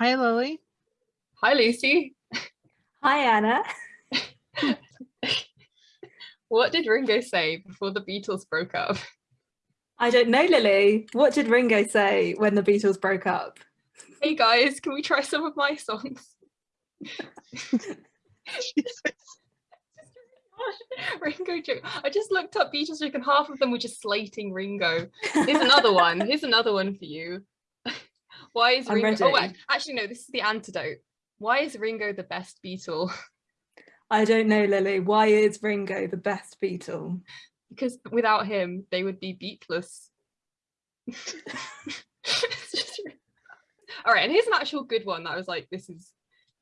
Hi, Lily. Hi, Lucy. Hi, Anna. what did Ringo say before the Beatles broke up? I don't know, Lily. What did Ringo say when the Beatles broke up? Hey guys, can we try some of my songs? Ringo joke. I just looked up Beatles joke and half of them were just slating Ringo. Here's another one. Here's another one for you. Why is Ringo? Oh, wait, actually, no. This is the antidote. Why is Ringo the best Beatle? I don't know, Lily. Why is Ringo the best Beatle? Because without him, they would be beatless. All right, and here's an actual good one that I was like, this is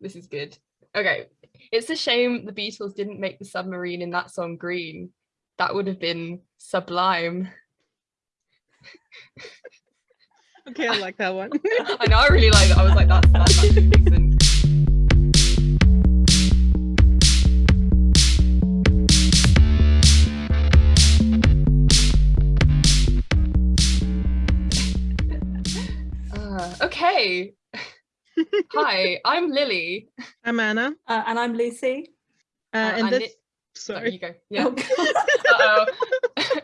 this is good. Okay, it's a shame the Beatles didn't make the submarine in that song green. That would have been sublime. okay, I like that one. I know, I really like that. I was like, that's, that's actually decent. Uh, okay, Hi, I'm Lily. I'm Anna. Uh, and I'm Lucy. Uh, uh and, this, sorry. There you go. Yeah. Oh, Uh-oh.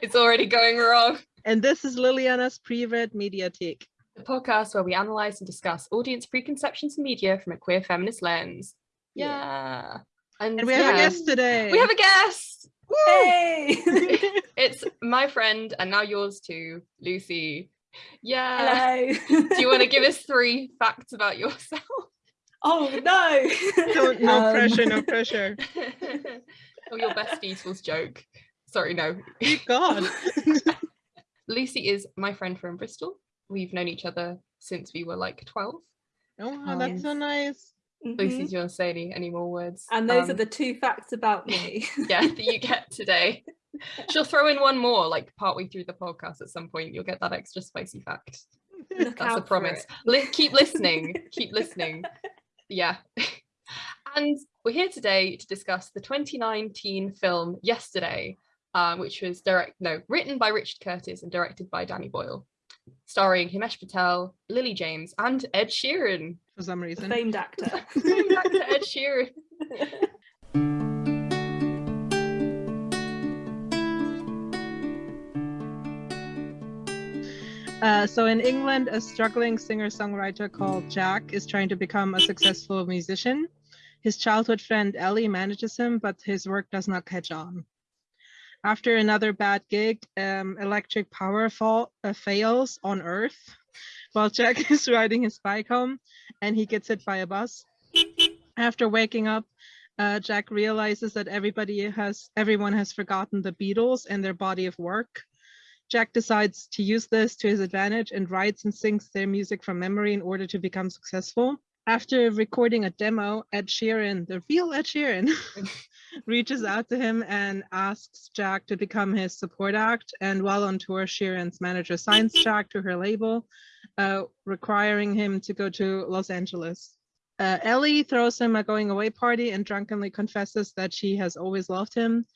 it's already going wrong. And this is Liliana's Pre-Read Mediathek. The podcast where we analyze and discuss audience preconceptions and media from a queer feminist lens. Yeah. yeah. And, and, we have yeah. a guest today. We have a guest. Woo! Hey! it's my friend and now yours too, Lucy. Yeah. Hello. Do you want to give us three facts about yourself? Oh no. no, no um... pressure, no pressure. oh, your best Beatles joke. Sorry, no. God. Lucy is my friend from Bristol. We've known each other since we were like 12. Oh, wow, that's so nice. Mm -hmm. Lucy, do you want to say any, any more words? And those um, are the two facts about me. yeah, that you get today. She'll throw in one more, like partway through the podcast at some point. You'll get that extra spicy fact. Look That's a promise. Li keep listening. keep listening. Yeah. and we're here today to discuss the 2019 film Yesterday, um, which was direct no written by Richard Curtis and directed by Danny Boyle, starring Himesh Patel, Lily James, and Ed Sheeran. For some reason. Famed actor. Famed actor Ed Sheeran. Uh, so in England, a struggling singer-songwriter called Jack is trying to become a successful musician. His childhood friend Ellie manages him, but his work does not catch on. After another bad gig, um, electric power fall, uh, fails on Earth while Jack is riding his bike home and he gets hit by a bus. After waking up, uh, Jack realizes that everybody has, everyone has forgotten the Beatles and their body of work. Jack decides to use this to his advantage and writes and sings their music from memory in order to become successful. After recording a demo, Ed Sheeran, the real Ed Sheeran, reaches out to him and asks Jack to become his support act. And while on tour, Sheeran's manager signs Jack to her label, uh, requiring him to go to Los Angeles. Uh, Ellie throws him a going away party and drunkenly confesses that she has always loved him.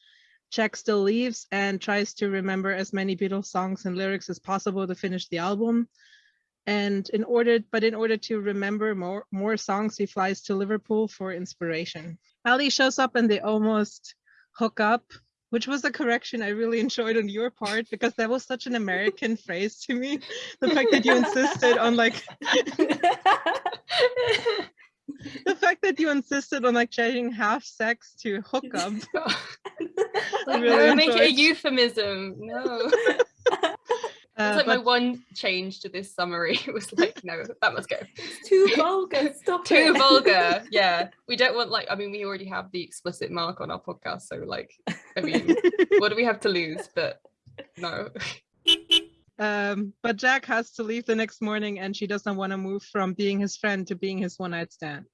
Jack still leaves and tries to remember as many Beatles songs and lyrics as possible to finish the album. And in order, but in order to remember more, more songs, he flies to Liverpool for inspiration. Ellie shows up and they almost hook up, which was a correction I really enjoyed on your part because that was such an American phrase to me. The fact that you insisted on like the fact that you insisted on like changing half sex to hookup. like, really no, make it a euphemism. No. Uh, like my one change to this summary it was like, no, that must go. It's too vulgar. Stop too it. vulgar. Yeah, we don't want like. I mean, we already have the explicit mark on our podcast, so like, I mean, what do we have to lose? But no. Um, but Jack has to leave the next morning and she doesn't want to move from being his friend to being his one night stand.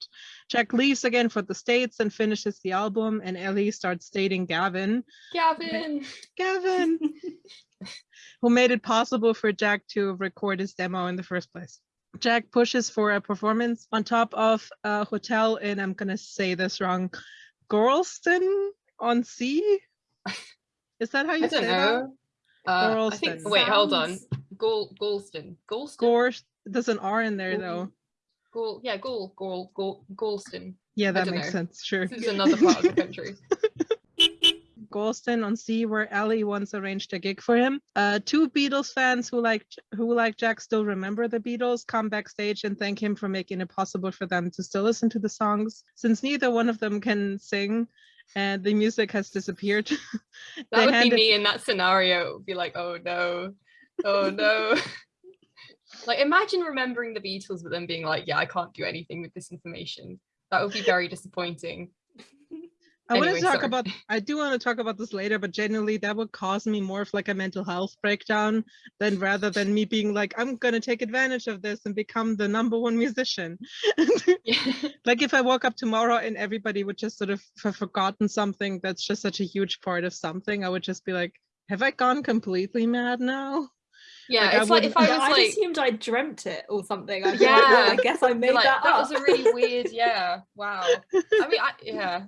Jack leaves again for the States and finishes the album and Ellie starts dating Gavin. Gavin! Gavin! who made it possible for Jack to record his demo in the first place. Jack pushes for a performance on top of a hotel in, I'm gonna say this wrong, Gorleston on Sea? Is that how you say know. that? Uh, I think, wait, hold on. Gol Golston. Golston? Gore, there's an R in there though. Gaul, yeah, Gaul, Gaul, Gaul, Galston. Yeah, that makes know. sense. Sure. This is another part of the country. Galston on Sea, where Ellie once arranged a gig for him. Uh, two Beatles fans who like who like Jack still remember the Beatles come backstage and thank him for making it possible for them to still listen to the songs. Since neither one of them can sing, and the music has disappeared. that would be me in that scenario. It would be like, oh no, oh no. like imagine remembering the Beatles, but then being like, yeah, I can't do anything with this information. That would be very disappointing. I anyway, want to talk sorry. about I do want to talk about this later, but generally that would cause me more of like a mental health breakdown than rather than me being like, I'm gonna take advantage of this and become the number one musician. like if I woke up tomorrow and everybody would just sort of have forgotten something that's just such a huge part of something, I would just be like, have I gone completely mad now? Yeah, like, it's like if I was yeah, like, I assumed I dreamt it or something. I'd yeah, like, well, I guess I made like, that. That up. was a really weird. Yeah, wow. I mean, I, yeah,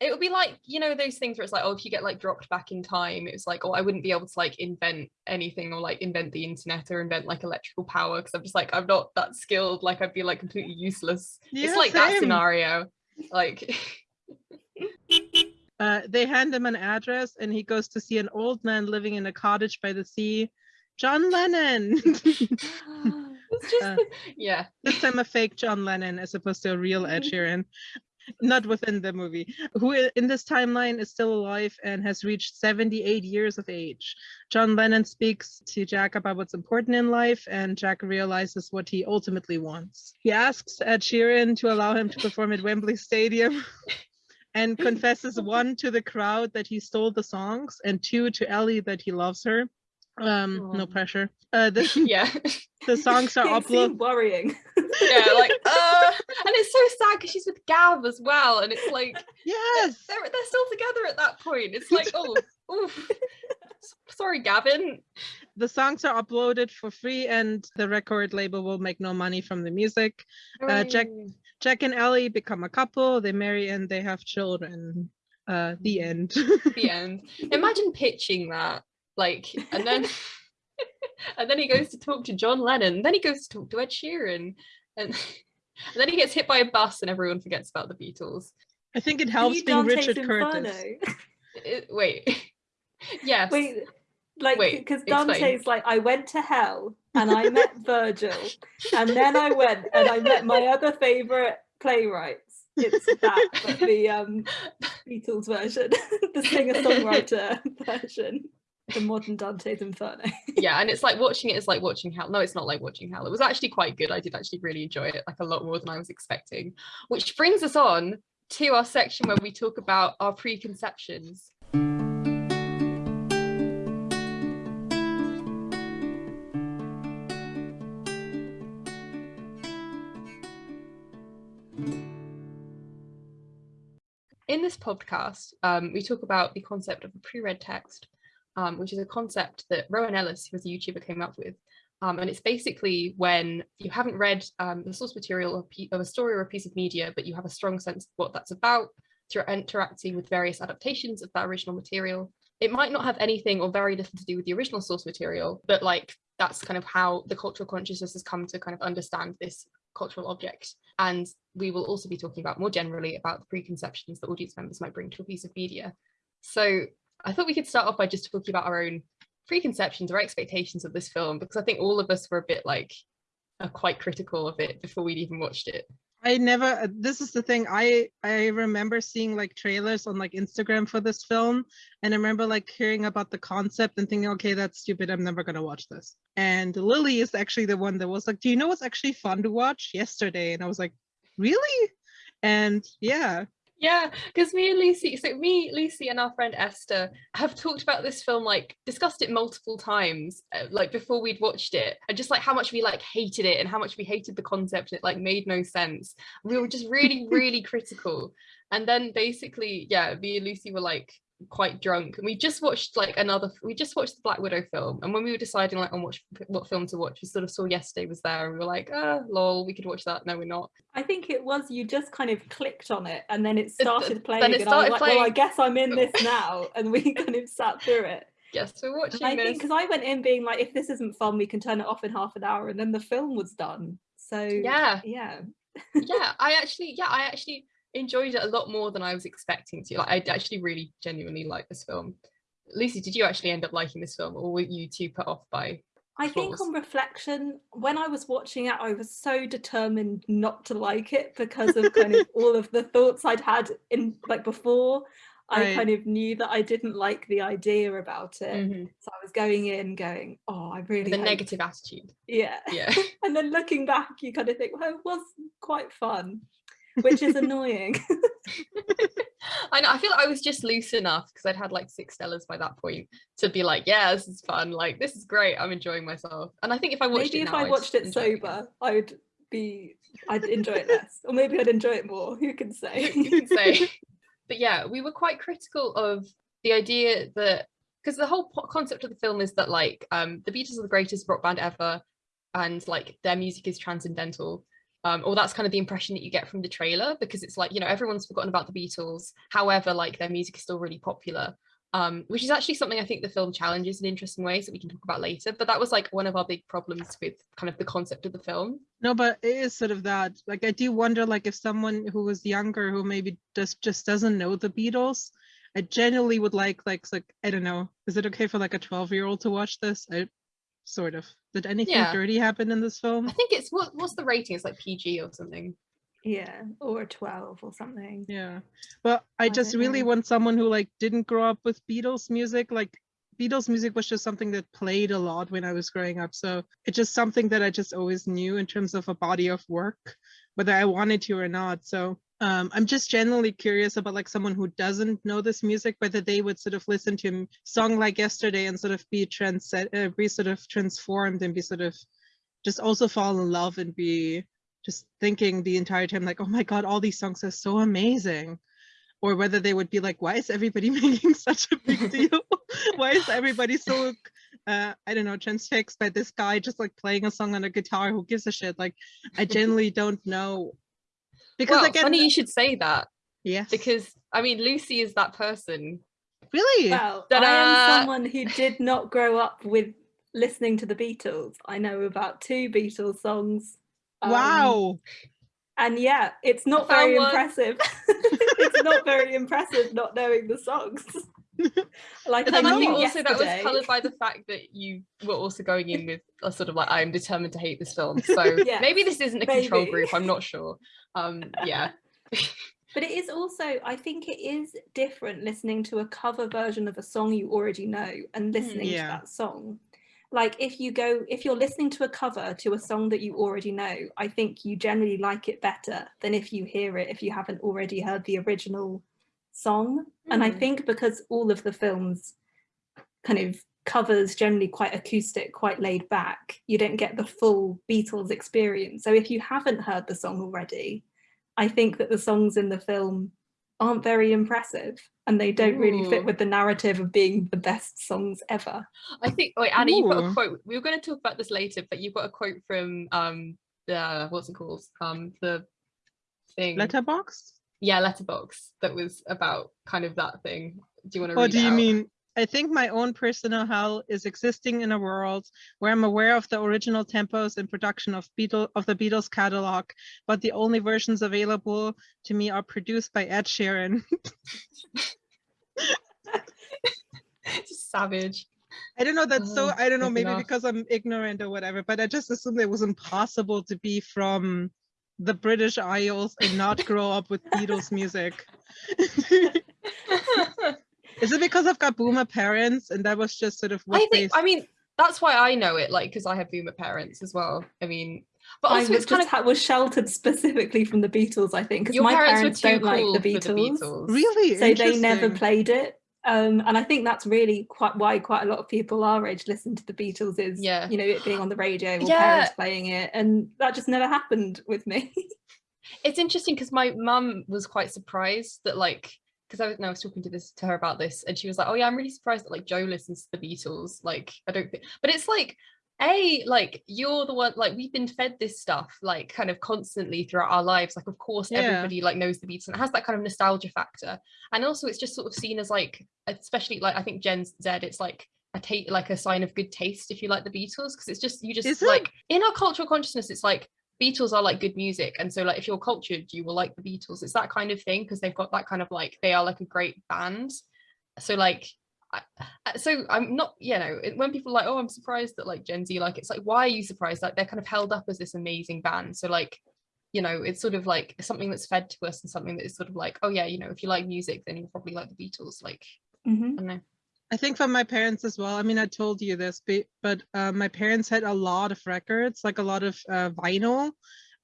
it would be like you know those things where it's like oh if you get like dropped back in time it's like oh i wouldn't be able to like invent anything or like invent the internet or invent like electrical power because i'm just like i'm not that skilled. Like i'd be like completely useless. Yeah, it's like same. that scenario. Like uh, they hand him an address and he goes to see an old man living in a cottage by the sea. John lennon! Just, uh, yeah. this time a fake john lennon as opposed to a real ed sheeran not within the movie, who in this timeline is still alive and has reached 78 years of age. John Lennon speaks to Jack about what's important in life, and Jack realizes what he ultimately wants. He asks Ed Sheeran to allow him to perform at Wembley Stadium. and confesses one to the crowd that he stole the songs and two to Ellie that he loves her um no pressure. Uh the, yeah. the songs are uploaded worrying. Yeah like uh and it's so sad because she's with gav as well and it's like yes. they're, they're still together at that point. It's like oh oof. sorry gavin. The songs are uploaded for free and the record label will make no money from the music. Uh, jack jack and ellie become a couple. They marry and they have children. Uh the end. The end. Imagine pitching that like and then and then he goes to talk to John Lennon then he goes to talk to Ed Sheeran and, and then he gets hit by a bus and everyone forgets about the Beatles. I think it helps being Richard Inferno? Curtis. It, wait. Yes. Wait like because Dante's like I went to hell and I met Virgil and then I went and I met my other favorite playwrights. It's that but the um Beatles version the singer-songwriter version the modern Dante's Inferno. yeah, and it's like watching it is like watching Hell. No, it's not like watching Hell. It was actually quite good. I did actually really enjoy it, like a lot more than I was expecting. Which brings us on to our section where we talk about our preconceptions. In this podcast, um, we talk about the concept of a pre-read text, um, which is a concept that Rowan Ellis, who was a YouTuber, came up with. Um, and it's basically when you haven't read um, the source material of, of, a story or a piece of media, but you have a strong sense of what that's about through interacting with various adaptations of that original material. It might not have anything or very little to do with the original source material, but like that's kind of how the cultural consciousness has come to kind of understand this cultural object. And we will also be talking about more generally about the preconceptions that audience members might bring to a piece of media. So I thought we could start off by just talking about our own preconceptions or expectations of this film because I think all of us were a bit like uh, quite critical of it before we'd even watched it. I never uh, this is the thing I I remember seeing like trailers on like Instagram for this film and I remember like hearing about the concept and thinking okay that's stupid I'm never going to watch this. And Lily is actually the one that was like do you know what's actually fun to watch yesterday and I was like really? And yeah, yeah, because me and Lucy, so me, Lucy, and our friend Esther have talked about this film, like discussed it multiple times, uh, like before we'd watched it, and just like how much we like hated it and how much we hated the concept. And it like made no sense. We were just really, really critical. And then basically, yeah, me and Lucy were like, quite drunk and we just watched like another we just watched the black widow film and when we were deciding like on what what film to watch we sort of saw yesterday was there and we were like ah lol we could watch that. No we're not. I think it was you just kind of clicked on it and then it started playing then it started and I was like well i guess i'm in this now and we kind of sat through it. Yes we're watching I this. think because I went in being like if this isn't fun we can turn it off in half an hour and then the film was done. So yeah. yeah. Yeah, I actually, yeah, I actually enjoyed it a lot more than I was expecting to. Like, I actually really genuinely like this film. Lucy, did you actually end up liking this film, or were you too put off by? I think on reflection, when I was watching it, I was so determined not to like it because of kind of all of the thoughts I'd had in like before. I kind of knew that I didn't like the idea about it. Mm-hmm. So I was going in going, oh, I really the negative attitude. Yeah. Yeah. and then looking back, you kind of think, well, it was quite fun, which is annoying. I know. I feel like I was just loose enough because I'd had like six Stellas by that point to be like, yeah, this is fun. Like, this is great. I'm enjoying myself. And I think if I watched maybe it, if I watched it sober, it I would be, I'd enjoy it less, or maybe I'd enjoy it more. Who can say? Who can say? but yeah, we were quite critical of the idea that because the whole concept of the film is that like um, the Beatles are the greatest rock band ever, and like their music is transcendental. Um, or that's kind of the impression that you get from the trailer because it's like you know everyone's forgotten about the Beatles. However, like their music is still really popular, um, which is actually something I think the film challenges in interesting ways that we can talk about later. But that was like one of our big problems with kind of the concept of the film. No, but it is sort of that. Like I do wonder, like if someone who was younger who maybe just just doesn't know the Beatles, I genuinely would like like like I don't know. Is it okay for like a twelve year old to watch this? I sort of. Did anything yeah. dirty happen in this film? I think it's what what's the rating? It's like PG or something. Yeah, or 12 or something. Yeah. But I, I just really know. want someone who like didn't grow up with Beatles music. Like Beatles music was just something that played a lot when I was growing up. So it's just something that I just always knew in terms of a body of work, whether I wanted to or not. So um, I'm just generally curious about like someone who doesn't know this music, whether they would sort of listen to a song like yesterday and sort of be trans uh, be sort of transformed and be sort of just also fall in love and be just thinking the entire time like, oh my God, all these songs are so amazing. Or whether they would be like, why is everybody making such a big deal? why is everybody so uh, I don't know, transfixed by this guy just like playing a song on a guitar? Who gives a shit? Like, I generally don't know because well, again, funny you should say that. Yeah. Because I mean, Lucy is that person. Really? Well, I am someone who did not grow up with listening to the Beatles. I know about two Beatles songs. Um, wow. And yeah, it's not very impressive. it's not very impressive not knowing the songs. like but I think also that was coloured by the fact that you were also going in with a sort of like I'm determined to hate this film. So yes, maybe this isn't a maybe. control group. I'm not sure. Um, yeah. but it is also i think it is different listening to a cover version of a song you already know and hmm, listening yeah. to that song like if you go if you're listening to a cover to a song that you already know i think you generally like it better than if you hear it if you haven't already heard the original song. Mm. And I hmm. think because all of the films kind of covers generally quite acoustic, quite laid back, you don't get the full Beatles experience. So if you haven't heard the song already, I think that the songs in the film aren't very impressive and they don't Ooh. really fit with the narrative of being the best songs ever. I think wait Anna, Ooh. you've got a quote. We were going to talk about this later, but you've got a quote from um the what's it called? Um the thing Letterboxd? Yeah Letterboxd that was about kind of that thing do you want to oh do you out? mean I think my own personal hell is existing in a world where I'm aware of the original tempos and production of Beatle of the Beatles catalog, but the only versions available to me are produced by Ed Sheeran. savage. I don't know. That's so. Oh, I don't know. Maybe enough. because I'm ignorant or whatever. But I just assumed it was impossible to be from the British Isles and not grow up with Beatles music? Is it because I've got boomer parents and that was just sort of what I think, they... I mean, that's why I know it, like, because I have boomer parents as well. I mean, but also I it's kind of was sheltered specifically from the Beatles, I think, because my parents, parents don't cool like the Beatles. the Beatles. Really? So they never played it. Um, and I think that's really quite why quite a lot of people our age listen to the Beatles is yeah. you know it being on the radio or yeah. parents playing it, and that just never happened with me. it's interesting because my mum was quite surprised that like because I was, no, I was talking to this to her about this, and she was like, "Oh yeah, I'm really surprised that like Joe listens to the Beatles." Like, I don't think, but it's like a like you're the one like we've been fed this stuff like kind of constantly throughout our lives like of course yeah. everybody like knows the beats and it has that kind of nostalgia factor and also it's just sort of seen as like especially like i think gen z it's like a take like a sign of good taste if you like the beatles because it's just you just Is like it? in our cultural consciousness it's like Beatles are like good music. And so like if you're cultured, you will like the Beatles. It's that kind of thing because they've got that kind of like they are like a great band. So like I, so I'm not, you know, when people are like, oh, I'm surprised that like Gen Z like it's like, why are you surprised? Like they're kind of held up as this amazing band. So like, you know, it's sort of like something that's fed to us and something that is sort of like, oh yeah, you know, if you like music, then you'll probably like the Beatles. Like, mm -hmm. I don't know. I think from my parents as well. I mean, I told you this, but uh, my parents had a lot of records, like a lot of uh, vinyl,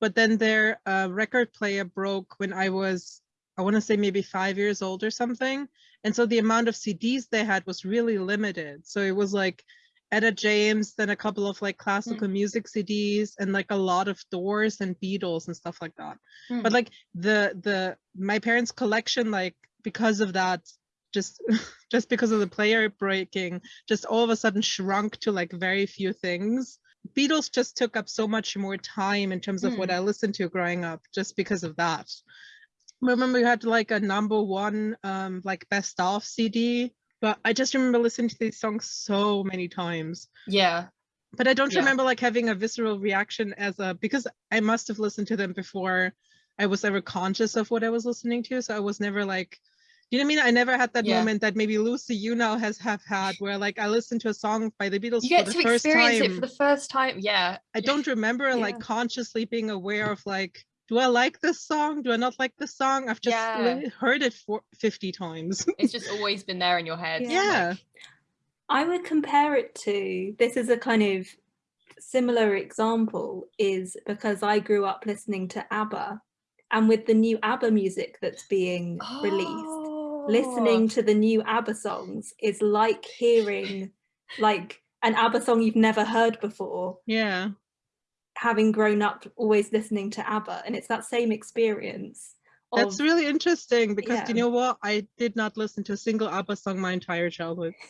but then their uh, record player broke when I was, I want to say maybe five years old or something. And so the amount of CDs they had was really limited. So it was like Etta James, then a couple of like classical mm. music CDs and like a lot of Doors and Beatles and stuff like that. Mm. But like the the my parents' collection, like because of that, just just because of the player breaking just all of a sudden shrunk to like very few things beatles just took up so much more time in terms of mm. what i listened to growing up just because of that remember we had like a number one um like best of cd but i just remember listening to these songs so many times yeah but i don't yeah. remember like having a visceral reaction as a because i must have listened to them before i was ever conscious of what i was listening to so i was never like you know what I mean? I never had that yeah. moment that maybe Lucy, you now has have had where like I listened to a song by the Beatles you get for the to first experience time. it for the first time. Yeah. I don't remember yeah. like consciously being aware of like, do I like this song? Do I not like this song? I've just yeah. heard it for 50 times. it's just always been there in your head. Yeah. Like, I would compare it to this is a kind of similar example is because I grew up listening to ABBA and with the new ABBA music that's being oh. released listening to the new ABBA songs is like hearing like an ABBA song you've never heard before. Yeah. Having grown up always listening to ABBA and it's that same experience. Of, That's really interesting because yeah. you know what? I did not listen to a single ABBA song my entire childhood.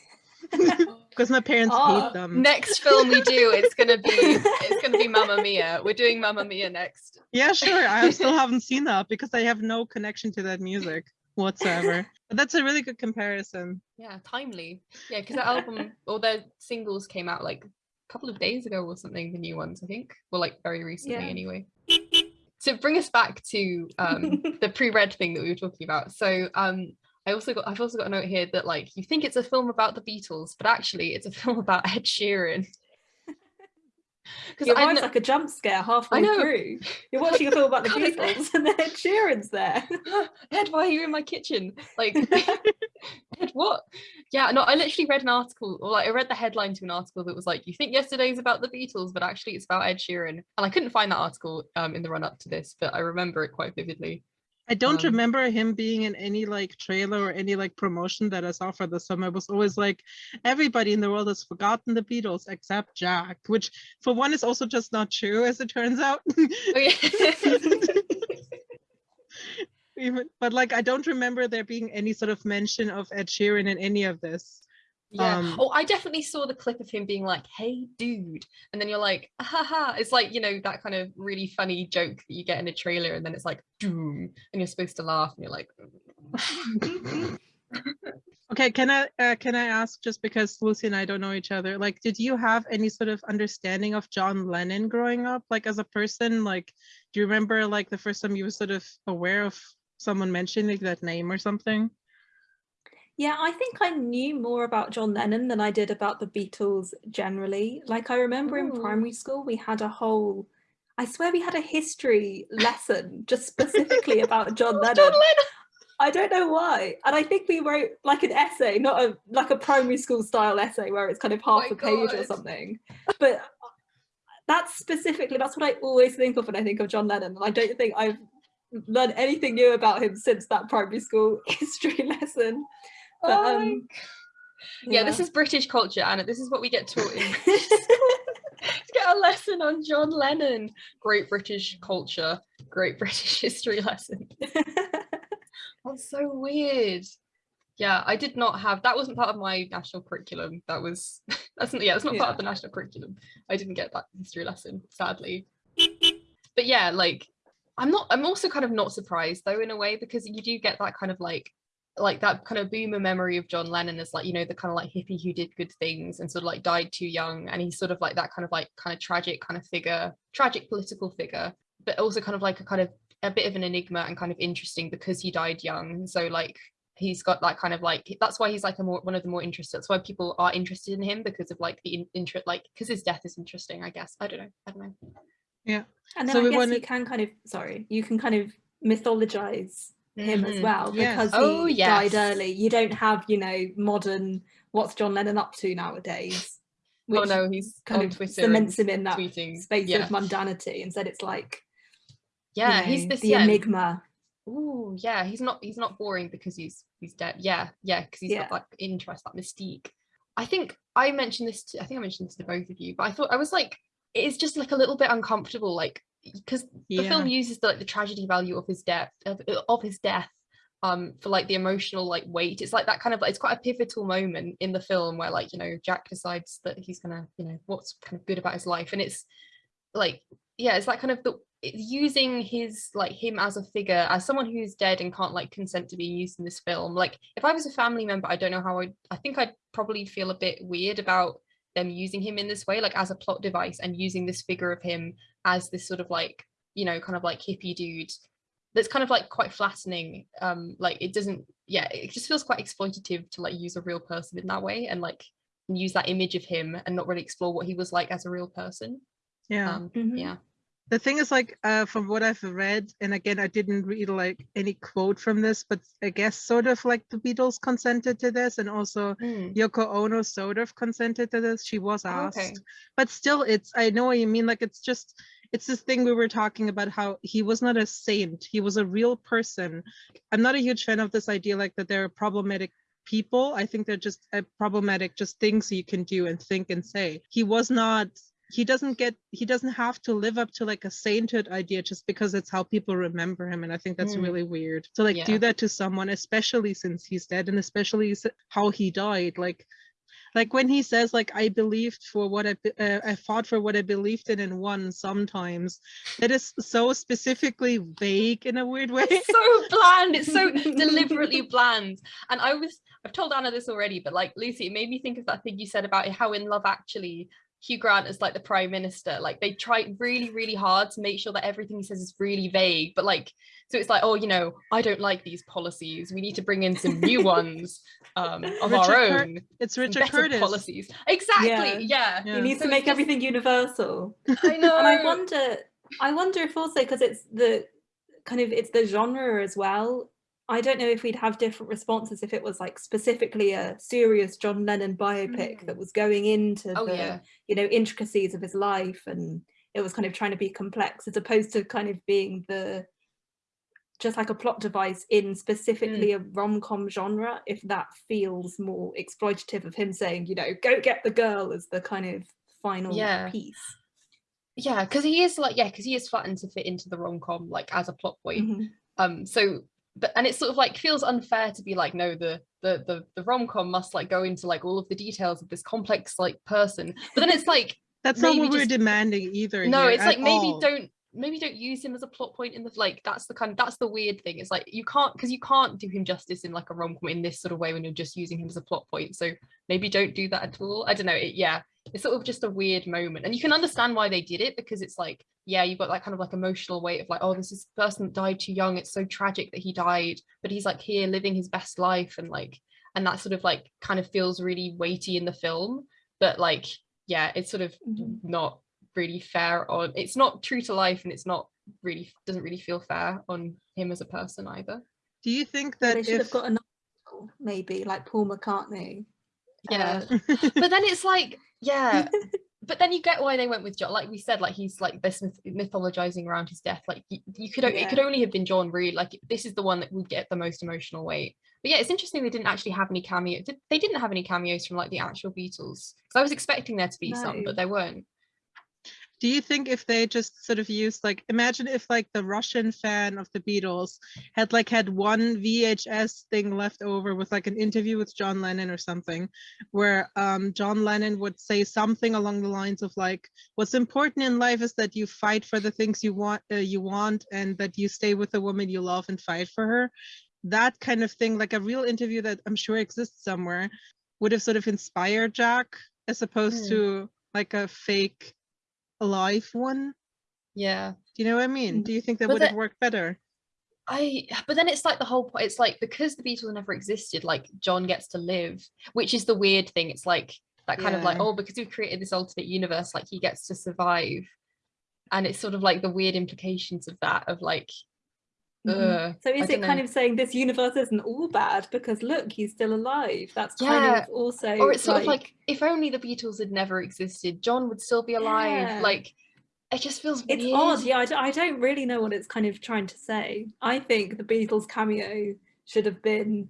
because my parents oh, hate them. Next film we do, it's gonna be it's gonna be Mamma Mia. We're doing Mamma Mia next. Yeah, sure. I still haven't seen that because I have no connection to that music whatsoever. but that's a really good comparison. Yeah, timely. Yeah, because the album or their singles came out like a couple of days ago or something, the new ones, I think. Well, like very recently yeah. anyway. To bring us back to um, the pre-read thing that we were talking about. So um, I also got I've also got a note here that like you think it's a film about the Beatles, but actually it's a film about Ed Sheeran. Because it was like a jump scare halfway through. You're watching a film about the Beatles and then Ed Sheeran's there. Ed, why are you in my kitchen? Like, Ed, what? Yeah, no, I literally read an article, or like I read the headline to an article that was like, you think yesterday's about the Beatles, but actually it's about Ed Sheeran. And I couldn't find that article um, in the run up to this, but I remember it quite vividly. I don't um, remember him being in any like trailer or any like promotion that I saw for the summer. It was always like everybody in the world has forgotten the Beatles except Jack, which for one is also just not true as it turns out. Even, but like I don't remember there being any sort of mention of Ed Sheeran in any of this. Yeah. Um, oh, I definitely saw the clip of him being like, "Hey, dude," and then you're like, "Ha It's like you know that kind of really funny joke that you get in a trailer, and then it's like, "Doom," and you're supposed to laugh, and you're like. okay, can I uh, can I ask just because Lucy and I don't know each other? Like, did you have any sort of understanding of John Lennon growing up, like as a person? Like, do you remember like the first time you were sort of aware of someone mentioning that name or something? Yeah, I think I knew more about John Lennon than I did about the Beatles generally. Like I remember Ooh. in oh. primary school, we had a whole, I swear we had a history lesson just specifically about John Lennon. John Lennon. I don't know why. And I think we wrote like an essay, not a like a primary school style essay where it's kind of oh half oh a page or something. But that's specifically, that's what I always think of when I think of John Lennon. And I don't think I've learned anything new about him since that primary school history lesson. But, oh um, yeah. yeah. this is British culture, Anna. This is what we get taught in to get a lesson on John Lennon. Great British culture, great British history lesson. That's so weird. Yeah, I did not have that wasn't part of my national curriculum. That was that's not yeah, it's not yeah. part of the national curriculum. I didn't get that history lesson, sadly. But yeah, like I'm not I'm also kind of not surprised though in a way because you do get that kind of like like that kind of boomer memory of John Lennon as like you know the kind of like hippie who did good things and sort of like died too young and he's sort of like that kind of like kind of tragic kind of figure tragic political figure but also kind of like a kind of a bit of an enigma and kind of interesting because he died young. So like he's got that kind of like that's why he's like a more one of the more interested that's why people are interested in him because of like the interest like because his death is interesting i guess. I don't know. I don't know. Yeah. And then so i guess wanted... you can kind of sorry you can kind of mythologize him mm-hmm. as well yes. because oh, he yes. died early you don't have you know modern what's john lennon up to nowadays oh no he's kind of Twitter cements him in that tweeting. space yeah. of mundanity instead it's like yeah you know, he's this the yeah, enigma oh yeah he's not he's not boring because he's he's dead yeah yeah because he's yeah. got like interest that mystique i think i mentioned this to, i think i mentioned this to both of you but i thought i was like it's just like a little bit uncomfortable like because yeah. the film uses the like the tragedy value of his death of, of his death um for like the emotional like weight. It's like that kind of like it's quite a pivotal moment in the film where like you know jack decides that he's gonna you know what's kind of good about his life. And it's like yeah it's that kind of the using his like him as a figure as someone who's dead and can't like consent to being used in this film. Like if i was a family member i don't know how i i think i'd probably feel a bit weird about them using him in this way like as a plot device and using this figure of him as this sort of like you know kind of like hippie dude that's kind of like quite flattening um like it doesn't yeah it just feels quite exploitative to like use a real person in that way and like use that image of him and not really explore what he was like as a real person yeah um, mm-hmm. yeah the thing is like uh, from what i've read and again i didn't read like any quote from this but i guess sort of like the beatles consented to this and also mm. yoko ono sort of consented to this she was asked okay. but still it's i know what you mean like it's just it's this thing we were talking about how he was not a saint. He was a real person. I'm not a huge fan of this idea like that there are problematic people. I think they're just uh, problematic just things you can do and think and say. He was not he doesn't get he doesn't have to live up to like a sainthood idea just because it's how people remember him and i think that's mm. really weird. To like yeah. do that to someone especially since he's dead and especially how he died like like when he says like i believed for what i uh, i fought for what i believed in and won sometimes that is so specifically vague in a weird way. It's so bland. It's so deliberately bland. And i was i've told anna this already but like lucy it made me think of that thing you said about how in love actually Hugh Grant as like the prime minister. Like they try really, really hard to make sure that everything he says is really vague. But like, so it's like, oh, you know, I don't like these policies. We need to bring in some new ones um, of Richard our own. Cur- it's Richard Curtis policies. Exactly. Yeah. yeah. yeah. He needs so to make just... everything universal. I know. and I wonder, I wonder if also because it's the kind of it's the genre as well I don't know if we'd have different responses if it was like specifically a serious John Lennon biopic mm. that was going into oh, the yeah. you know intricacies of his life and it was kind of trying to be complex as opposed to kind of being the just like a plot device in specifically mm. a rom-com genre if that feels more exploitative of him saying you know go get the girl as the kind of final yeah. piece yeah because he is like yeah because he is flattened to fit into the rom-com like as a plot point mm-hmm. um so but and it sort of like feels unfair to be like no the the the, the rom-com must like go into like all of the details of this complex like person. But then it's like that's not what just, we're demanding either no it's like maybe all. don't maybe don't use him as a plot point in the like that's the kind of that's the weird thing. It's like you can't because you can't do him justice in like a rom-com in this sort of way when you're just using him as a plot point. So maybe don't do that at all. I don't know. It, yeah it's sort of just a weird moment. And you can understand why they did it because it's like yeah you've got that kind of like emotional weight of like oh this is person that died too young it's so tragic that he died but he's like here living his best life and like and that sort of like kind of feels really weighty in the film but like yeah it's sort of mm-hmm. not really fair on it's not true to life and it's not really doesn't really feel fair on him as a person either. Do you think that they should if... have got another maybe like paul mccartney. Yeah. Uh... but then it's like yeah but then you get why they went with John. Like we said, like he's like this myth- mythologizing around his death. Like you, you could, yeah. it could only have been John Reed. Like this is the one that would get the most emotional weight. But yeah, it's interesting they didn't actually have any cameo. They didn't have any cameos from like the actual Beatles. Because I was expecting there to be no. some, but there weren't do you think if they just sort of used like imagine if like the russian fan of the beatles had like had one vhs thing left over with like an interview with john lennon or something where um, john lennon would say something along the lines of like what's important in life is that you fight for the things you want uh, you want and that you stay with the woman you love and fight for her that kind of thing like a real interview that i'm sure exists somewhere would have sort of inspired jack as opposed mm. to like a fake alive one yeah Do you know what I mean? Do you think that would have worked better? I but then it's like the whole point it's like because the Beatles never existed like John gets to live which is the weird thing it's like that kind yeah. of like oh because we've created this alternate universe like he gets to survive and it's sort of like the weird implications of that of like mm-hmm. so is it kind of saying this universe isn't all bad because look he's still alive that's yeah. kind of also or it's sort like... of like if only the beatles had never existed john would still be alive yeah. like it just feels it's weird. odd yeah I d- I don't really know what it's kind of trying to say i think the beatles cameo should have been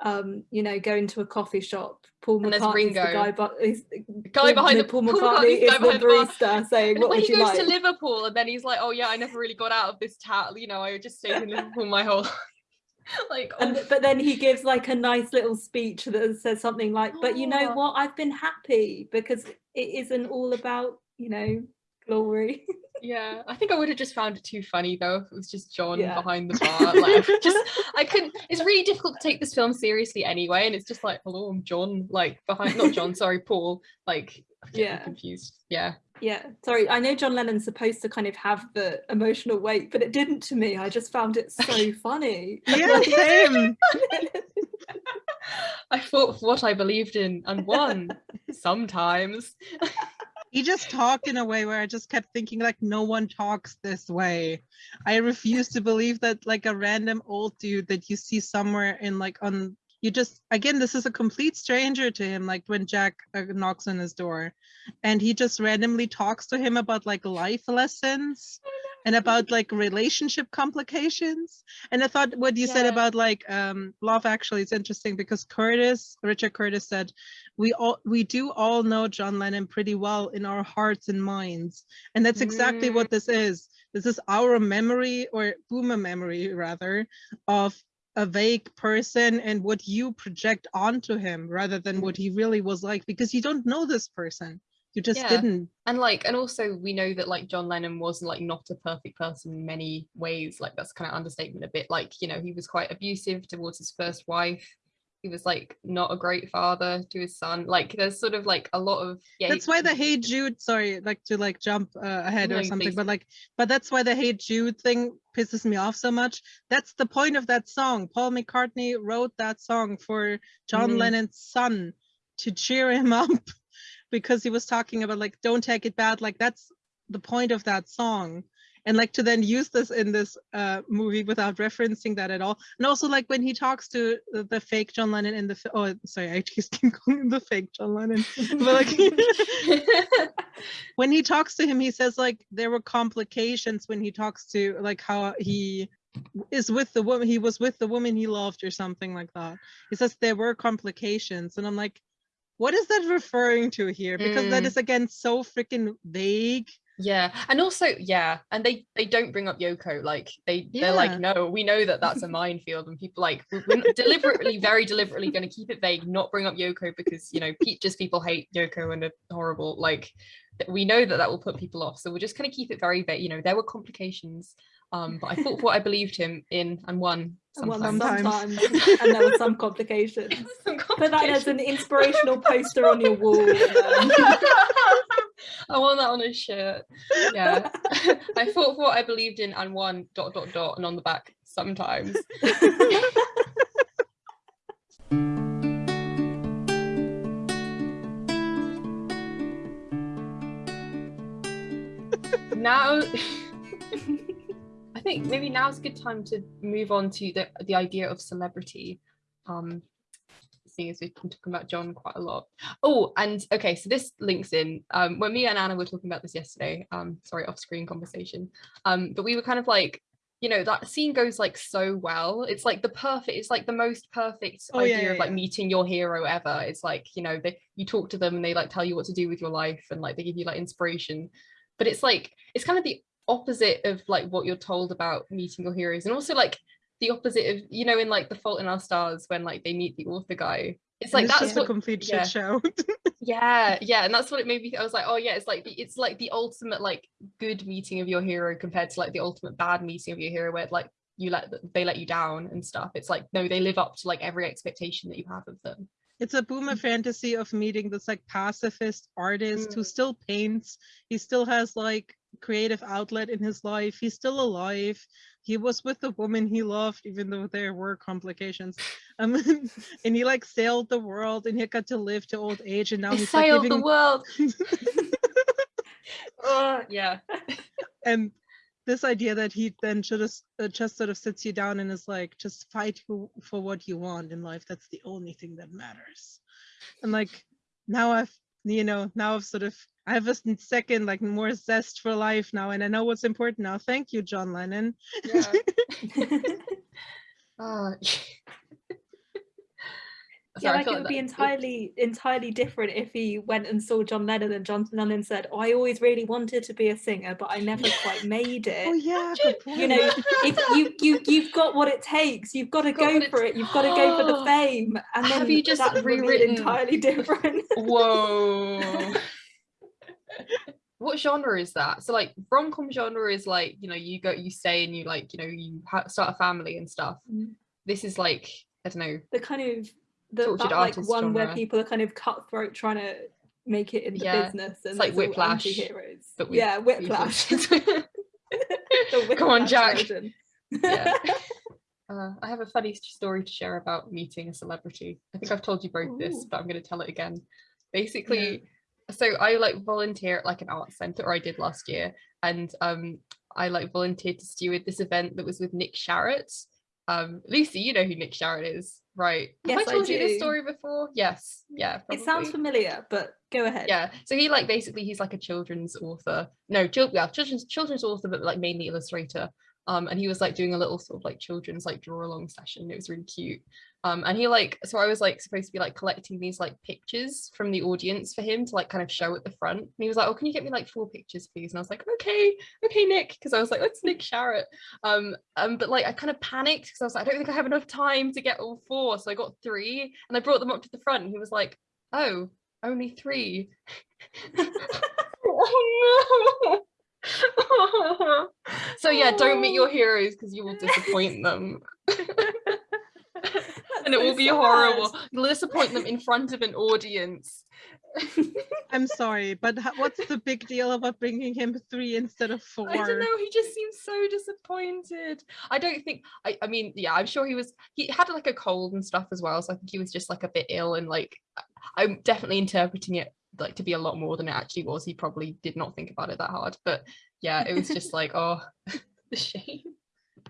um, you know, go into a coffee shop. Paul McCartney's the guy, but he's the guy behind the Paul McCartney is the barista saying, and "What when would he goes to Liverpool, and then he's like, "Oh yeah, I never really got out of this town. You know, I just stayed in Liverpool my whole." like, oh. and, but then he gives like a nice little speech that says something like, "But you know what? I've been happy because it isn't all about you know glory." yeah i think i would have just found it too funny though if it was just john yeah. behind the bar like just i couldn't it's really difficult to take this film seriously anyway and it's just like hello i'm john like behind not john sorry paul like yeah. confused yeah. Yeah sorry i know john lennon's supposed to kind of have the emotional weight but it didn't to me i just found it so funny. Yeah same. I fought for what i believed in and won sometimes he just talked in a way where I just kept thinking like no one talks this way. I refuse to believe that like a random old dude that you see somewhere in like on you just again this is a complete stranger to him like when Jack uh, knocks on his door and he just randomly talks to him about like life lessons and about like relationship complications and i thought what you yeah. said about like um love actually is interesting because curtis richard curtis said we all we do all know john lennon pretty well in our hearts and minds and that's exactly mm. what this is this is our memory or boomer memory rather of a vague person and what you project onto him rather than what mm. he really was like because you don't know this person. You just yeah. didn't. And like and also we know that like john lennon was like not a perfect person in many ways. Like that's kind of understatement a bit. Like you know he was quite abusive towards his first wife he was like not a great father to his son. Like there's sort of like a lot of yeah that's why the hey jude sorry like to like jump uh, ahead no, or something please. but like but that's why the hey jude thing pisses me off so much. That's the point of that song. Paul mccartney wrote that song for john mm. lennon's son to cheer him up because he was talking about like don't take it bad. Like that's the point of that song and like to then use this in this uh, movie without referencing that at all. And also like when he talks to the fake john lennon in the oh sorry i just keep calling him the fake john lennon. But like when he talks to him he says like there were complications when he talks to like how he is with the woman he was with the woman he loved or something like that. He says there were complications and i'm like what is that referring to here? Because mm. that is again so freaking vague yeah and also yeah and they they don't bring up yoko like they yeah. they're like no we know that that's a minefield and people like we're deliberately very deliberately going to keep it vague not bring up yoko because you know just people hate yoko and are horrible like we know that that will put people off so we're just going to keep it very vague you know there were complications um, but I thought what I believed him in and won sometimes. Well, sometimes. and there were some complications. some complications. Put that as an inspirational poster on your wall. I want that on a shirt. Yeah. I fought for what I believed in and won dot dot dot and on the back sometimes. now I think maybe now's a good time to move on to the the idea of celebrity. Um, seeing as we've been talking about John quite a lot. Oh, and okay, so this links in. Um, when me and Anna were talking about this yesterday, um, sorry, off-screen conversation. Um, but we were kind of like, you know, that scene goes like so well. It's like the perfect, it's like the most perfect oh, idea yeah, yeah, of like yeah. meeting your hero ever. It's like, you know, they you talk to them and they like tell you what to do with your life and like they give you like inspiration. But it's like it's kind of the opposite of like what you're told about meeting your heroes and also like the opposite of you know in like the fault in our stars when like they meet the author guy it's like that's what, a complete yeah. shit show yeah yeah and that's what it made me i was like oh yeah it's like the, it's like the ultimate like good meeting of your hero compared to like the ultimate bad meeting of your hero where like you let they let you down and stuff it's like no they live up to like every expectation that you have of them it's a boomer mm. fantasy of meeting this like pacifist artist mm. who still paints he still has like creative outlet in his life. He's still alive. He was with the woman he loved, even though there were complications. Um, and he like sailed the world, and he got to live to old age. And now he he's sailed like, the world. oh yeah. And this idea that he then should have uh, just sort of sits you down and is like, just fight for, for what you want in life. That's the only thing that matters. And like now I've you know now I've sort of I have a second like more zest for life now, and I know what's important now. Thank you, John Lennon. Yeah. uh, yeah, like it would be entirely entirely different if he went and saw John Lennon and John Lennon said, oh, "I always really wanted to be a singer, but I never quite made it." Oh yeah, you know, if you you you've got what it takes, you've got to go for it. You've got to go for the fame, and then have you just rewritten entirely different? Whoa. what genre is that so like rom-com genre is like you know you go you stay and you like you know you start a family and stuff mm. this is like i don't know the kind of the, that like one genre. where people are kind of cutthroat trying to make it in the yeah. business and it's like whiplash heroes but yeah whiplash come on jack yeah uh, I have a funny story to share about meeting a celebrity. I think I've told you both Ooh. this, but I'm going to tell it again. Basically, yeah. so I like volunteer at like an art center, or I did last year, and um, I like volunteered to steward this event that was with Nick Sharratt. Um, Lucy, you know who Nick Sharratt is. Right. Yes, Have I told I you this story before? Yes. Yeah. Probably. It sounds familiar, but go ahead. Yeah. So he like basically he's like a children's author. No, children, yeah, children's children's author, but like mainly illustrator. Um, and he was like doing a little sort of like children's like draw along session. It was really cute. Um, and he like, so I was like supposed to be like collecting these like pictures from the audience for him to like kind of show at the front. And he was like, oh, can you get me like four pictures, please? And I was like, okay, okay, Nick. Cause I was like, let's Nick Sharratt. Um, um, but like I kind of panicked because I was like, I don't think I have enough time to get all four. So I got three and I brought them up to the front. And he was like, oh, only three. oh no. so yeah, don't meet your oh. heroes because you will disappoint them. and it will be sad. horrible. You'll disappoint them in front of an audience. I'm sorry, but what's the big deal about bringing him three instead of four? I don't know. He just seems so disappointed. I don't think. I. I mean, yeah, I'm sure he was. He had like a cold and stuff as well, so I think he was just like a bit ill and like. I'm definitely interpreting it like to be a lot more than it actually was. He probably did not think about it that hard, but yeah, it was just like, oh, the shame.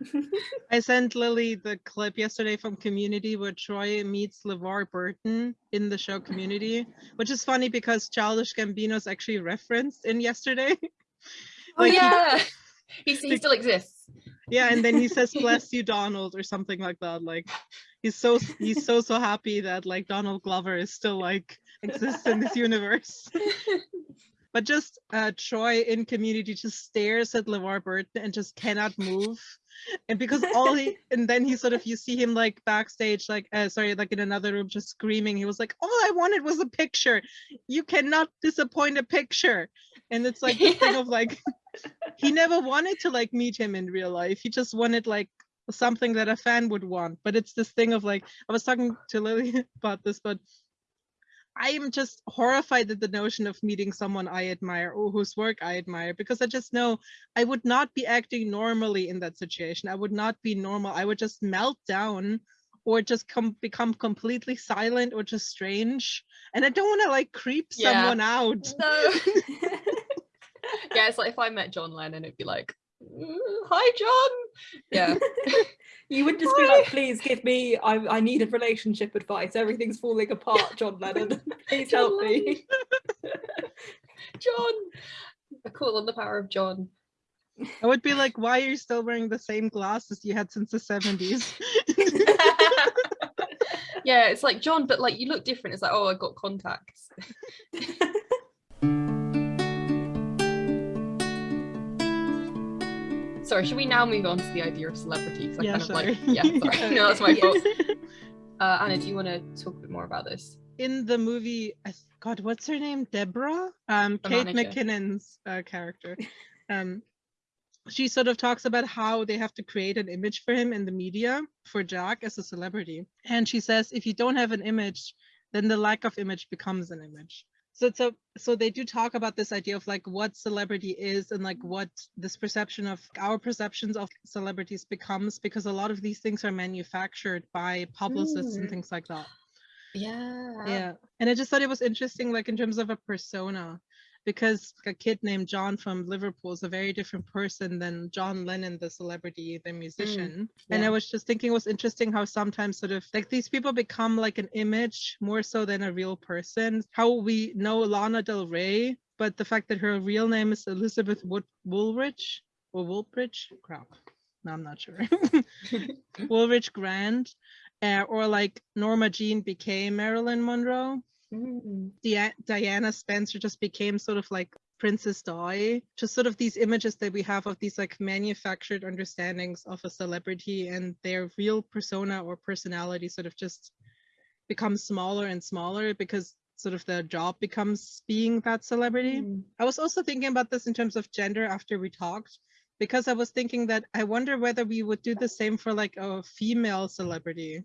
I sent Lily the clip yesterday from Community where Troy meets LeVar Burton in the show Community, which is funny because Childish Gambino is actually referenced in yesterday. oh yeah, he, he, he still exists. Yeah, and then he says "Bless you, Donald" or something like that. Like he's so he's so so happy that like Donald Glover is still like exists in this universe. but just uh, Troy in Community just stares at LeVar Burton and just cannot move. And because all he and then he sort of you see him like backstage, like uh, sorry, like in another room, just screaming. He was like, "All I wanted was a picture. You cannot disappoint a picture." And it's like yeah. thing of like he never wanted to like meet him in real life. He just wanted like something that a fan would want. But it's this thing of like I was talking to Lily about this, but I am just horrified at the notion of meeting someone I admire or whose work I admire because I just know I would not be acting normally in that situation. I would not be normal. I would just melt down or just come become completely silent or just strange. And I don't want to like creep yeah. someone out. No. yeah, it's like if I met John Lennon, it'd be like, mm, hi John. Yeah. You would just be like, please give me, I, I need a relationship advice. Everything's falling apart, John Lennon. please John help Lennon. me. John. I call on the power of John. I would be like, why are you still wearing the same glasses you had since the 70s? yeah, it's like John, but like you look different. It's like, oh, I got contacts. sorry, should we now move on to the idea of celebrity? Because I yeah, kind sorry. of like, yeah, sorry, no, that's my fault. Uh, Anna, do you want to talk a bit more about this? In the movie, God, what's her name? Deborah, um, Kate manager. McKinnon's uh, character. Um, she sort of talks about how they have to create an image for him in the media for Jack as a celebrity. And she says, if you don't have an image, then the lack of image becomes an image. so it's a so they do talk about this idea of like what celebrity is and like what this perception of our perceptions of celebrities becomes because a lot of these things are manufactured by publicists mm. and things like that yeah yeah and i just thought it was interesting like in terms of a persona because a kid named John from Liverpool is a very different person than John Lennon, the celebrity, the musician. Mm, yeah. And I was just thinking it was interesting how sometimes sort of like these people become like an image more so than a real person. How we know Lana Del Rey, but the fact that her real name is Elizabeth Wood- Woolridge or Woolbridge, crap. No, I'm not sure. Woolridge Grant, uh, or like Norma Jean became Marilyn Monroe. Mm. Di- Diana Spencer just became sort of like Princess Di. Just sort of these images that we have of these like manufactured understandings of a celebrity and their real persona or personality sort of just becomes smaller and smaller because sort of their job becomes being that celebrity. Mm. I was also thinking about this in terms of gender after we talked because I was thinking that I wonder whether we would do the same for like a female celebrity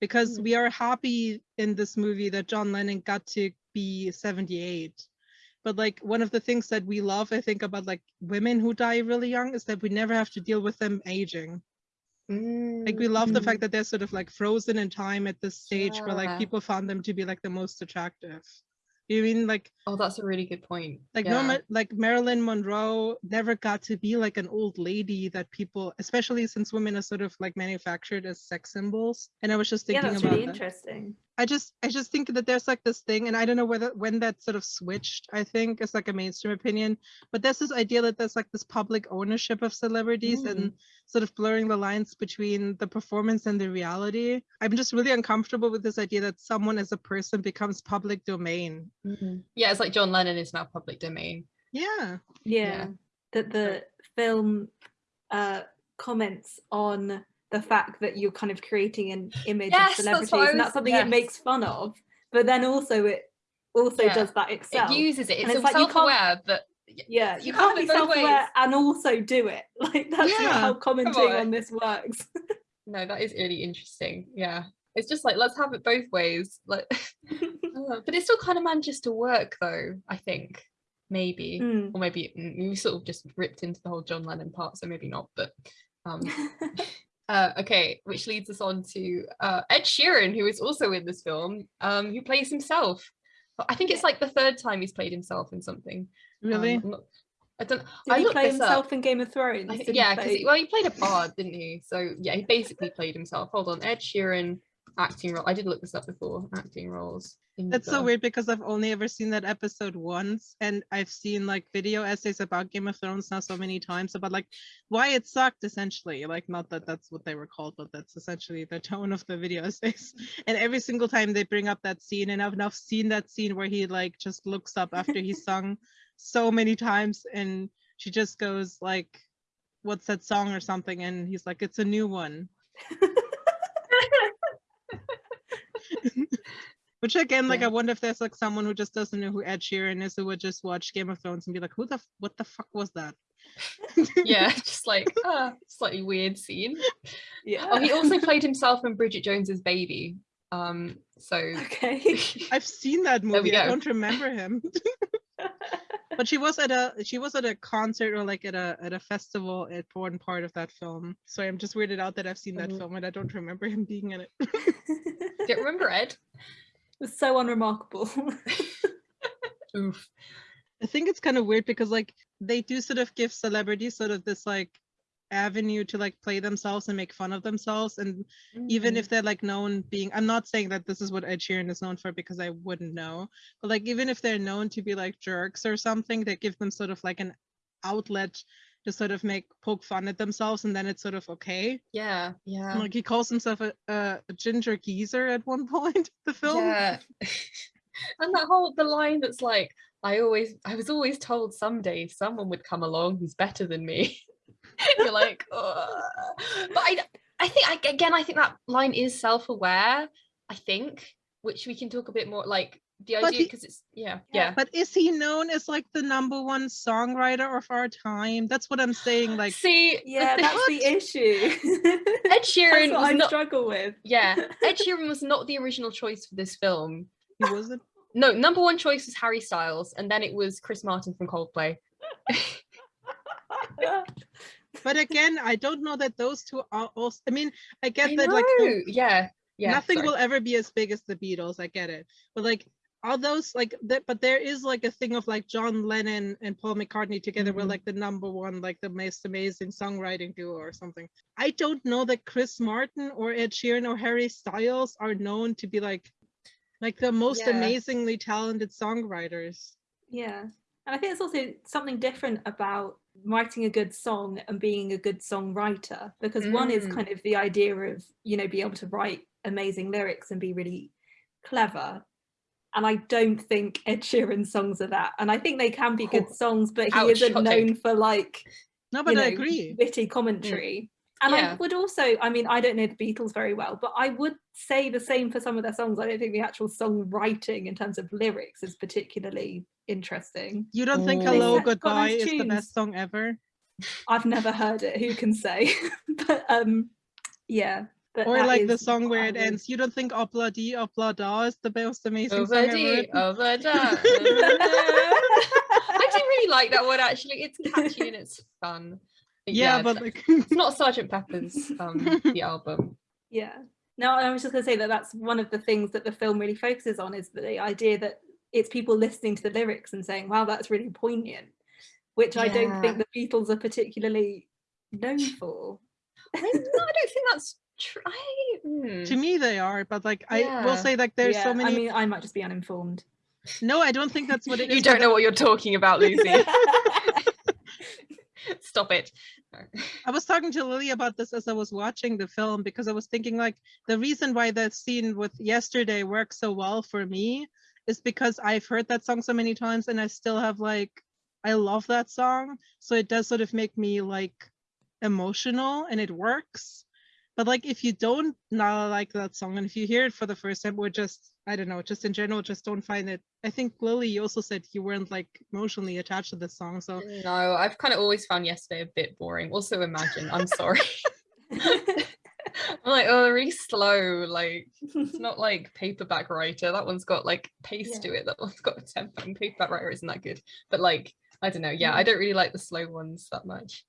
because mm. we are happy in this movie that John Lennon got to be 78. But like one of the things that we love, I think, about like women who die really young is that we never have to deal with them aging. Mm. Like we love the fact mm. that they're sort of like frozen in time at this stage yeah. where like people found them to be like the most attractive. You mean like oh that's a really good point. Like yeah. Norma, like Marilyn Monroe never got to be like an old lady that people, especially since women are sort of like manufactured as sex symbols. And I was just thinking yeah, that's about really that. interesting. I just I just think that there's like this thing, and I don't know whether when that sort of switched. I think it's like a mainstream opinion, but there's this idea that there's like this public ownership of celebrities mm. and sort of blurring the lines between the performance and the reality. I'm just really uncomfortable with this idea that someone as a person becomes public domain. Mm-hmm. Yeah, it's like John Lennon is now public domain. Yeah. Yeah. yeah. That the film uh, comments on the fact that you're kind of creating an image yes, of celebrities that's and that's something yes. it makes fun of but then also it also yeah. does that itself it uses it it's, it's like self-aware that yeah you, you can't be self-aware and also do it like that's yeah. how commenting on. on this works no that is really interesting yeah it's just like let's have it both ways like but it still kind of manages to work though i think maybe mm. or maybe mm, we sort of just ripped into the whole john lennon part so maybe not but um uh, okay, which leads us on to uh, Ed Sheeran, who is also in this film, um, who plays himself. I think it's like the third time he's played himself in something. Really? Um, not, I don't. Did I he play himself up. in Game of Thrones? I, yeah, because well, he played a bard, didn't he? So yeah, he basically played himself. Hold on, Ed Sheeran acting role. I did look this up before. Acting roles. That's so weird because I've only ever seen that episode once, and I've seen like video essays about Game of Thrones now so many times about like why it sucked essentially. Like not that that's what they were called, but that's essentially the tone of the video essays. And every single time they bring up that scene, and I've now seen that scene where he like just looks up after he sung so many times, and she just goes like, "What's that song?" or something, and he's like, "It's a new one." Which again, like yeah. I wonder if there's like someone who just doesn't know who Ed Sheeran is who would just watch Game of Thrones and be like, who the what the fuck was that? yeah, just like uh, slightly weird scene. Yeah. Oh, he also played himself in Bridget Jones's Baby. Um, so okay, I've seen that movie. I don't remember him. But she was at a she was at a concert or like at a at a festival at one part of that film. So I'm just weirded out that I've seen that mm-hmm. film and I don't remember him being in it. don't remember Ed? It was so unremarkable. Oof. I think it's kind of weird because like they do sort of give celebrities sort of this like avenue to like play themselves and make fun of themselves and mm-hmm. even if they're like known being i'm not saying that this is what ed sheeran is known for because i wouldn't know but like even if they're known to be like jerks or something they give them sort of like an outlet to sort of make poke fun at themselves and then it's sort of okay. Yeah yeah. Like he calls himself a, a, a ginger geezer at one point the film. Yeah. And that whole the line that's like i always i was always told someday someone would come along who's better than me you're like Ugh. but i i think I, again i think that line is self-aware i think which we can talk a bit more like the idea because it's yeah, yeah but is he known as like the number one songwriter of our time? That's what i'm saying like see yeah that's the issue. Ed sheeran was I not, struggle with. Yeah ed sheeran was not the original choice for this film. He wasn't? No, number one choice was Harry Styles, and then it was Chris Martin from Coldplay. But again, I don't know that those two are also. I mean, I get I that know. like the- yeah, yeah. nothing sorry. will ever be as big as the Beatles. I get it, but like all those like that. But there is like a thing of like John Lennon and Paul McCartney together were Mhm. like the number one, like the most amazing songwriting duo or something. I don't know that Chris Martin or Ed Sheeran or Harry Styles are known to be like like the most Yeah. amazingly talented songwriters. Yeah. And I think it's also something different about writing a good song and being a good songwriter because one is Mm. kind of the idea of, you know, be able to write amazing lyrics and be really clever. And I don't think Ed Sheeran's songs are that. And I think they can be good Oh, songs, but he ouch, isn't known for like No, but you I agree. witty commentary. And I would also, I mean, I don't know the Beatles very well, but I would say the same for some of their songs. I don't think the actual songwriting in terms of lyrics is particularly interesting. You don't think Oh. Hello They've got Goodbye nice is the best song ever? I've never heard it. Who can say? but um, yeah. But Or like the song where I it ends. You don't think Ob-La-Di Ob-La-Da is the most amazing song ever Over written? over da. I do really like that one actually. It's catchy and it's fun. Yeah, but it's- like it's not Sergeant Pepper's um the album. Yeah. No, I was just going to say that that's one of the things that the film really focuses on is the idea that it's people listening to the lyrics and saying, wow, that's really poignant, which I don't think the Beatles are particularly known for. I, no, I don't think that's true. Hmm. to me they are, but like I will say like there's Yeah, so many I mean, I might just be uninformed. No, I don't think that's what it is. you don't but know what you're talking about, Lucy. Stop it. I was talking to Lily about this as I was watching the film because I was thinking like the reason why that scene with yesterday works so well for me is because I've heard that song so many times and I still have like I love that song. So it does sort of make me like emotional and it works. But like if you don't not like that song and if you hear it for the first time or just I don't know, just in general, just don't find it. I think Lily, you also said you weren't like emotionally attached to this song. So No, I've kind of always found yesterday a bit boring. Also, imagine. I'm sorry. I'm like, oh, really slow. Like, it's not like paperback writer. That one's got like pace to it. That one's got a tempo. And paperback writer isn't that good. But like, I don't know. Yeah, I mm. don't really like the slow ones that much.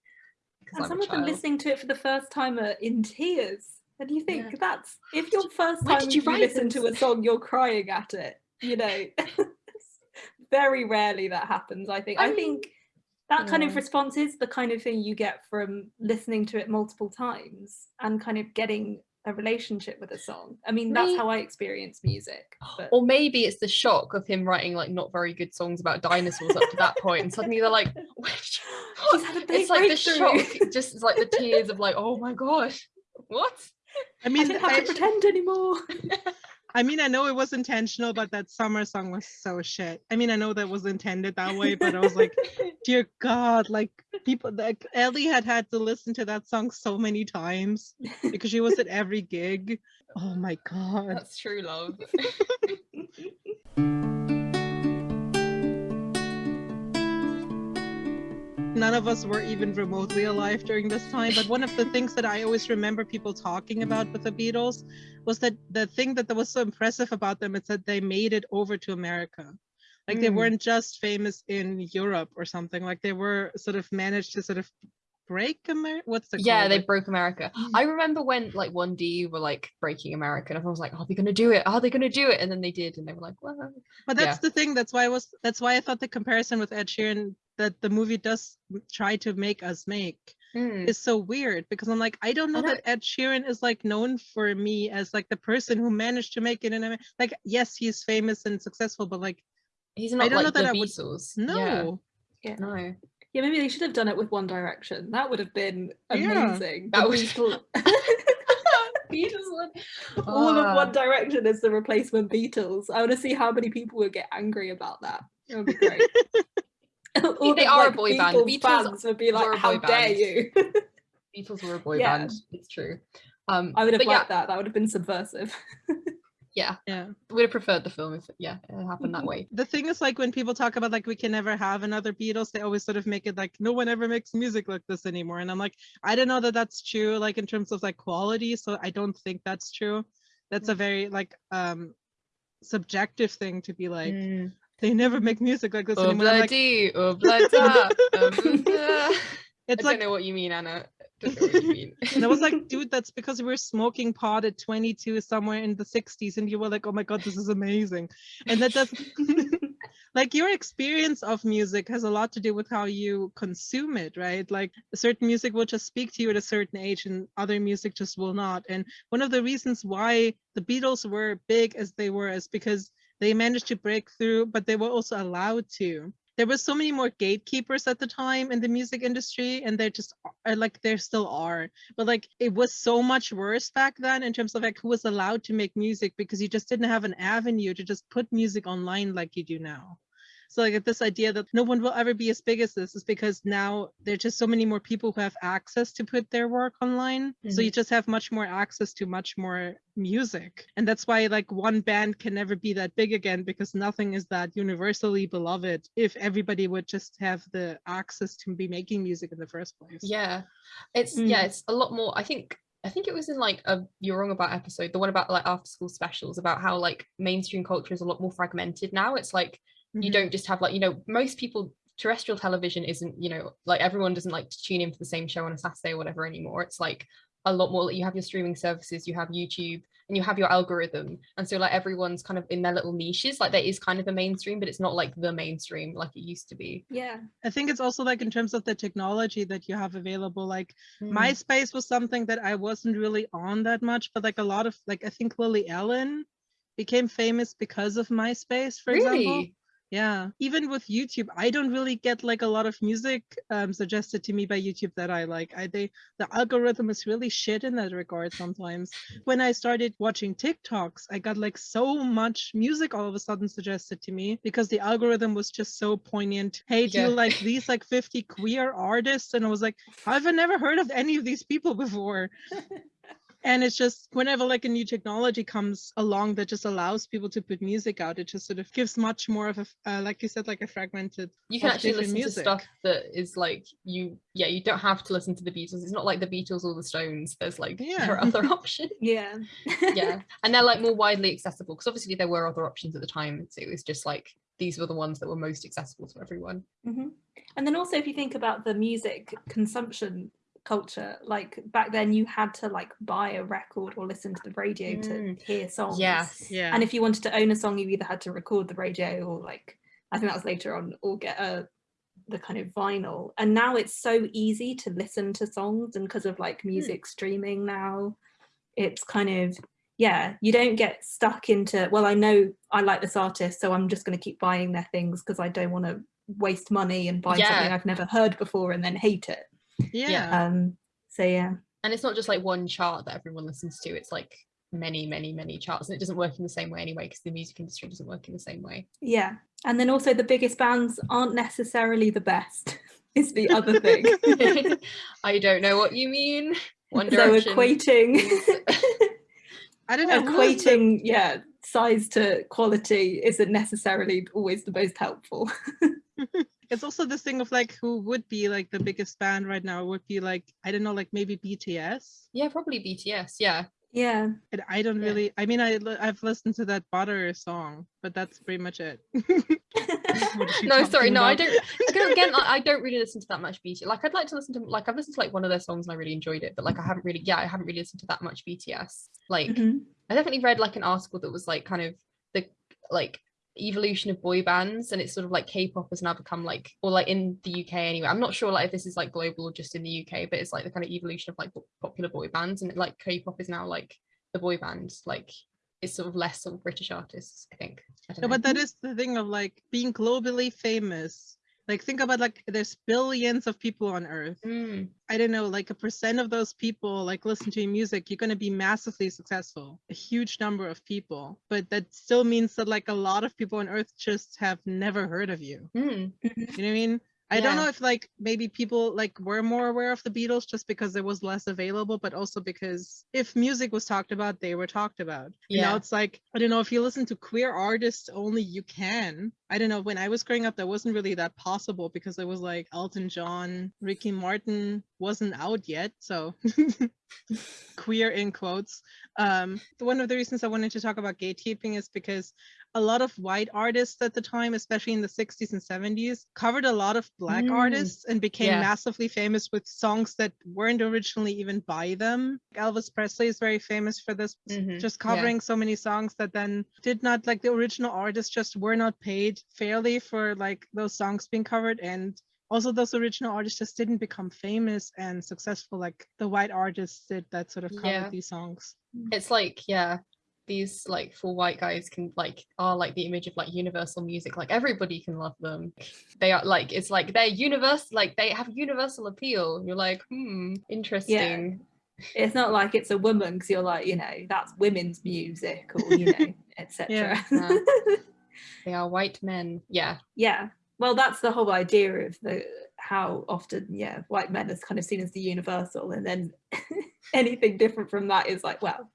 And I'm some of them listening to it for the first time are in tears. And you think Yeah. that's if your first Why time you, you listen to a song, you're crying at it. You know, very rarely that happens. I think. I, I mean, think that kind of response is the kind of thing you get from listening to it multiple times and kind of getting a relationship with a song. I mean, that's Me- how I experience music. But Or maybe it's the shock of him writing like not very good songs about dinosaurs up to that point, and suddenly they're like, He's "What?" had a big it's like the shock, just it's like the tears of like, oh my gosh, what? I mean, I mean don't have I, to pretend anymore. I mean, I know it was intentional, but that summer song was so shit. I mean, I know that was intended that way, but I was like, dear God, like people, like Ellie had had to listen to that song so many times because she was at every gig. Oh my God. That's true love. None of us were even remotely alive during this time. But one of the things that I always remember people talking about with the Beatles was that the thing that was so impressive about them is that they made it over to America. Like they Mm. weren't just famous in Europe or something. Like they were sort of managed to sort of break America. What's the yeah, called? they broke America. I remember when like One D were like breaking America, and everyone was like, "Are they gonna do it? Are they gonna do it?" And then they did, and they were like, "Well, But that's Yeah. the thing. That's why I was. That's why I thought the comparison with Ed Sheeran that the movie does try to make us make hmm, is so weird because I'm like I don't know I know- that Ed Sheeran is like known for me as like the person who managed to make it in America. Like yes, he's famous and successful, but like he's not I don't know that the I would- Beatles." no. yeah, no. Yeah, maybe they should have done it with One Direction. That would have been Yeah, amazing. that The would- Beatles one. all of Ah. One Direction is the replacement Beatles. I want to see how many people would get angry about that. It would be great. all they the, are a like, boy band. Beatles Beatles fans would be were like, a "How boy dare band." you!" Beatles were a boy Yeah. band. It's true. Um, I would have but yeah, liked that. That would have been subversive. yeah, Yeah. We'd have preferred the film if yeah it happened that way. The thing is like when people talk about like we can never have another Beatles, they always sort of make it like no one ever makes music like this anymore. And I'm like, I don't know that that's true, like in terms of like quality. So I don't think that's true. That's a very like um subjective thing to be like mm. They never make music like this oh, anymore. Bloody, like, oh, um, it's I like, don't know what you mean, Anna. and I was like, dude, that's because we were smoking pot at 22 somewhere in the 60s, and you were like, oh my god, this is amazing. And that does like your experience of music has a lot to do with how you consume it, right? Like a certain music will just speak to you at a certain age, and other music just will not. And one of the reasons why the Beatles were big as they were is because they managed to break through, but they were also allowed to. There was so many more gatekeepers at the time in the music industry and there just are like there still are. But like it was so much worse back then in terms of like who was allowed to make music because you just didn't have an avenue to just put music online like you do now so like this idea that no one will ever be as big as this is because now there's just so many more people who have access to put their work online. Mm-hmm. So you mm-hmm. just have much more access to much more music. And that's why like one band can never be that big again because nothing is that universally beloved if everybody would just have the access to be making music in the first place. Yeah. It's mm. yeah, it's a lot more I think I think it was in like a You're Wrong About episode, the one about like after school specials, about how like mainstream culture is a lot more fragmented now. It's like mm-hmm. you don't just have like you know most people terrestrial television isn't you know like everyone doesn't like to tune in for the same show on a saturday or whatever anymore it's like a lot more you have your streaming services you have youtube and you have your algorithm and so like everyone's kind of in their little niches like there is kind of a mainstream but it's not like the mainstream like it used to be yeah i think it's also like in terms of the technology that you have available like mm. myspace was something that i wasn't really on that much but like a lot of like i think lily allen became famous because of myspace for really? example yeah even with youtube i don't really get like a lot of music um, suggested to me by youtube that i like. I they the algorithm is really shit in that regard sometimes. When i started watching tiktoks i got like so much music all of a sudden suggested to me because the algorithm was just so poignant. Hey do yeah. you like these like 50 queer artists? And i was like i've never heard of any of these people before and it's just whenever like a new technology comes along that just allows people to put music out it just sort of gives much more of a uh, like you said like a fragmented you can actually listen music. to stuff that is like you yeah you don't have to listen to the beatles. It's not like the beatles or the stones. There's like yeah. there are other options. Yeah. Yeah. And they're like more widely accessible because obviously there were other options at the time. So it was just like these were the ones that were most accessible to everyone. Mm-hmm. and then also if you think about the music consumption culture like back then you had to like buy a record or listen to the radio mm. to hear songs yes yeah and if you wanted to own a song you either had to record the radio or like i think that was later on or get a the kind of vinyl and now it's so easy to listen to songs and because of like hmm. music mm. streaming now it's kind of yeah you don't get stuck into well i know i like this artist so i'm just going to keep buying their things because i don't want to waste money and buy yeah. something i've never heard before and then hate it yeah. Um so yeah. And it's not just like one chart that everyone listens to it's like many many many charts and it doesn't work in the same way anyway because the music industry doesn't work in the same way. Yeah and then also the biggest bands aren't necessarily the best is the other thing. I don't know what you mean. One direction. so equating i don't know equating yeah size to quality isn't necessarily always the most helpful it's also this thing of like who would be like the biggest band right now would be like i don't know like maybe bts yeah probably bts yeah. Yeah. And i don't yeah. really i mean i i've listened to that butter song but that's pretty much it. No sorry no i don't again i don't really listen to that much bts like i'd like to listen to like i've listened to like one of their songs and i really enjoyed it but like i haven't really yeah i haven't really listened to that much bts like mm-hmm. i definitely read like an article that was like kind of the like evolution of boy bands and it's sort of like k-pop has now become like or like in the uk anyway. I'm not sure like if this is like global or just in the uk but it's like the kind of evolution of like popular boy bands and like k-pop is now like the boy band like it's sort of less sort of british artists i think. I no, but that is the thing of like being globally famous like think about like there's billions of people on earth. Mm. i don't know like a percent of those people like listen to your music you're going to be massively successful. A huge number of people. But that still means that like a lot of people on earth just have never heard of you. Mm. you know what i mean I yeah. don't know if like maybe people like were more aware of the Beatles just because there was less available, but also because if music was talked about, they were talked about. Yeah. You know, it's like I don't know if you listen to queer artists only, you can. I don't know. When I was growing up, that wasn't really that possible because it was like Elton John, Ricky Martin wasn't out yet, so queer in quotes. Um, one of the reasons I wanted to talk about gatekeeping is because a lot of white artists at the time, especially in the 60s and 70s, covered a lot of black mm. artists and became yeah. massively famous with songs that weren't originally even by them. Elvis Presley is very famous for this, mm-hmm. just covering yeah. so many songs that then did not like the original artists just were not paid fairly for like those songs being covered and also those original artists just didn't become famous and successful like the white artists did that sort of covered yeah. these songs it's like yeah these like full white guys can like are like the image of like universal music like everybody can love them. They are like it's like they're universal like they have universal appeal. You're like hmm interesting. Yeah. it's not like it's a woman because you're like you know that's women's music or you know etc yeah. they are white men. Yeah. Yeah. Well that's the whole idea of the how often yeah white men is kind of seen as the universal and then anything different from that is like well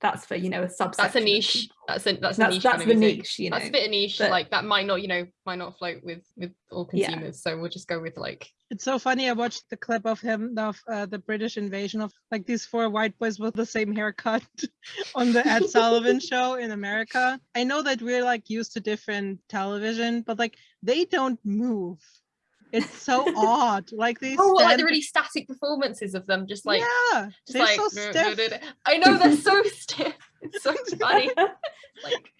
that's for you know a subset. That's a niche. That's a that's, that's a niche. That's the niche. You know, that's a bit of niche. But, like that might not you know might not float with with all consumers. Yeah. So we'll just go with like. It's so funny. I watched the clip of him of uh, the British invasion of like these four white boys with the same haircut on the Ed Sullivan show in America. I know that we're like used to different television, but like they don't move it's so odd. Like these. Oh, like the really static performances of them, just like yeah, just like so I know they're so stiff. It's so funny. like.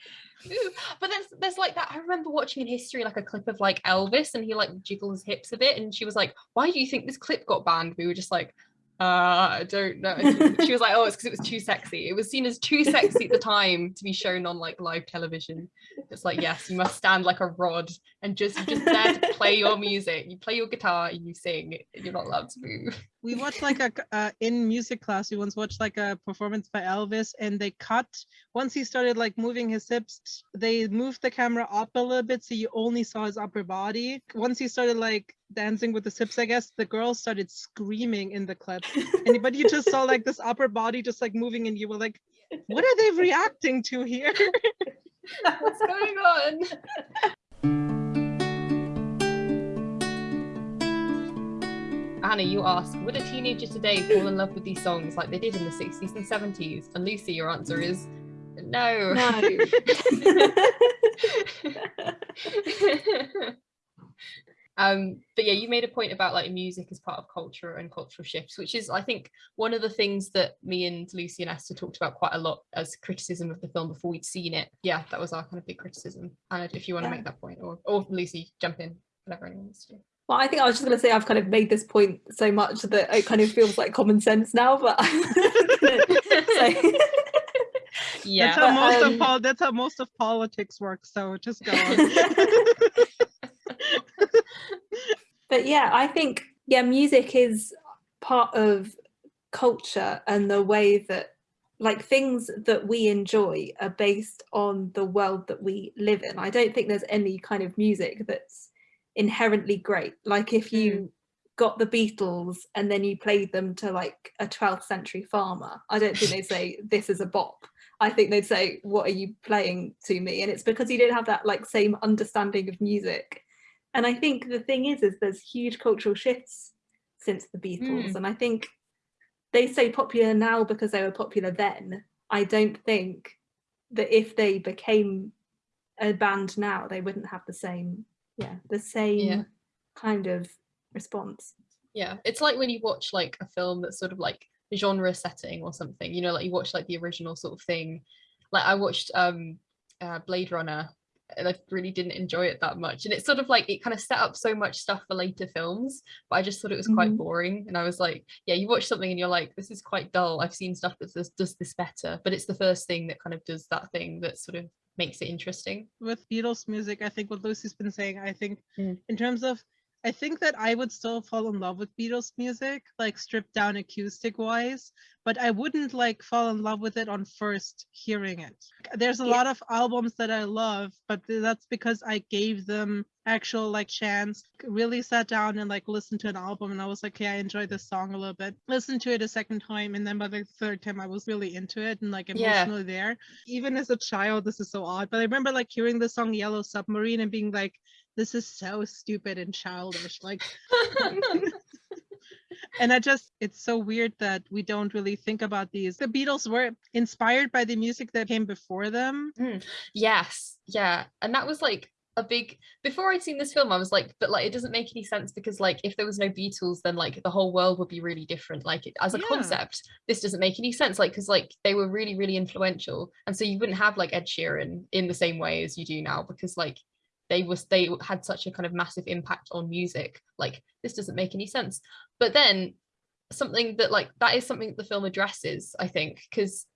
But there's there's like that. I remember watching in history like a clip of like Elvis and he like jiggles his hips a bit, and she was like, "Why do you think this clip got banned?" We were just like, uh, I don't know. She was like, oh, it's because it was too sexy. It was seen as too sexy at the time to be shown on like live television. It's like, yes, you must stand like a rod and just just there to play your music. You play your guitar and you sing. You're not allowed to move. We watched like a uh, in music class. We once watched like a performance by Elvis, and they cut once he started like moving his hips. They moved the camera up a little bit so you only saw his upper body. Once he started like dancing with the hips, I guess the girls started screaming in the clip. and but you just saw like this upper body just like moving, and you were like, "What are they reacting to here?" What's going on? Anna, you ask, would a teenager today fall in love with these songs like they did in the 60s and 70s? And Lucy, your answer is no. No. um, but yeah, you made a point about like music as part of culture and cultural shifts, which is, I think, one of the things that me and Lucy and Esther talked about quite a lot as criticism of the film before we'd seen it. Yeah, that was our kind of big criticism. And if you want to make that point, or or Lucy, jump in, whatever anyone wants to do. Well, I think I was just going to say I've kind of made this point so much that it kind of feels like common sense now, but yeah, that's how most um, of pol- that's how most of politics works. So just go on. but yeah, I think yeah, music is part of culture and the way that like things that we enjoy are based on the world that we live in. I don't think there's any kind of music that's inherently great. Like if you mm. got the Beatles and then you played them to like a 12th century farmer, I don't think they'd say this is a bop. I think they'd say, what are you playing to me? And it's because you didn't have that like same understanding of music. And I think the thing is, is there's huge cultural shifts since the Beatles. Mm. And I think they say popular now because they were popular then. I don't think that if they became a band now, they wouldn't have the same yeah the same yeah. kind of response yeah it's like when you watch like a film that's sort of like genre setting or something you know like you watch like the original sort of thing like i watched um uh, blade runner and I really didn't enjoy it that much. And it's sort of like it kind of set up so much stuff for later films, but I just thought it was quite mm-hmm. boring. And I was like, yeah, you watch something and you're like, this is quite dull. I've seen stuff that does, does this better, but it's the first thing that kind of does that thing that sort of makes it interesting. With Beatles music, I think what Lucy's been saying, I think mm. in terms of I think that I would still fall in love with Beatles music, like stripped down acoustic wise, but I wouldn't like fall in love with it on first hearing it. There's a yeah. lot of albums that I love, but that's because I gave them actual like chance, really sat down and like listened to an album and I was like, okay, I enjoyed this song a little bit. Listened to it a second time and then by the third time I was really into it and like emotionally yeah. there. Even as a child, this is so odd, but I remember like hearing the song Yellow Submarine and being like, this is so stupid and childish like and i just it's so weird that we don't really think about these the beatles were inspired by the music that came before them mm. yes yeah and that was like a big before I'd seen this film I was like but like it doesn't make any sense because like if there was no Beatles then like the whole world would be really different like as a yeah. concept this doesn't make any sense like because like they were really really influential and so you wouldn't have like Ed Sheeran in the same way as you do now because like they was they had such a kind of massive impact on music like this doesn't make any sense. But then something that like that is something that the film addresses i think because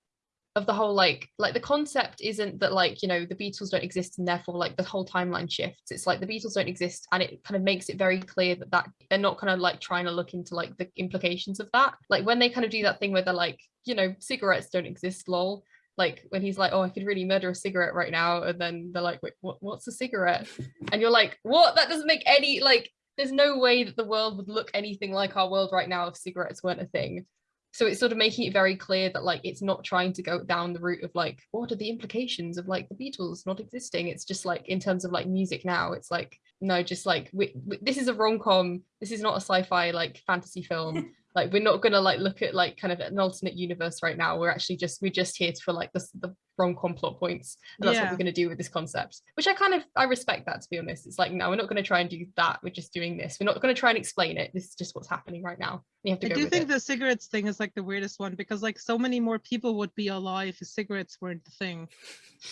of the whole like like the concept isn't that like you know the beatles don't exist and therefore like the whole timeline shifts. It's like the beatles don't exist and it kind of makes it very clear that that they're not kind of like trying to look into like the implications of that. Like when they kind of do that thing where they're like you know cigarettes don't exist lol like when he's like, oh, I could really murder a cigarette right now. And then they're like, wait, what, what's a cigarette? And you're like, what? That doesn't make any, like, there's no way that the world would look anything like our world right now if cigarettes weren't a thing. So it's sort of making it very clear that like it's not trying to go down the route of like what are the implications of like the Beatles not existing. It's just like in terms of like music now, it's like no, just like we, we, this is a rom com. This is not a sci-fi like fantasy film. like we're not gonna like look at like kind of an alternate universe right now. We're actually just we're just here for like the, the rom-com plot points. And that's yeah. what we're going to do with this concept which i kind of i respect that to be honest. It's like no we're not going to try and do that. We're just doing this. We're not going to try and explain it. This is just what's happening right now. You have to i do think it. the cigarettes thing is like the weirdest one because like so many more people would be alive if cigarettes weren't the thing.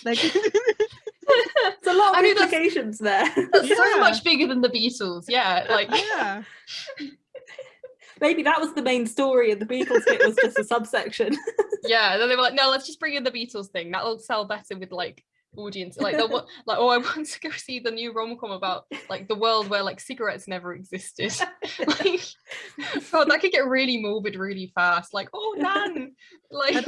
Like it's a lot of I mean, implications that's, there. that's yeah. so much bigger than the beatles. Yeah like yeah maybe that was the main story and the Beatles bit was just a subsection. yeah, then they were like, no, let's just bring in the Beatles thing. That'll sell better with like audience like like oh i want to go see the new rom-com about like the world where like cigarettes never existed like god oh, that could get really morbid really fast like oh nan like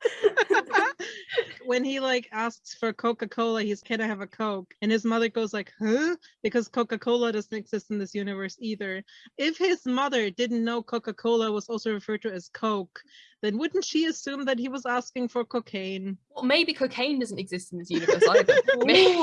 when he like asks for Coca-Cola, he's can I have a Coke? And his mother goes like, huh? Because Coca-Cola doesn't exist in this universe either. If his mother didn't know Coca-Cola was also referred to as Coke, then wouldn't she assume that he was asking for cocaine? Well, maybe cocaine doesn't exist in this universe either. maybe,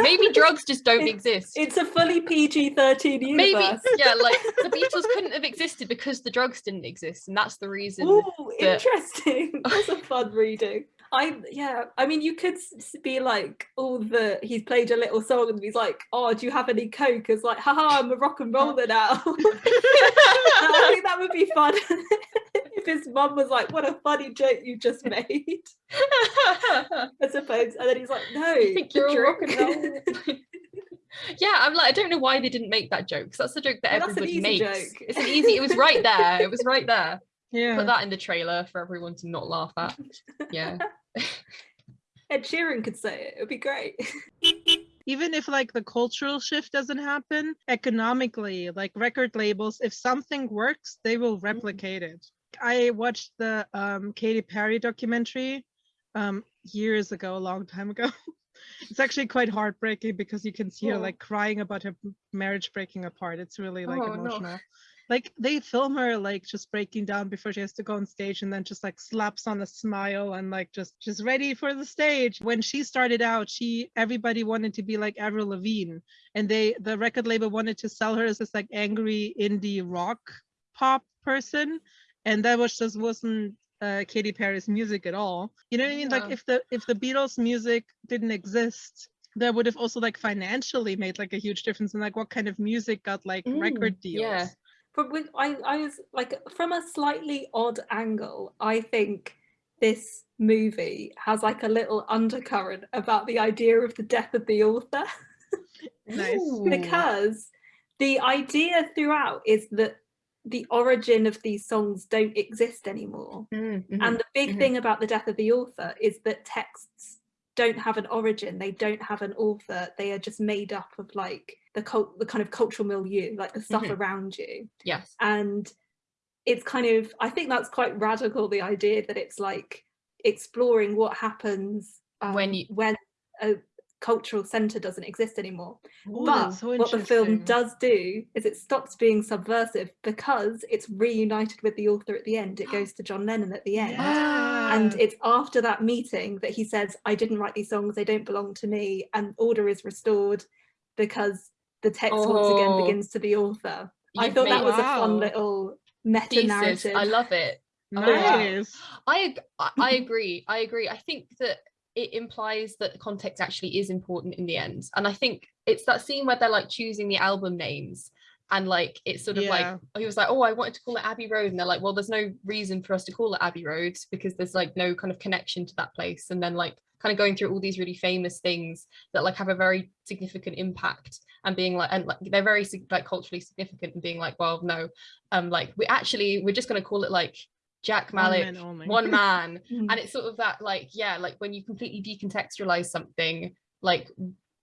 maybe, drugs just don't exist. It's a fully PG-13 universe. Maybe, yeah, like the Beatles couldn't have existed because the drugs didn't exist, and that's the reason. Ooh, that... interesting. That's a fun reading. I yeah, I mean, you could be like, oh, the he's played a little song and he's like, oh, do you have any coke? It's like, haha, I'm a rock and oh. roller now. I think that would be fun if his mum was like, what a funny joke you just made. I suppose, and then he's like, no, I think you're a rock and roll. yeah, I'm like, I don't know why they didn't make that joke because that's the joke that well, everybody makes. Joke. It's an easy. It was right there. It was right there. Yeah. Put that in the trailer for everyone to not laugh at. Yeah. Ed Sheeran could say it. It would be great. Even if like the cultural shift doesn't happen, economically, like record labels, if something works, they will mm-hmm. replicate it. I watched the um, Katy Perry documentary um, years ago, a long time ago. it's actually quite heartbreaking because you can see oh. her like crying about her marriage breaking apart. It's really like oh, emotional. No like they film her like just breaking down before she has to go on stage and then just like slaps on a smile and like just just ready for the stage when she started out she everybody wanted to be like avril lavigne and they the record label wanted to sell her as this like angry indie rock pop person and that was just wasn't uh, Katy Perry's music at all. You know what I mean? Yeah. Like if the if the Beatles music didn't exist, that would have also like financially made like a huge difference in like what kind of music got like mm, record deals. Yeah from with I, I was like from a slightly odd angle i think this movie has like a little undercurrent about the idea of the death of the author nice. because the idea throughout is that the origin of these songs don't exist anymore mm -hmm. and the big mm -hmm. thing about the death of the author is that texts don't have an origin they don't have an author they are just made up of like the cult the kind of cultural milieu like the stuff mm-hmm. around you. Yes. And it's kind of i think that's quite radical the idea that it's like exploring what happens um, when you when a cultural center doesn't exist anymore. Ooh, but so what the film does do is it stops being subversive because it's reunited with the author at the end. It goes to john lennon at the end. Yeah. and it's after that meeting that he says i didn't write these songs they don't belong to me and order is restored because the text oh. once again oh. begins to the author. You've i thought that was wow. a fun little meta narrative i love it. Nice. Oh, I, I agree. I agree. I think that it implies that the context actually is important in the end. And i think it's that scene where they're like choosing the album names and like it's sort of yeah. like he was like oh i wanted to call it abbey road. And they're like well there's no reason for us to call it abbey road because there's like no kind of connection to that place. And then like kind of going through all these really famous things that like have a very significant impact and being like and like they're very like culturally significant and being like well no um like we actually we're just going to call it like Jack Malik, one man, one man. Mm. and it's sort of that like yeah like when you completely decontextualize something like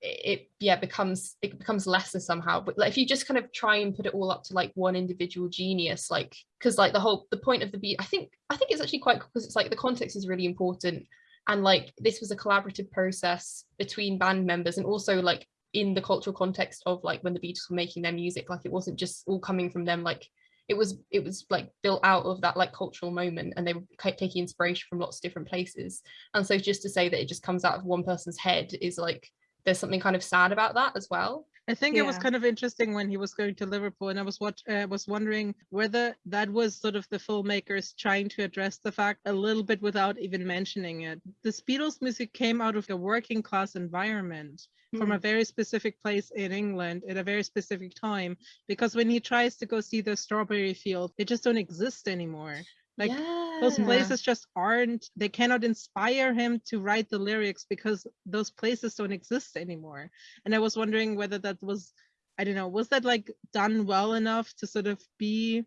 it, yeah becomes it becomes lesser somehow but like if you just kind of try and put it all up to like one individual genius like because like the whole the point of the beat I think I think it's actually quite because it's like the context is really important and like this was a collaborative process between band members and also like in the cultural context of like when the Beatles were making their music like it wasn't just all coming from them like it was it was like built out of that like cultural moment and they were taking inspiration from lots of different places. And so just to say that it just comes out of one person's head is like there's something kind of sad about that as well I think yeah. it was kind of interesting when he was going to Liverpool, and I was what uh, was wondering whether that was sort of the filmmakers trying to address the fact a little bit without even mentioning it. The Beatles music came out of a working class environment mm. from a hmm. very specific place in England at a very specific time. Because when he tries to go see the strawberry field, they just don't exist anymore. Like yeah. those places just aren't, they cannot inspire him to write the lyrics because those places don't exist anymore. And I was wondering whether that was, I don't know, was that like done well enough to sort of be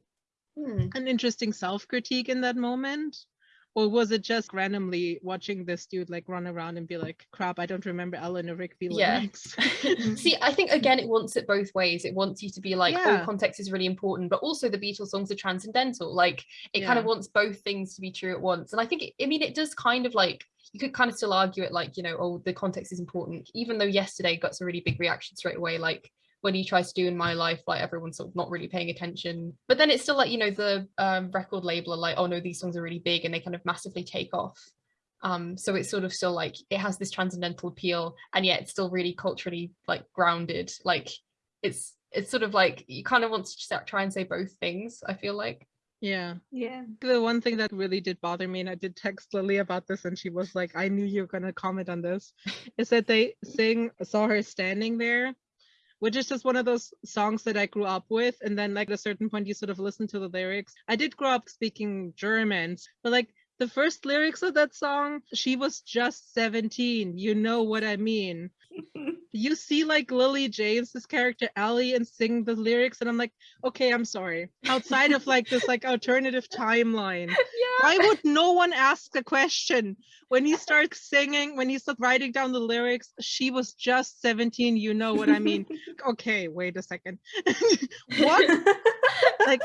hmm. an interesting self critique in that moment? Or was it just randomly watching this dude like run around and be like crap i don't remember eleanor rigby lyrics yeah. see i think again it wants it both ways it wants you to be like oh, yeah. oh context is really important but also the beatles songs are transcendental like it yeah. kind of wants both things to be true at once and i think it, i mean it does kind of like you could kind of still argue it like you know oh the context is important even though yesterday got a really big reaction straight away like when he tries to do in my life like everyone's sort of not really paying attention but then it's still like you know the um, record label are like oh no these songs are really big and they kind of massively take off um so it's sort of still like it has this transcendental appeal and yet it's still really culturally like grounded like it's it's sort of like you kind of want to try and say both things i feel like yeah. Yeah. The one thing that really did bother me, and I did text Lily about this, and she was like, I knew you were going to comment on this, is that they sing, saw her standing there which is just one of those songs that I grew up with. And then like at a certain point you sort of listen to the lyrics. I did grow up speaking German, but like the first lyrics of that song, she was just 17. You know what I mean. You see like Lily James's character Ellie and sing the lyrics, and I'm like, okay, I'm sorry. Outside of like this like alternative timeline, yeah. why would no one ask a question when he starts singing, when he starts writing down the lyrics? She was just 17. You know what I mean? okay, wait a second. what? like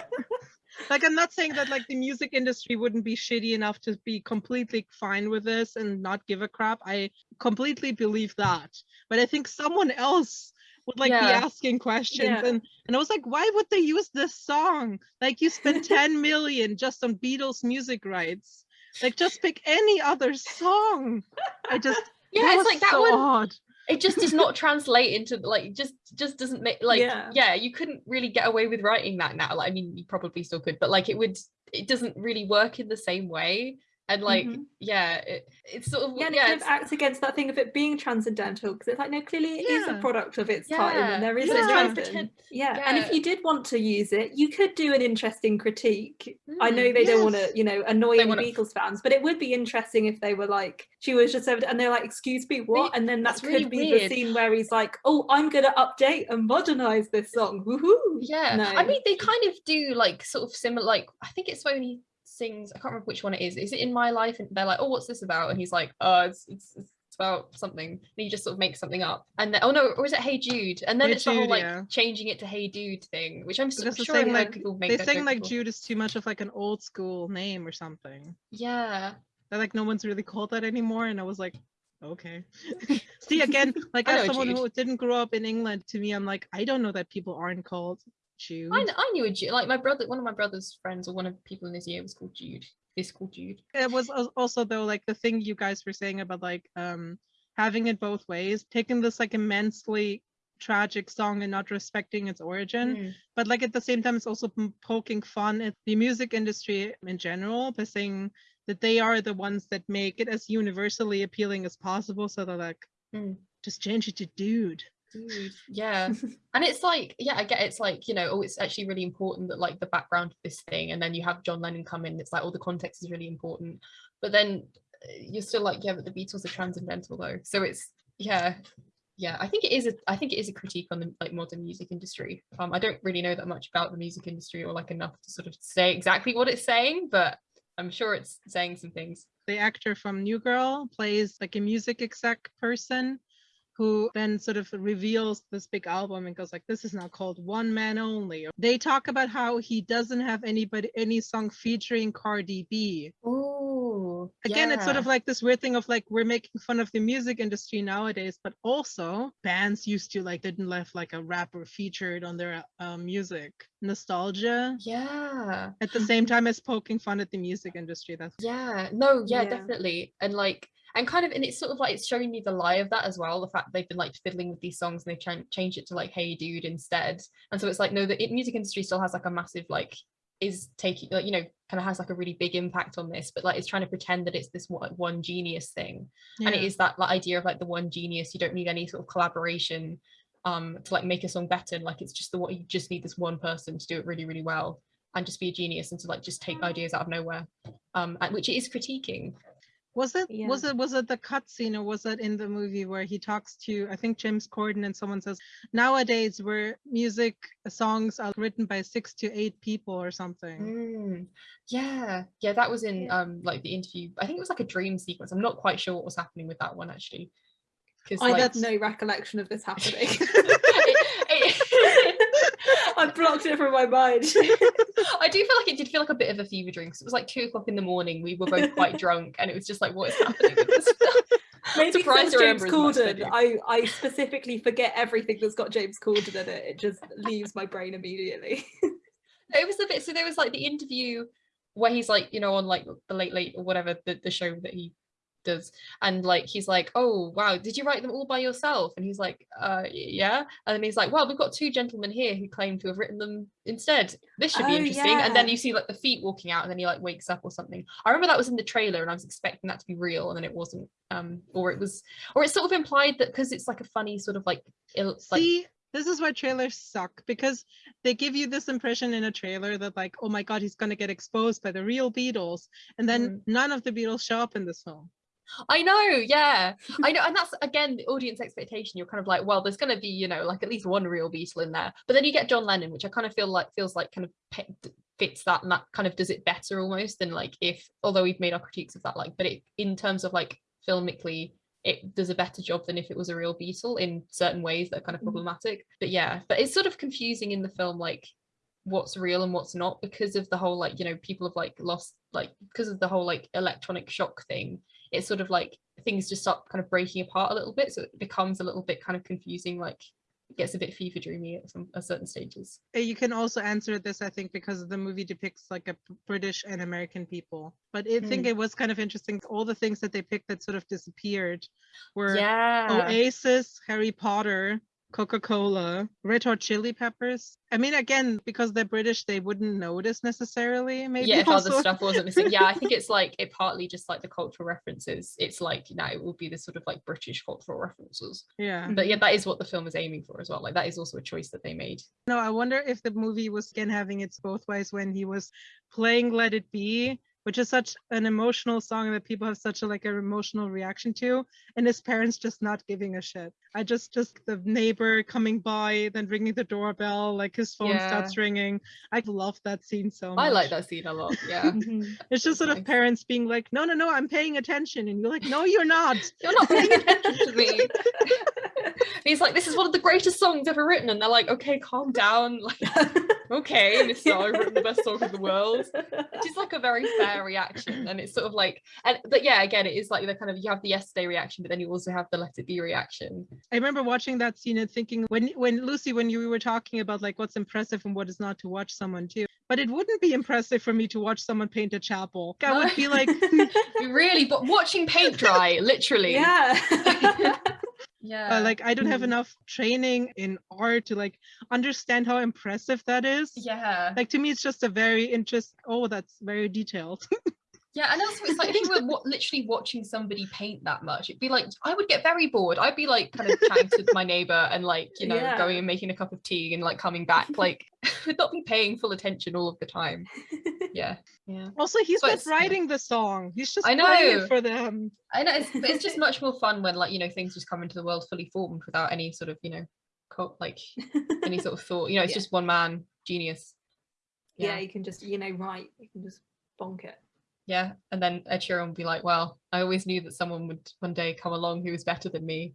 like i'm not saying that like the music industry wouldn't be shitty enough to be completely fine with this and not give a crap. I completely believe that. But i think someone else would like yeah. be asking questions yeah. and and i was like why would they use this song? Like you spent 10 million just on beatles music rights. Like just pick any other song. I just yeah it's like that so one odd it just does not translate into like just just doesn't make like yeah. yeah you couldn't really get away with writing that now like i mean you probably still could but like it would it doesn't really work in the same way and like mm-hmm. yeah it, it's sort of yeah, and yeah, it kind of acts against that thing of it being transcendental because it's like no clearly it yeah. is a product of its yeah. time and there is yeah. a yeah. and if you did want to use it you could do an interesting critique mm, i know they yes. don't want to you know annoy any wanna... beatles fans but it would be interesting if they were like she was just over and they're like excuse me what and then that That's could really be weird. the scene where he's like oh i'm gonna update and modernize this song Woohoo! yeah no. i mean they kind of do like sort of similar like i think it's when he sings i can't remember which one it is. Is it in my life? And they're like oh what's this about? And he's like oh it's it's, it's about something. And he just sort of makes something up. And then oh no or is it hey jude? And then hey it's jude, the whole like yeah. changing it to hey dude thing which i'm sure saying, like people make they saying like jude is too much of like an old school name or something. Yeah. That like no one's really called that anymore. And i was like okay. See again like as someone jude. who didn't grow up in england to me i'm like i don't know that people aren't called Jude. I, I knew a Jude. Like my brother, one of my brother's friends, or one of the people in his year was called Jude. Is called Jude. It was also though like the thing you guys were saying about like um having it both ways, taking this like immensely tragic song and not respecting its origin mm. but like at the same time it's also poking fun at the music industry in general by saying that they are the ones that make it as universally appealing as possible so they're like mm. just change it to dude Dude, yeah. And it's like yeah i get it's like you know oh it's actually really important that like the background of this thing and then you have john lennon come in it's like all the context is really important. But then uh, you're still like yeah but the beatles are transcendental though. So it's yeah. Yeah i think it is a i think it is a critique on the like modern music industry. Um i don't really know that much about the music industry or like enough to sort of say exactly what it's saying but i'm sure it's saying some things. The actor from new girl plays like a music exec person who then sort of reveals this big album and goes like this is now called one man only. They talk about how he doesn't have anybody any song featuring cardi b. Oh again yeah. it's sort of like this weird thing of like we're making fun of the music industry nowadays but also bands used to like didn't have like a rapper featured on their uh, music. Nostalgia. Yeah. At the same time as poking fun at the music industry that's yeah no yeah, yeah. definitely. And like and kind of and it's sort of like it's showing me the lie of that as well the fact they've been like fiddling with these songs and they've ch- changed it to like hey dude instead. And so it's like no the music industry still has like a massive like is taking like you know kind of has like a really big impact on this but like it's trying to pretend that it's this one, one genius thing. Yeah. and it is that like idea of like the one genius you don't need any sort of collaboration um to like make a song better and like it's just the what you just need this one person to do it really really well and just be a genius and to like just take ideas out of nowhere um which it is critiquing was it yeah. was it was it the cutscene or was it in the movie where he talks to I think James Corden and someone says nowadays where music songs are written by six to eight people or something. Mm. Yeah, yeah, that was in yeah. um like the interview. I think it was like a dream sequence. I'm not quite sure what was happening with that one actually. I like... had no recollection of this happening. I blocked it from my mind. I do feel like it did feel like a bit of a fever dream because it was like two o'clock in the morning. We were both quite drunk, and it was just like, what is happening with this? Maybe James Corden, I, I specifically forget everything that's got James Corden in it. It just leaves my brain immediately. it was a bit so there was like the interview where he's like, you know, on like the late late or whatever the, the show that he and like he's like oh wow did you write them all by yourself? And he's like uh yeah. And then he's like well we've got two gentlemen here who claim to have written them instead. This should be oh, interesting. Yeah. and then you see like the feet walking out and then he like wakes up or something. I remember that was in the trailer and i was expecting that to be real and then it wasn't um or it was or it's sort of implied that because it's like a funny sort of like Ill, see like, this is why trailers suck because they give you this impression in a trailer that like oh my god he's going to get exposed by the real beatles and then mm. none of the beatles show up in this film I know, yeah. I know, and that's again the audience expectation. You're kind of like, well, there's going to be, you know, like at least one real Beatle in there. But then you get John Lennon, which I kind of feel like feels like kind of fits that and that kind of does it better almost than like if, although we've made our critiques of that, like, but it in terms of like filmically, it does a better job than if it was a real Beatle in certain ways that are kind of mm. problematic. But yeah, but it's sort of confusing in the film, like what's real and what's not because of the whole like you know people have like lost like because of the whole like electronic shock thing it's sort of like things just start kind of breaking apart a little bit so it becomes a little bit kind of confusing like it gets a bit fever dreamy at some at certain stages you can also answer this i think because the movie depicts like a british and american people but i think mm. it was kind of interesting all the things that they picked that sort of disappeared were yeah. oasis harry potter Coca-Cola, Red Hot Chili Peppers. I mean, again, because they're British, they wouldn't notice necessarily. Maybe yeah, if also. other stuff wasn't missing. Yeah, I think it's like it partly just like the cultural references. It's like you know, it will be the sort of like British cultural references. Yeah, but yeah, that is what the film is aiming for as well. Like that is also a choice that they made. No, I wonder if the movie was again having its both ways when he was playing Let It Be which is such an emotional song that people have such a like an emotional reaction to, and his parents just not giving a shit. I just just the neighbor coming by, then ringing the doorbell, like his phone yeah. starts ringing. I love that scene so much. I like that scene a lot. Yeah, mm-hmm. it's just sort of parents being like, "No, no, no, I'm paying attention," and you're like, "No, you're not. you're not paying attention to me." he's like, "This is one of the greatest songs ever written," and they're like, "Okay, calm down." Like, okay, this song I've written the best song in the world. Which is like a very fair reaction. And it's sort of like and but yeah, again, it is like the kind of you have the yesterday reaction, but then you also have the let it be reaction. I remember watching that scene and thinking when when Lucy, when you were talking about like what's impressive and what is not to watch someone do. But it wouldn't be impressive for me to watch someone paint a chapel. I would be like really, but watching paint dry, literally. Yeah. yeah uh, like i don't have mm. enough training in art to like understand how impressive that is yeah like to me it's just a very interest oh that's very detailed Yeah, and also it's like if you were w- literally watching somebody paint that much, it'd be like I would get very bored. I'd be like kind of chatting to my neighbor and like you know yeah. going and making a cup of tea and like coming back. Like would not be paying full attention all of the time. Yeah, yeah. Also, he's but not writing the song. He's just I know for them. I know, it's, it's just much more fun when like you know things just come into the world fully formed without any sort of you know, cult, like any sort of thought. You know, it's yeah. just one man genius. Yeah. yeah, you can just you know write. You can just bonk it yeah and then ed sheeran would be like well i always knew that someone would one day come along who was better than me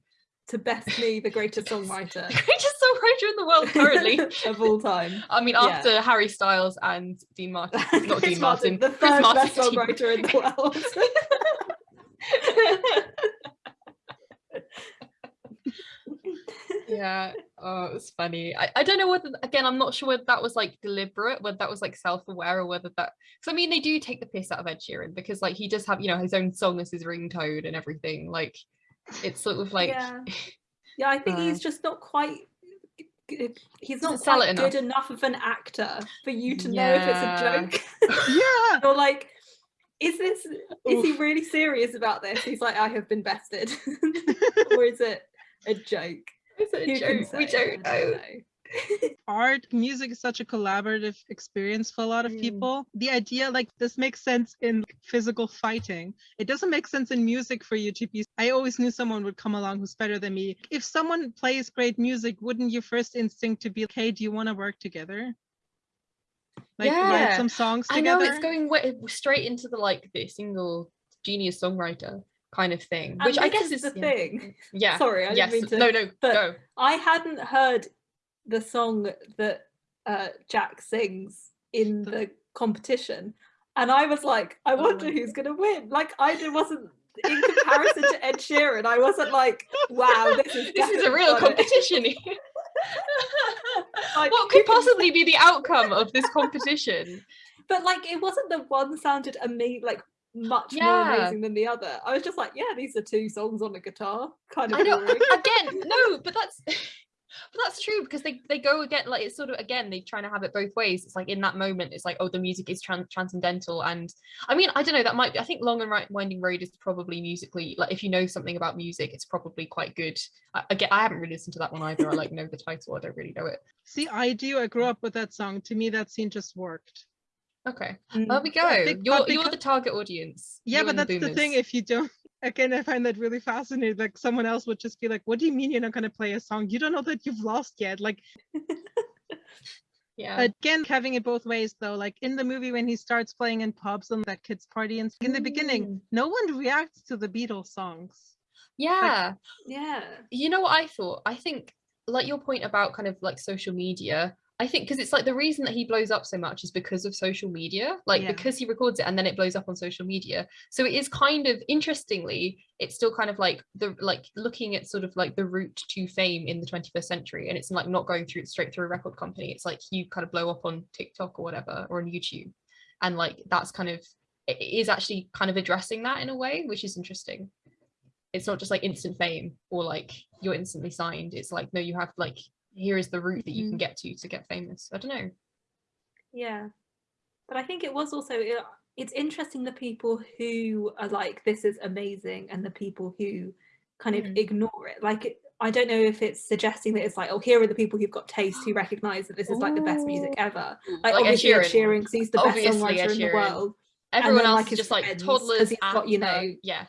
to best me the greatest songwriter the greatest songwriter in the world currently. Of all time. I mean after yeah. harry styles and dean martin. Not dean martin, martin. the third best songwriter in the world. Yeah. Oh it was funny. I, I don't know whether again i'm not sure whether that was like deliberate whether that was like self-aware or whether that because i mean they do take the piss out of ed sheeran because like he does have you know his own song as his ringtone and everything. Like it's sort of like yeah, yeah i think uh, he's just not quite Uh, he's not quite enough. good enough of an actor for you to yeah. know if it's a joke yeah or like is this is he really serious about this he's like i have been bested or is it a joke Is it a joke? We don't know. art music is such a collaborative experience for a lot of mm. people the idea like this makes sense in physical fighting it doesn't make sense in music for you to be i always knew someone would come along who's better than me if someone plays great music wouldn't your first instinct to be okay do you want to work together like yeah. write some songs together i know it's going straight into the like the single genius songwriter kind of thing and which i guess is, is the yeah. thing yeah sorry i yes. didn't mean to no no but go. i hadn't heard the song that uh, jack sings in the competition and i was like i oh wonder oh who's gonna win like i wasn't in comparison to ed sheeran i wasn't like wow this is this is a real competition like, what could possibly be the outcome of this competition but like it wasn't the one sounded amazing like much yeah. more amazing than the other. I was just like, yeah, these are two songs on a guitar. Kind of. I know. again, no, but that's. But that's true because they, they go again like it's sort of again they're trying to have it both ways it's like in that moment it's like oh the music is trans- transcendental and I mean I don't know that might be I think Long and right Winding Road is probably musically like if you know something about music it's probably quite good I, again I haven't really listened to that one either I like know the title I don't really know it see I do I grew up with that song to me that scene just worked Okay, mm. there we go. You're you're the target audience. Yeah, you but that's the, the thing. If you don't, again, I find that really fascinating. Like someone else would just be like, "What do you mean you're not going to play a song? You don't know that you've lost yet." Like, yeah. Again, having it both ways though. Like in the movie when he starts playing in pubs and that kids party, and in the mm. beginning, no one reacts to the Beatles songs. Yeah, like, yeah. You know what I thought? I think like your point about kind of like social media I think because it's like the reason that he blows up so much is because of social media, like yeah. because he records it and then it blows up on social media. So it is kind of interestingly, it's still kind of like the like looking at sort of like the route to fame in the 21st century, and it's like not going through straight through a record company. It's like you kind of blow up on TikTok or whatever or on YouTube, and like that's kind of it is actually kind of addressing that in a way, which is interesting. It's not just like instant fame or like you're instantly signed. It's like no, you have like here is the route that you can mm. get to to get famous. I don't know. Yeah. But i think it was also it's interesting the people who are like this is amazing and the people who kind of mm. ignore it. Like i don't know if it's suggesting that it's like oh here are the people who've got taste who recognize that this is like the best music ever. Like, like obviously Ed Sheeran, because he's the best songwriter in the world. Everyone else like, is just like toddlers. He's got, you know, yeah,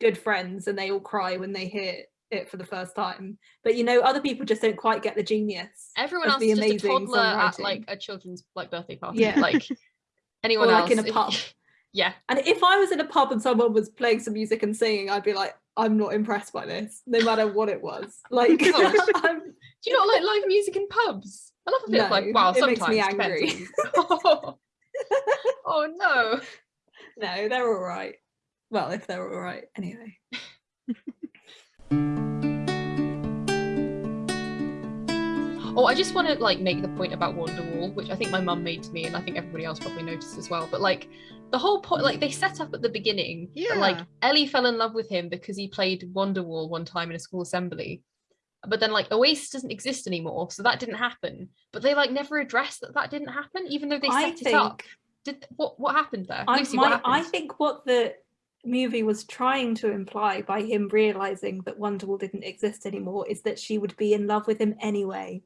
good friends, and they all cry when they hear it for the first time. But you know, other people just don't quite get the genius. Everyone else is just a toddler at like a children's like birthday party. Yeah. Like anyone or, else like in a pub. yeah. And if I was in a pub and someone was playing some music and singing, I'd be like, I'm not impressed by this, no matter what it was. Like, do you not like live music in pubs? I love no, of like, wow, it sometimes makes me angry. oh. oh no. No, they're all right. Well, if they're all right, anyway. Oh, I just want to like make the point about Wonderwall, which I think my mum made to me, and I think everybody else probably noticed as well. But like the whole point, like they set up at the beginning, yeah. That, like Ellie fell in love with him because he played Wonderwall one time in a school assembly. But then like Oasis doesn't exist anymore, so that didn't happen. But they like never addressed that that didn't happen, even though they set I it think, up. Did what what happened there? I, Lucy, my, happened? I think what the movie was trying to imply by him realizing that Wonderwall didn't exist anymore is that she would be in love with him anyway.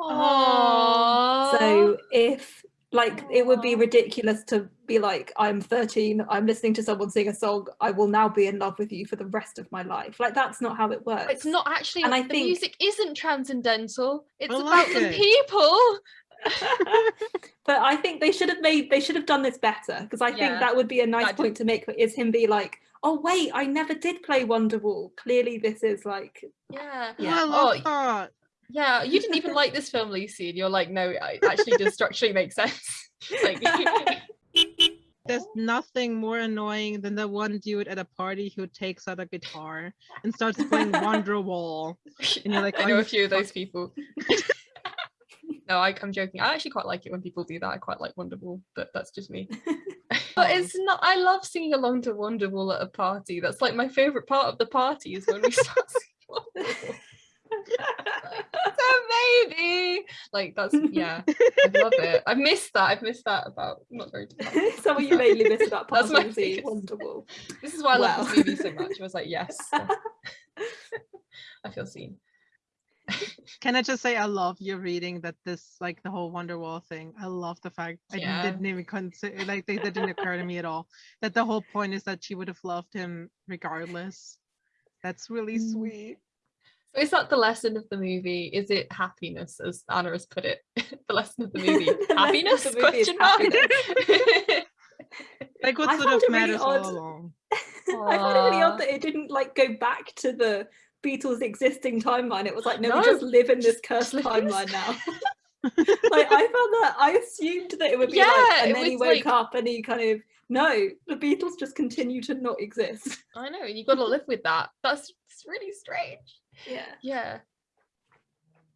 Aww. So if like it would be ridiculous to be like i'm 13 i'm listening to someone sing a song i will now be in love with you for the rest of my life. Like that's not how it works. it's not actually and i the think music isn't transcendental it's I about like the people but i think they should have made they should have done this better because i yeah, think that would be a nice point to make is him be like oh wait i never did play wonderwall clearly this is like yeah yeah oh, that. Yeah, you didn't even like this film, Lucy, and you're like, no, it actually does structurally make sense. like there's nothing more annoying than the one dude at a party who takes out a guitar and starts playing Wonderwall. And you're like, I know a few of those people. No, I, am joking. I actually quite like it when people do that. I quite like Wonderwall, but that's just me. but it's not. I love singing along to Wonderwall at a party. That's like my favorite part of the party is when we start singing Wonderwall it's a. Like that's yeah, I love it. I've missed that. I've missed that about not very. so what you mainly missed about That's my Wonderwall. This is why I love this movie so much. I was like, yes, I feel seen. Can I just say I love your reading that this like the whole Wonderwall thing. I love the fact yeah. I didn't even consider like they, that didn't occur to me at all. That the whole point is that she would have loved him regardless. That's really mm. sweet. So is that the lesson of the movie? Is it happiness, as Anna has put it? the lesson of the movie. happiness? The movie Question mark. like what sort of matters really all along. I found it really odd that it didn't like go back to the Beatles existing timeline. It was like, no, no we just live in this cursed timeline now. like I found that I assumed that it would be yeah, like, and then he woke like... up and he kind of no, the Beatles just continue to not exist. I know, and you've got to live with that. That's really strange. Yeah. Yeah.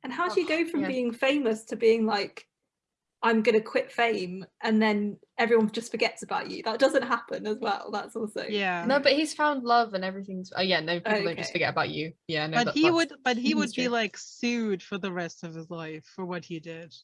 And how do oh, you go from yeah. being famous to being like, I'm gonna quit fame and then everyone just forgets about you? That doesn't happen as well. That's also yeah. No, but he's found love and everything's. Oh yeah, no, people okay. don't just forget about you. Yeah, no. But that, he would, but he would be like sued for the rest of his life for what he did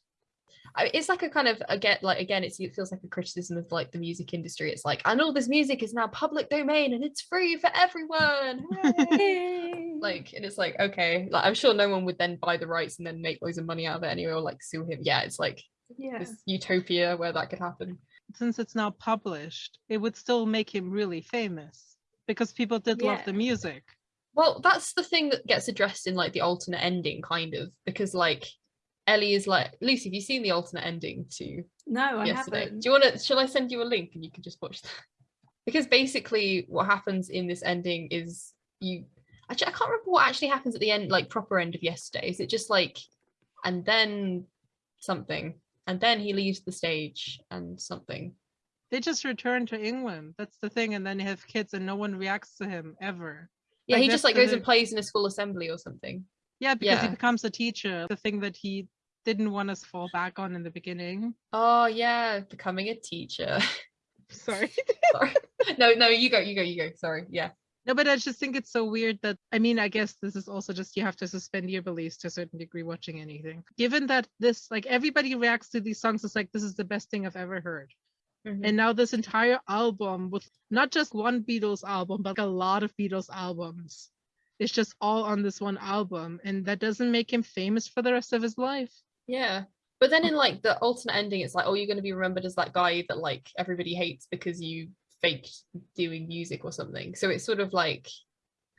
it's like a kind of again like again it feels like a criticism of like the music industry it's like and all this music is now public domain and it's free for everyone like and it's like okay like i'm sure no one would then buy the rights and then make loads of money out of it anyway or like sue him yeah it's like yeah this utopia where that could happen since it's now published it would still make him really famous because people did yeah. love the music well that's the thing that gets addressed in like the alternate ending kind of because like Ellie is like, Lucy, have you seen the alternate ending to No, I yesterday? haven't. Do you want to, shall I send you a link and you can just watch that? because basically what happens in this ending is you, actually, I can't remember what actually happens at the end, like proper end of yesterday. Is it just like, and then something, and then he leaves the stage and something. They just return to England. That's the thing. And then they have kids and no one reacts to him ever. Yeah, like, he just like goes and plays in a school assembly or something. Yeah, because yeah. he becomes a teacher. The thing that he didn't want us to fall back on in the beginning. Oh yeah, becoming a teacher. Sorry. Sorry. No, no, you go, you go, you go. Sorry. Yeah. No, but I just think it's so weird that I mean, I guess this is also just you have to suspend your beliefs to a certain degree watching anything. Given that this like everybody reacts to these songs as like this is the best thing I've ever heard. Mm-hmm. And now this entire album with not just one Beatles album, but like a lot of Beatles albums. It's just all on this one album. And that doesn't make him famous for the rest of his life. Yeah. But then in like the alternate ending, it's like, oh, you're going to be remembered as that guy that like everybody hates because you faked doing music or something. So it's sort of like,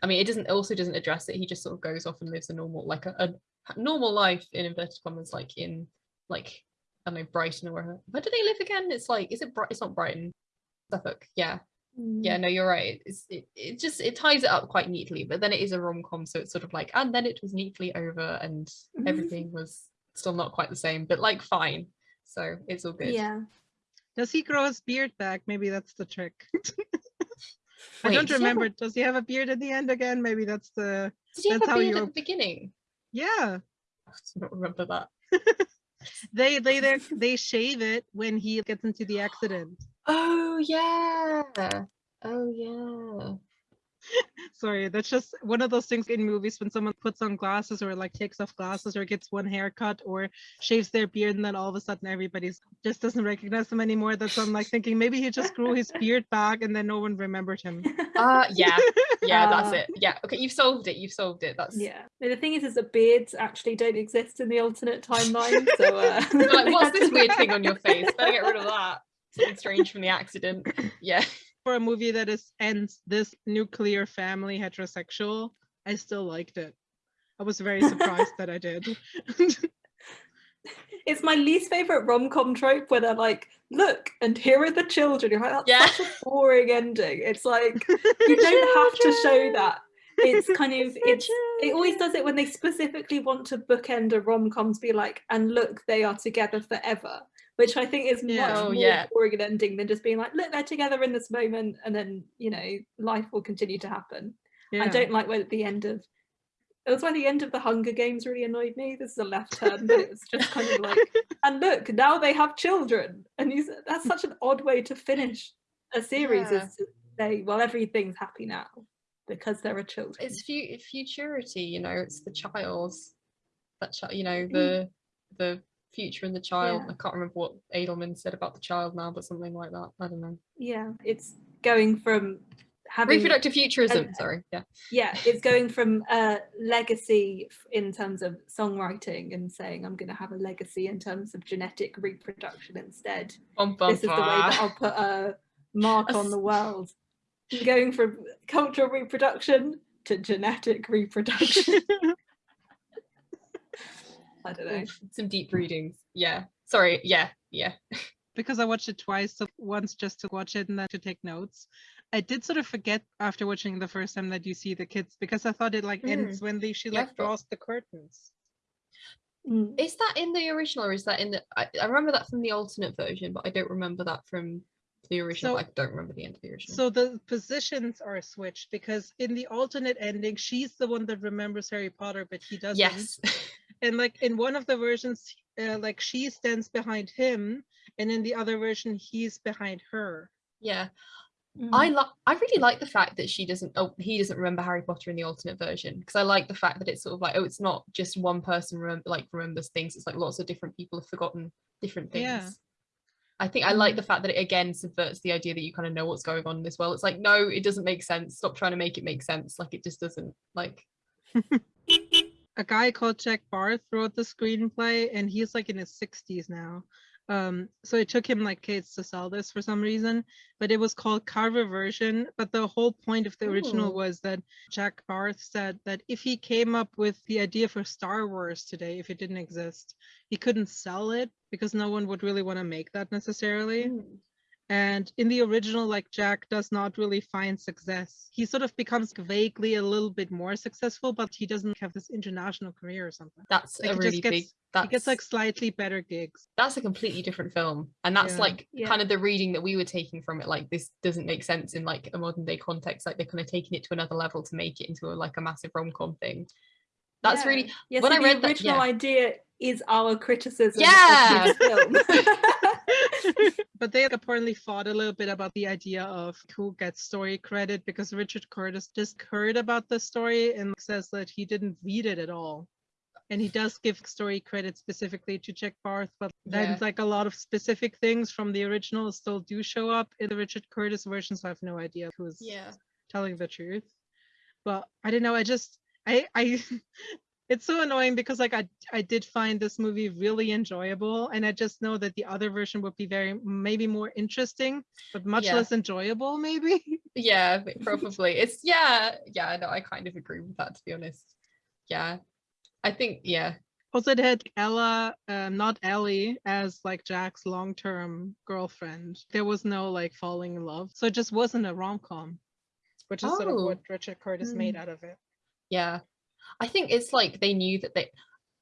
I mean, it doesn't also doesn't address it. He just sort of goes off and lives a normal, like a, a normal life in inverted commas, like in like I don't know Brighton or where. Where do they live again? It's like, is it? It's not Brighton, Suffolk. Yeah, yeah mm. no you're right it's, it, it just it ties it up quite neatly but then it is a rom-com so it's sort of like and then it was neatly over and everything was still not quite the same but like fine so it's all good yeah does he grow his beard back maybe that's the trick I don't remember. He a... Does he have a beard at the end again? Maybe that's the. Did he that's have a beard at the beginning? Yeah. I don't remember that. they they they they shave it when he gets into the accident. Oh yeah. Oh yeah. Sorry, that's just one of those things in movies when someone puts on glasses or like takes off glasses or gets one haircut or shaves their beard and then all of a sudden everybody's just doesn't recognize them anymore. That's I'm like thinking maybe he just grew his beard back and then no one remembered him. Uh yeah. Yeah, uh, that's it. Yeah. Okay, you've solved it. You've solved it. That's yeah. The thing is is that beards actually don't exist in the alternate timeline. So uh... like, what's this weird thing on your face? Better get rid of that. Something strange from the accident. Yeah for a movie that is ends this nuclear family heterosexual, I still liked it. I was very surprised that I did. it's my least favorite rom-com trope where they're like, look, and here are the children. You're like, that's yeah. such a boring ending. It's like you don't have to show that. It's kind of it's it always does it when they specifically want to bookend a rom-com to be like, and look, they are together forever which I think is yeah. much oh, more yeah. boring an ending than just being like, look, they're together in this moment, and then you know life will continue to happen. Yeah. I don't like when at the end of it was why the end of the Hunger Games really annoyed me. This is a left turn, but it was just kind of like, and look, now they have children, and you, that's such an odd way to finish a series yeah. is to say, well, everything's happy now because there are children. It's fu- futurity, you know. It's the child's that child, you know, the mm. the future and the child. Yeah. I can't remember what Edelman said about the child now, but something like that. I don't know. Yeah, it's going from having reproductive futurism. sorry, yeah. Yeah, it's going from a legacy in terms of songwriting and saying I'm going to have a legacy in terms of genetic reproduction instead. Bum, bum, this is the way that I'll put a mark on the world. going from cultural reproduction to genetic reproduction. I don't know. Some deep readings. Yeah. Sorry. Yeah. Yeah. because I watched it twice, so once just to watch it and then to take notes. I did sort of forget after watching the first time that you see the kids because I thought it like mm. ends when they she like yeah, draws the curtains. Mm. Is that in the original or is that in the I, I, remember that from the alternate version, but I don't remember that from the original. So, I don't remember the end of the original. So the positions are switched because in the alternate ending, she's the one that remembers Harry Potter, but he doesn't. Yes. and like in one of the versions uh, like she stands behind him and in the other version he's behind her yeah mm. i like i really like the fact that she doesn't oh he doesn't remember harry potter in the alternate version because i like the fact that it's sort of like oh it's not just one person remember like remembers things it's like lots of different people have forgotten different things yeah. I think I like the mm. fact that it again subverts the idea that you kind of know what's going on as well. It's like, no, it doesn't make sense. Stop trying to make it make sense. Like it just doesn't like a guy called Jack Barth wrote the screenplay and he's like in his 60s now. Um, so it took him like kids to sell this for some reason, but it was called Cover Version. But the whole point of the original was that Jack Barth said that if he came up with the idea for Star Wars today, if it didn't exist, he couldn't sell it because no one would really want to make that necessarily. Mm. And in the original, like Jack does not really find success. He sort of becomes vaguely a little bit more successful, but he doesn't have this international career or something. That's like a really gets, big. That's, he gets like slightly better gigs. That's a completely different film, and that's yeah. like yeah. kind of the reading that we were taking from it. Like this doesn't make sense in like a modern day context. Like they're kind of taking it to another level to make it into a, like a massive rom com thing. That's yeah. really yeah, when so I read the original that, idea is our criticism yeah. but they apparently fought a little bit about the idea of who gets story credit because Richard Curtis just heard about the story and says that he didn't read it at all. And he does give story credit specifically to Jack Barth, but then yeah. like a lot of specific things from the original still do show up in the Richard Curtis version, so I have no idea who's yeah. telling the truth. But I don't know, I just I I it's so annoying because like I I did find this movie really enjoyable and I just know that the other version would be very maybe more interesting but much yeah. less enjoyable maybe. Yeah, probably. It's yeah, yeah, no, I kind of agree with that to be honest. Yeah. I think yeah. Also it had Ella, um, not Ellie, as like Jack's long-term girlfriend. There was no like falling in love. So it just wasn't a rom-com, which is oh. sort of what oh. Richard Curtis mm. made out of it. Yeah. I think it's like they knew that they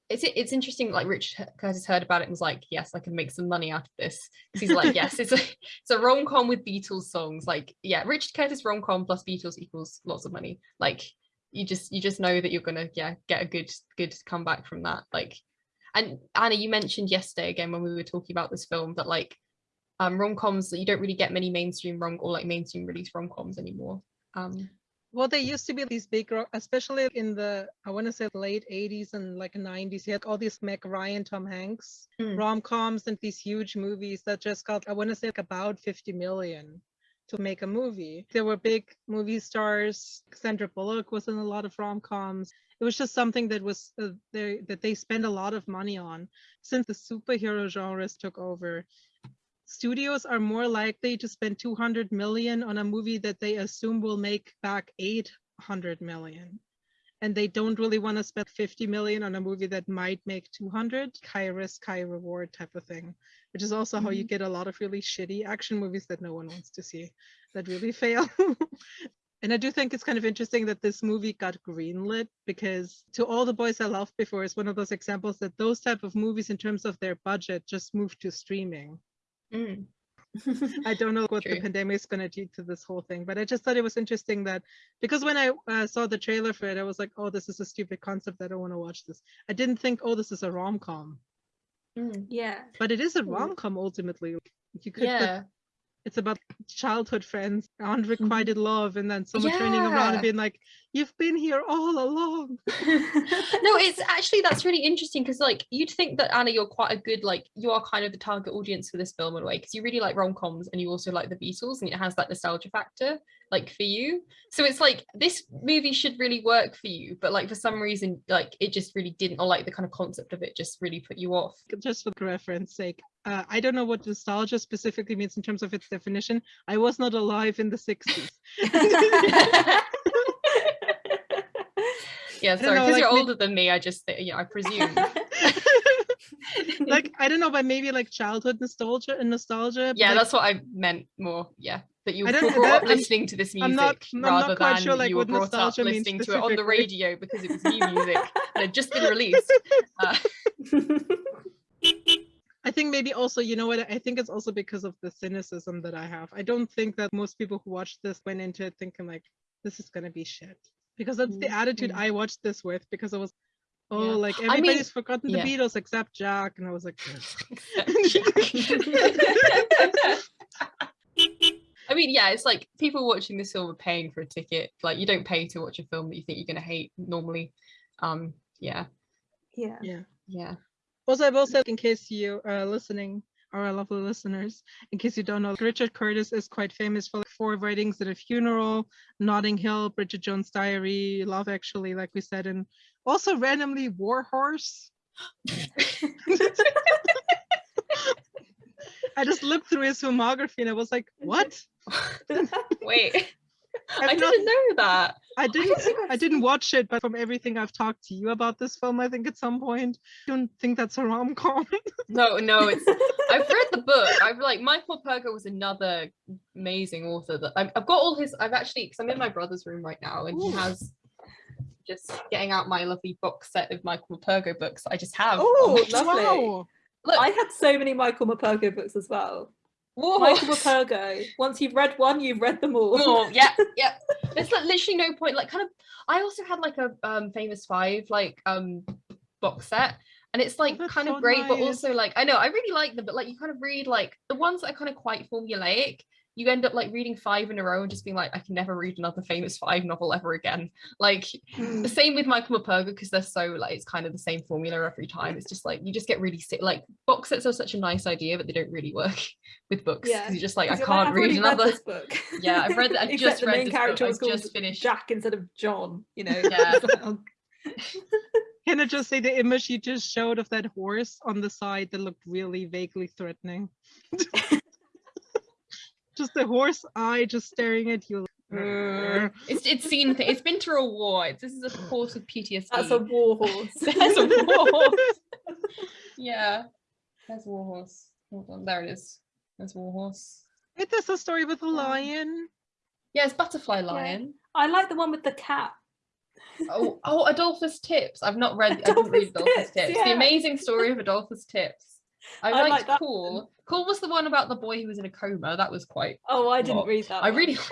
it's it's interesting like Rich Curtis heard about it and was like yes I can make some money out of this. Because he's like yes it's a it's a rom-com with Beatles songs. Like yeah Richard Curtis rom-com plus Beatles equals lots of money. Like you just you just know that you're gonna yeah get a good good comeback from that. Like and Anna you mentioned yesterday again when we were talking about this film that like um rom-coms that you don't really get many mainstream rom or like mainstream release rom-coms anymore. Um well, they used to be these big, especially in the, I want to say late 80s and like 90s. You had all these Meg Ryan, Tom Hanks mm. rom coms and these huge movies that just got, I want to say, like about 50 million to make a movie. There were big movie stars. Sandra Bullock was in a lot of rom coms. It was just something that was uh, they, that they spent a lot of money on. Since the superhero genres took over, studios are more likely to spend 200 million on a movie that they assume will make back 800 million and they don't really want to spend 50 million on a movie that might make 200 high risk high reward type of thing which is also mm-hmm. how you mm-hmm. get a lot of really shitty action movies that no one wants to see that really fail and i do think it's kind of interesting that this movie got greenlit because to all the boys i loved before is one of those examples that those type of movies in terms of their budget just moved to streaming Mm. I don't know what True. the pandemic is going to do to this whole thing, but I just thought it was interesting that because when I uh, saw the trailer for it, I was like, oh, this is a stupid concept. I don't want to watch this. I didn't think, oh, this is a rom com. Mm, yeah. But it is a rom com ultimately. You could yeah it's about childhood friends unrequited mm-hmm. love and then someone yeah. turning around and being like you've been here all along no it's actually that's really interesting because like you'd think that anna you're quite a good like you are kind of the target audience for this film in a way because you really like rom-coms and you also like the beatles and it has that nostalgia factor like for you so it's like this movie should really work for you but like for some reason like it just really didn't or like the kind of concept of it just really put you off just for reference sake uh, I don't know what nostalgia specifically means in terms of its definition. I was not alive in the 60s. yeah, sorry, because like, you're older than me, I just, yeah, I presume. like, I don't know, but maybe like childhood nostalgia and nostalgia. Yeah, like, that's what I meant more. Yeah. That you were brought up listening I'm, to this music not, rather than sure, like, you were brought up listening to it on the radio because it was new music and had just been released. Uh, think maybe also, you know what, I think it's also because of the cynicism that I have. I don't think that most people who watched this went into it thinking like, this is gonna be shit. Because that's mm-hmm. the attitude I watched this with because I was oh yeah. like everybody's I mean, forgotten the yeah. Beatles except Jack. And I was like I mean, yeah, it's like people watching this film are paying for a ticket. Like you don't pay to watch a film that you think you're gonna hate normally. Um, yeah. Yeah. Yeah. Yeah. Also, I will say, in case you are listening, our lovely listeners, in case you don't know, Richard Curtis is quite famous for like, four weddings at a funeral, Notting Hill, Bridget Jones' Diary, Love Actually, like we said, and also randomly Warhorse. I just looked through his filmography and I was like, what? Wait. I didn't know that. I didn't. I, I didn't watch it, but from everything I've talked to you about this film, I think at some point, I don't think that's a rom com. no, no, it's. I've read the book. I've like Michael Morpurgo was another amazing author that I've, I've got all his. I've actually because I'm in my brother's room right now, and Ooh. he has just getting out my lovely box set of Michael Morpurgo books. I just have. Oh, lovely. Wow. Look, I had so many Michael Morpurgo books as well. Whoa. Michael Morpurgo. Once you've read one, you've read them all. More, yeah, yeah. There's like literally no point. Like, kind of. I also had like a um famous five like um box set, and it's like oh, kind so of great, nice. but also like I know I really like them, but like you kind of read like the ones that are kind of quite formulaic you end up like reading five in a row and just being like, I can never read another famous five novel ever again. Like mm. the same with Michael Morpurgo because they're so like it's kind of the same formula every time. It's just like you just get really sick. Like box sets are such a nice idea, but they don't really work with books. Yeah, you're just like I can't read another read book. yeah, I've read. I've just read the main character book. I've just finished Jack instead of John. You know. Yeah. Can I just say the image you just showed of that horse on the side that looked really vaguely threatening? Just the horse eye just staring at you. Mm. it's it's seen it's been through a war. It's, this is a horse with PTSD. That's a war horse. That's a war horse. yeah. That's war horse. Hold on, there it is. There's war horse. It is a story with a lion. Yeah, it's butterfly lion. Yeah. I like the one with the cat. oh, oh, Adolphus Tips. I've not read. Adolphus I didn't read Adolphus Tips. Tips. Yeah. The amazing story of Adolphus Tips. I, I liked like Cool. Cool was the one about the boy who was in a coma. That was quite. Oh, I didn't read that. I one. really.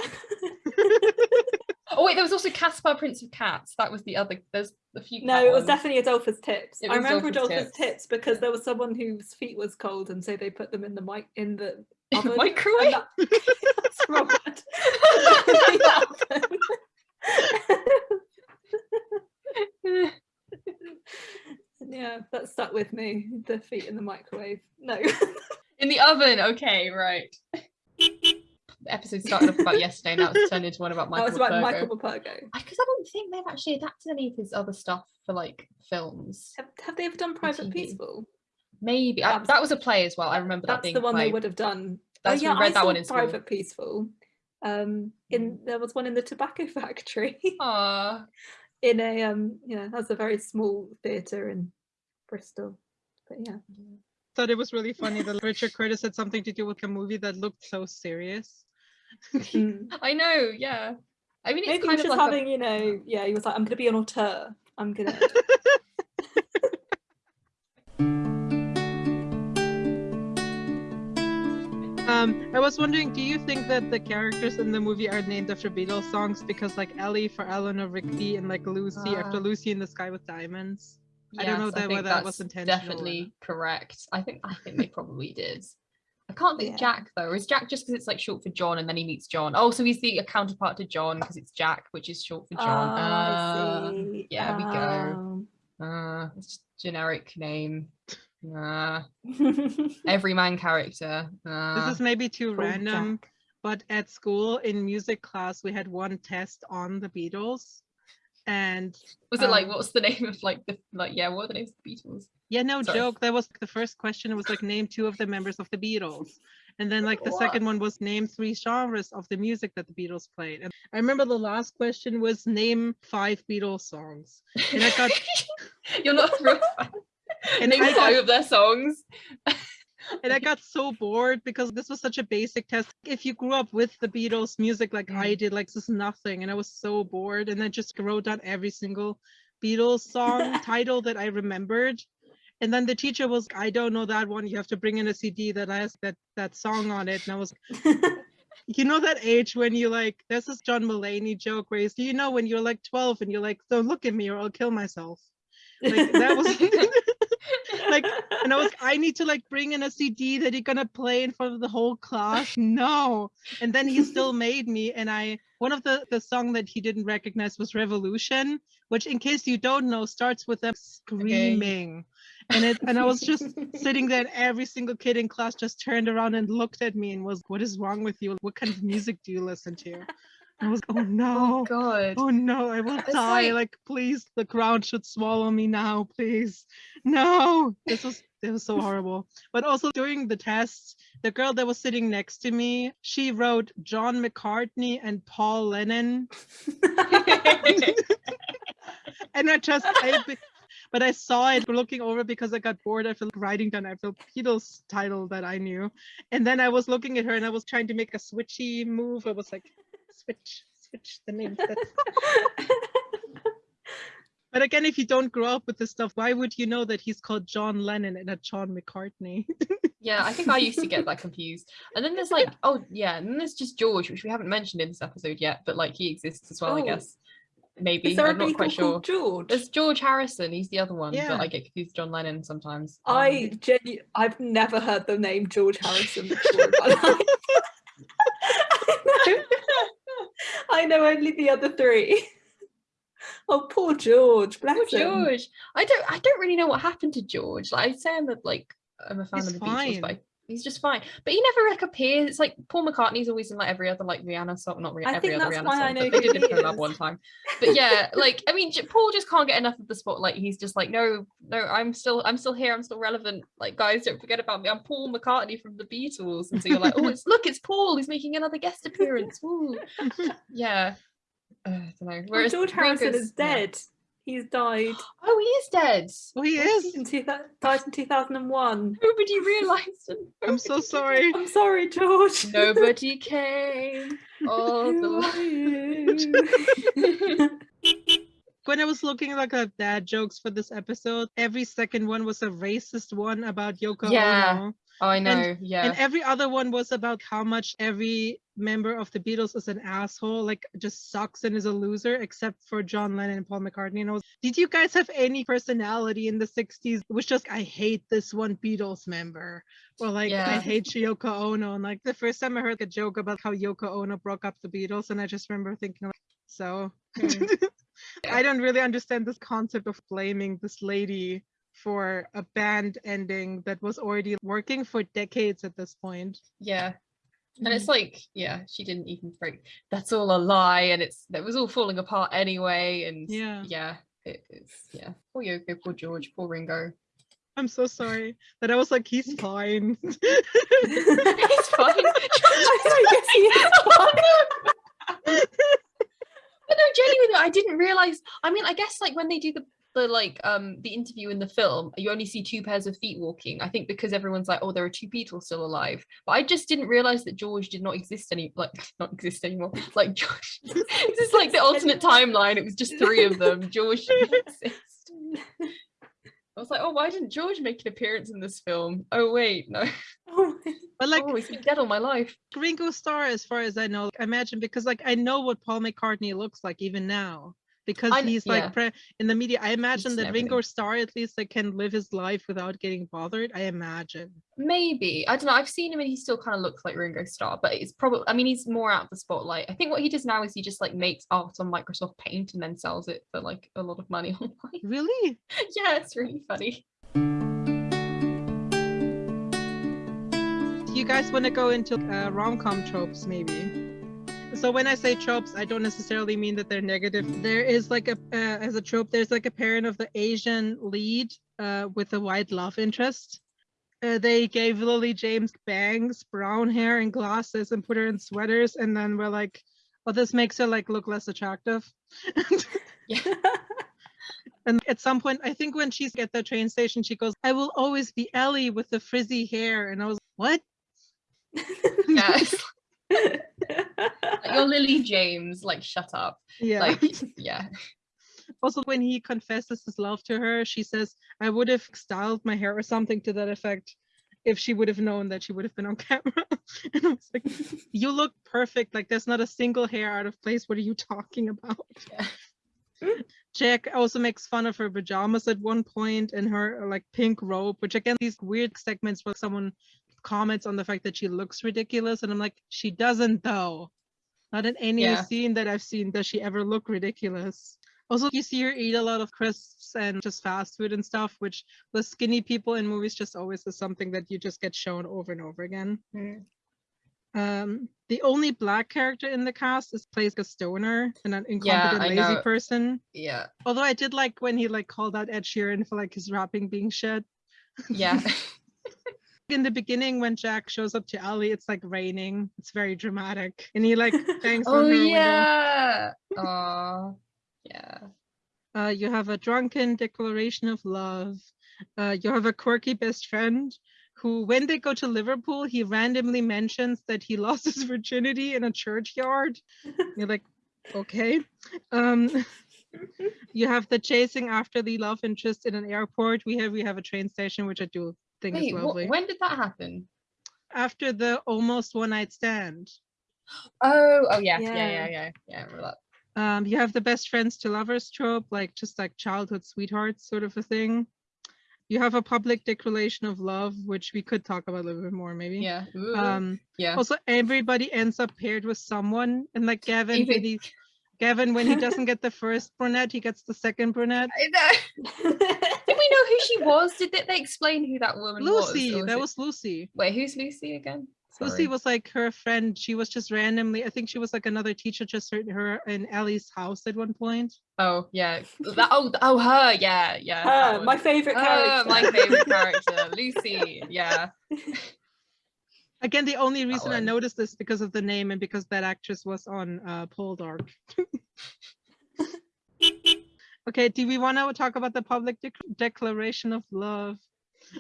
oh wait, there was also Caspar, Prince of Cats. That was the other. There's a few. No, it was ones. definitely Adolphus Tips. I remember Adolphus, Adolphus Tips. Tips. because there was someone whose feet was cold, and so they put them in the mic in the oven. microwave. That... That's wrong. Yeah, that stuck with me. The feet in the microwave. No. in the oven. Okay, right. The episode started off about yesterday, now it's turned into one about Michael. Oh, it's about Michael Because I don't think they've actually adapted any of his other stuff for like films. Have, have they ever done Private Peaceful? Maybe I, that was a play as well. I remember that. That's the one they would have done. That's oh, yeah, read I that one in Private school. Peaceful. Um, in mm. there was one in the tobacco factory. Ah. In a um, yeah, that's a very small theatre in Bristol. But yeah. Thought it was really funny that Richard Curtis had something to do with a movie that looked so serious. Mm. I know, yeah. I mean, it's Maybe kind of like having, a... you know, yeah. He was like, "I'm going to be an auteur. I'm going Um, I was wondering, do you think that the characters in the movie are named after Beatles songs because like Ellie for Eleanor Rigby and like Lucy uh, after Lucy in the Sky with Diamonds? Yes, I don't know that, whether that was intentional. Definitely correct. I think I think they probably did. I can't think yeah. Jack though. Is Jack just because it's like short for John and then he meets John? Oh, so he's the counterpart to John because it's Jack, which is short for John. Oh, uh, yeah, we go. Uh, it's just generic name. Nah. Everyman character. This is maybe too Cool random, Jack. but at school in music class, we had one test on the Beatles. And Was it like um, what's the name of like the like yeah, what are the names of the Beatles? yeah, no Sorry. joke. That was the first question. It was like name two of the members of the Beatles. And then like the What? second one was name three genres of the music that the Beatles played. And I remember the last question was name five Beatles songs. And I got You're not real and name five of their songs. and I got so bored because this was such a basic test. If you grew up with the Beatles music like mm. I did, like this is nothing, and I was so bored. And I just wrote down every single Beatles song title that I remembered. And then the teacher was, I don't know that one. You have to bring in a CD that has that that song on it. And I was, you know that age when you like, there's this John Mulaney joke where he's, you know, when you're like 12 and you're like, don't look at me or I'll kill myself. Like that was like and I was I need to like bring in a CD that you're gonna play in front of the whole class. No. And then he still made me and I one of the the song that he didn't recognize was Revolution, which in case you don't know starts with them screaming. Okay. And it and I was just sitting there and every single kid in class just turned around and looked at me and was what is wrong with you? What kind of music do you listen to? I was, oh, oh no, oh god, oh no, I will it's die. Like... like, please, the ground should swallow me now, please. No, this was it was so horrible. But also during the test, the girl that was sitting next to me, she wrote John McCartney and Paul Lennon. and I just, I, but I saw it looking over because I got bored. I felt writing down I felt Beatles title that I knew, and then I was looking at her and I was trying to make a switchy move. I was like, switch, switch the name. but again, if you don't grow up with this stuff, why would you know that he's called John Lennon and not John McCartney? yeah, I think I used to get that confused. And then there's like, oh yeah, and then there's just George, which we haven't mentioned in this episode yet, but like he exists as well, oh. I guess. Maybe Is there I'm not quite sure. George. There's George Harrison. He's the other one, yeah. but I get confused with John Lennon sometimes. I um, genu- I've never heard the name George Harrison before. I know only the other three. Oh, poor George. Bless poor George. I don't. I don't really know what happened to George. Like I say, I'm a, like I'm a fan He's of the fine. Beatles, but I, He's just fine, but he never like appears. It's like Paul McCartney's always in like every other like Rihanna song, not Rihanna, every other Rihanna song. I know they did love one time, but yeah, like I mean, Paul just can't get enough of the spotlight. He's just like, no, no, I'm still, I'm still here. I'm still relevant. Like guys, don't forget about me. I'm Paul McCartney from the Beatles, and so you're like, oh, it's look, it's Paul. He's making another guest appearance. Ooh. yeah. Uh, I don't know. Whereas well, George Harrison is dead. Yeah. He's died. Oh, he is dead. Oh, he is. In two, died in 2001. Nobody realised. I'm so sorry. I'm sorry, George. Nobody came. All the when I was looking like at dad jokes for this episode, every second one was a racist one about Yoko yeah. Ono. Oh, I know. And, yeah. And every other one was about how much every member of the Beatles is an asshole, like just sucks and is a loser, except for John Lennon and Paul McCartney. And I was, did you guys have any personality in the 60s? It was just, I hate this one Beatles member. Or like, yeah. I hate Yoko Ono. And like the first time I heard a joke about how Yoko Ono broke up the Beatles, and I just remember thinking, like, so. Mm. I don't really understand this concept of blaming this lady for a band ending that was already working for decades at this point. Yeah. And it's mm. like, yeah, she didn't even break. That's all a lie, and it's that was all falling apart anyway. And yeah, yeah, it, it's yeah. Poor Yoko, poor George, poor Ringo. I'm so sorry that I was like, he's fine. he's fine. I guess he is fine. but no, genuinely, I didn't realize. I mean, I guess like when they do the the like um the interview in the film you only see two pairs of feet walking i think because everyone's like oh there are two people still alive. But i just didn't realize that george did not exist any like not exist anymore. Like george this is like the alternate timeline. It was just three of them. George didn't exist. I was like, oh, why didn't George make an appearance in this film? Oh wait, no. Oh, but like, oh, he's been dead all my life. Ringo Starr, as far as I know, I imagine because like I know what Paul McCartney looks like even now because I, he's like pre- in the media. I imagine that Ringo Starr at least like can live his life without getting bothered. I imagine. Maybe I don't know. I've seen him and he still kind of looks like Ringo Starr, but it's probably. I mean, he's more out of the spotlight. I think what he does now is he just like makes art on Microsoft Paint and then sells it for like a lot of money online. Really? yeah, it's really funny. Do you guys want to go into uh, rom-com tropes maybe so when I say tropes, I don't necessarily mean that they're negative. There is like a uh, as a trope, there's like a parent of the Asian lead uh, with a white love interest. Uh, they gave Lily James bangs, brown hair, and glasses, and put her in sweaters, and then we're like, "Well, this makes her like look less attractive." yeah. And at some point, I think when she's at the train station, she goes, I will always be Ellie with the frizzy hair. And I was, like, what? Yes. You're Lily James, like shut up. Yeah. Like yeah. Also, when he confesses his love to her, she says, I would have styled my hair or something to that effect if she would have known that she would have been on camera. and I was like, You look perfect. Like, there's not a single hair out of place. What are you talking about? Yeah. Jack also makes fun of her pajamas at one point and her like pink robe, which again, these weird segments where someone comments on the fact that she looks ridiculous. And I'm like, she doesn't though. Not in any yeah. scene that I've seen does she ever look ridiculous. Also, you see her eat a lot of crisps and just fast food and stuff, which the skinny people in movies just always is something that you just get shown over and over again. Mm. Um, the only black character in the cast is plays a stoner and an incompetent yeah, lazy person. Yeah. Although I did like when he like called out Ed Sheeran for like his rapping being shit. Yeah. in the beginning when Jack shows up to Ellie, it's like raining. It's very dramatic. And he like bangs oh, on her yeah. Oh yeah. Uh, you have a drunken declaration of love. Uh, you have a quirky best friend who, when they go to Liverpool, he randomly mentions that he lost his virginity in a churchyard. You're like, okay. Um, you have the chasing after the love interest in an airport. We have we have a train station, which I do thing Wait, is lovely. Wh- when did that happen? After the almost one night stand. Oh, oh yeah, yeah, yeah, yeah, yeah. yeah remember. Um, you have the best friends to lovers trope, like just like childhood sweethearts sort of a thing. You have a public declaration of love, which we could talk about a little bit more, maybe. Yeah. Ooh. Um. Yeah. Also, everybody ends up paired with someone, and like Gavin, Even... when he, Gavin, when he doesn't get the first brunette, he gets the second brunette. I know. Did we we know who she was? Did they, they explain who that woman Lucy, was? Lucy, that was Lucy. Wait, who's Lucy again? Sorry. Lucy was like her friend. She was just randomly, I think she was like another teacher just heard her in Ellie's house at one point. Oh yeah. That, oh oh her, yeah, yeah. Her, my favorite character. my favorite character. Lucy, yeah. Again, the only reason I noticed this because of the name and because that actress was on uh Poldark. okay, do we want to talk about the public de declaration of love?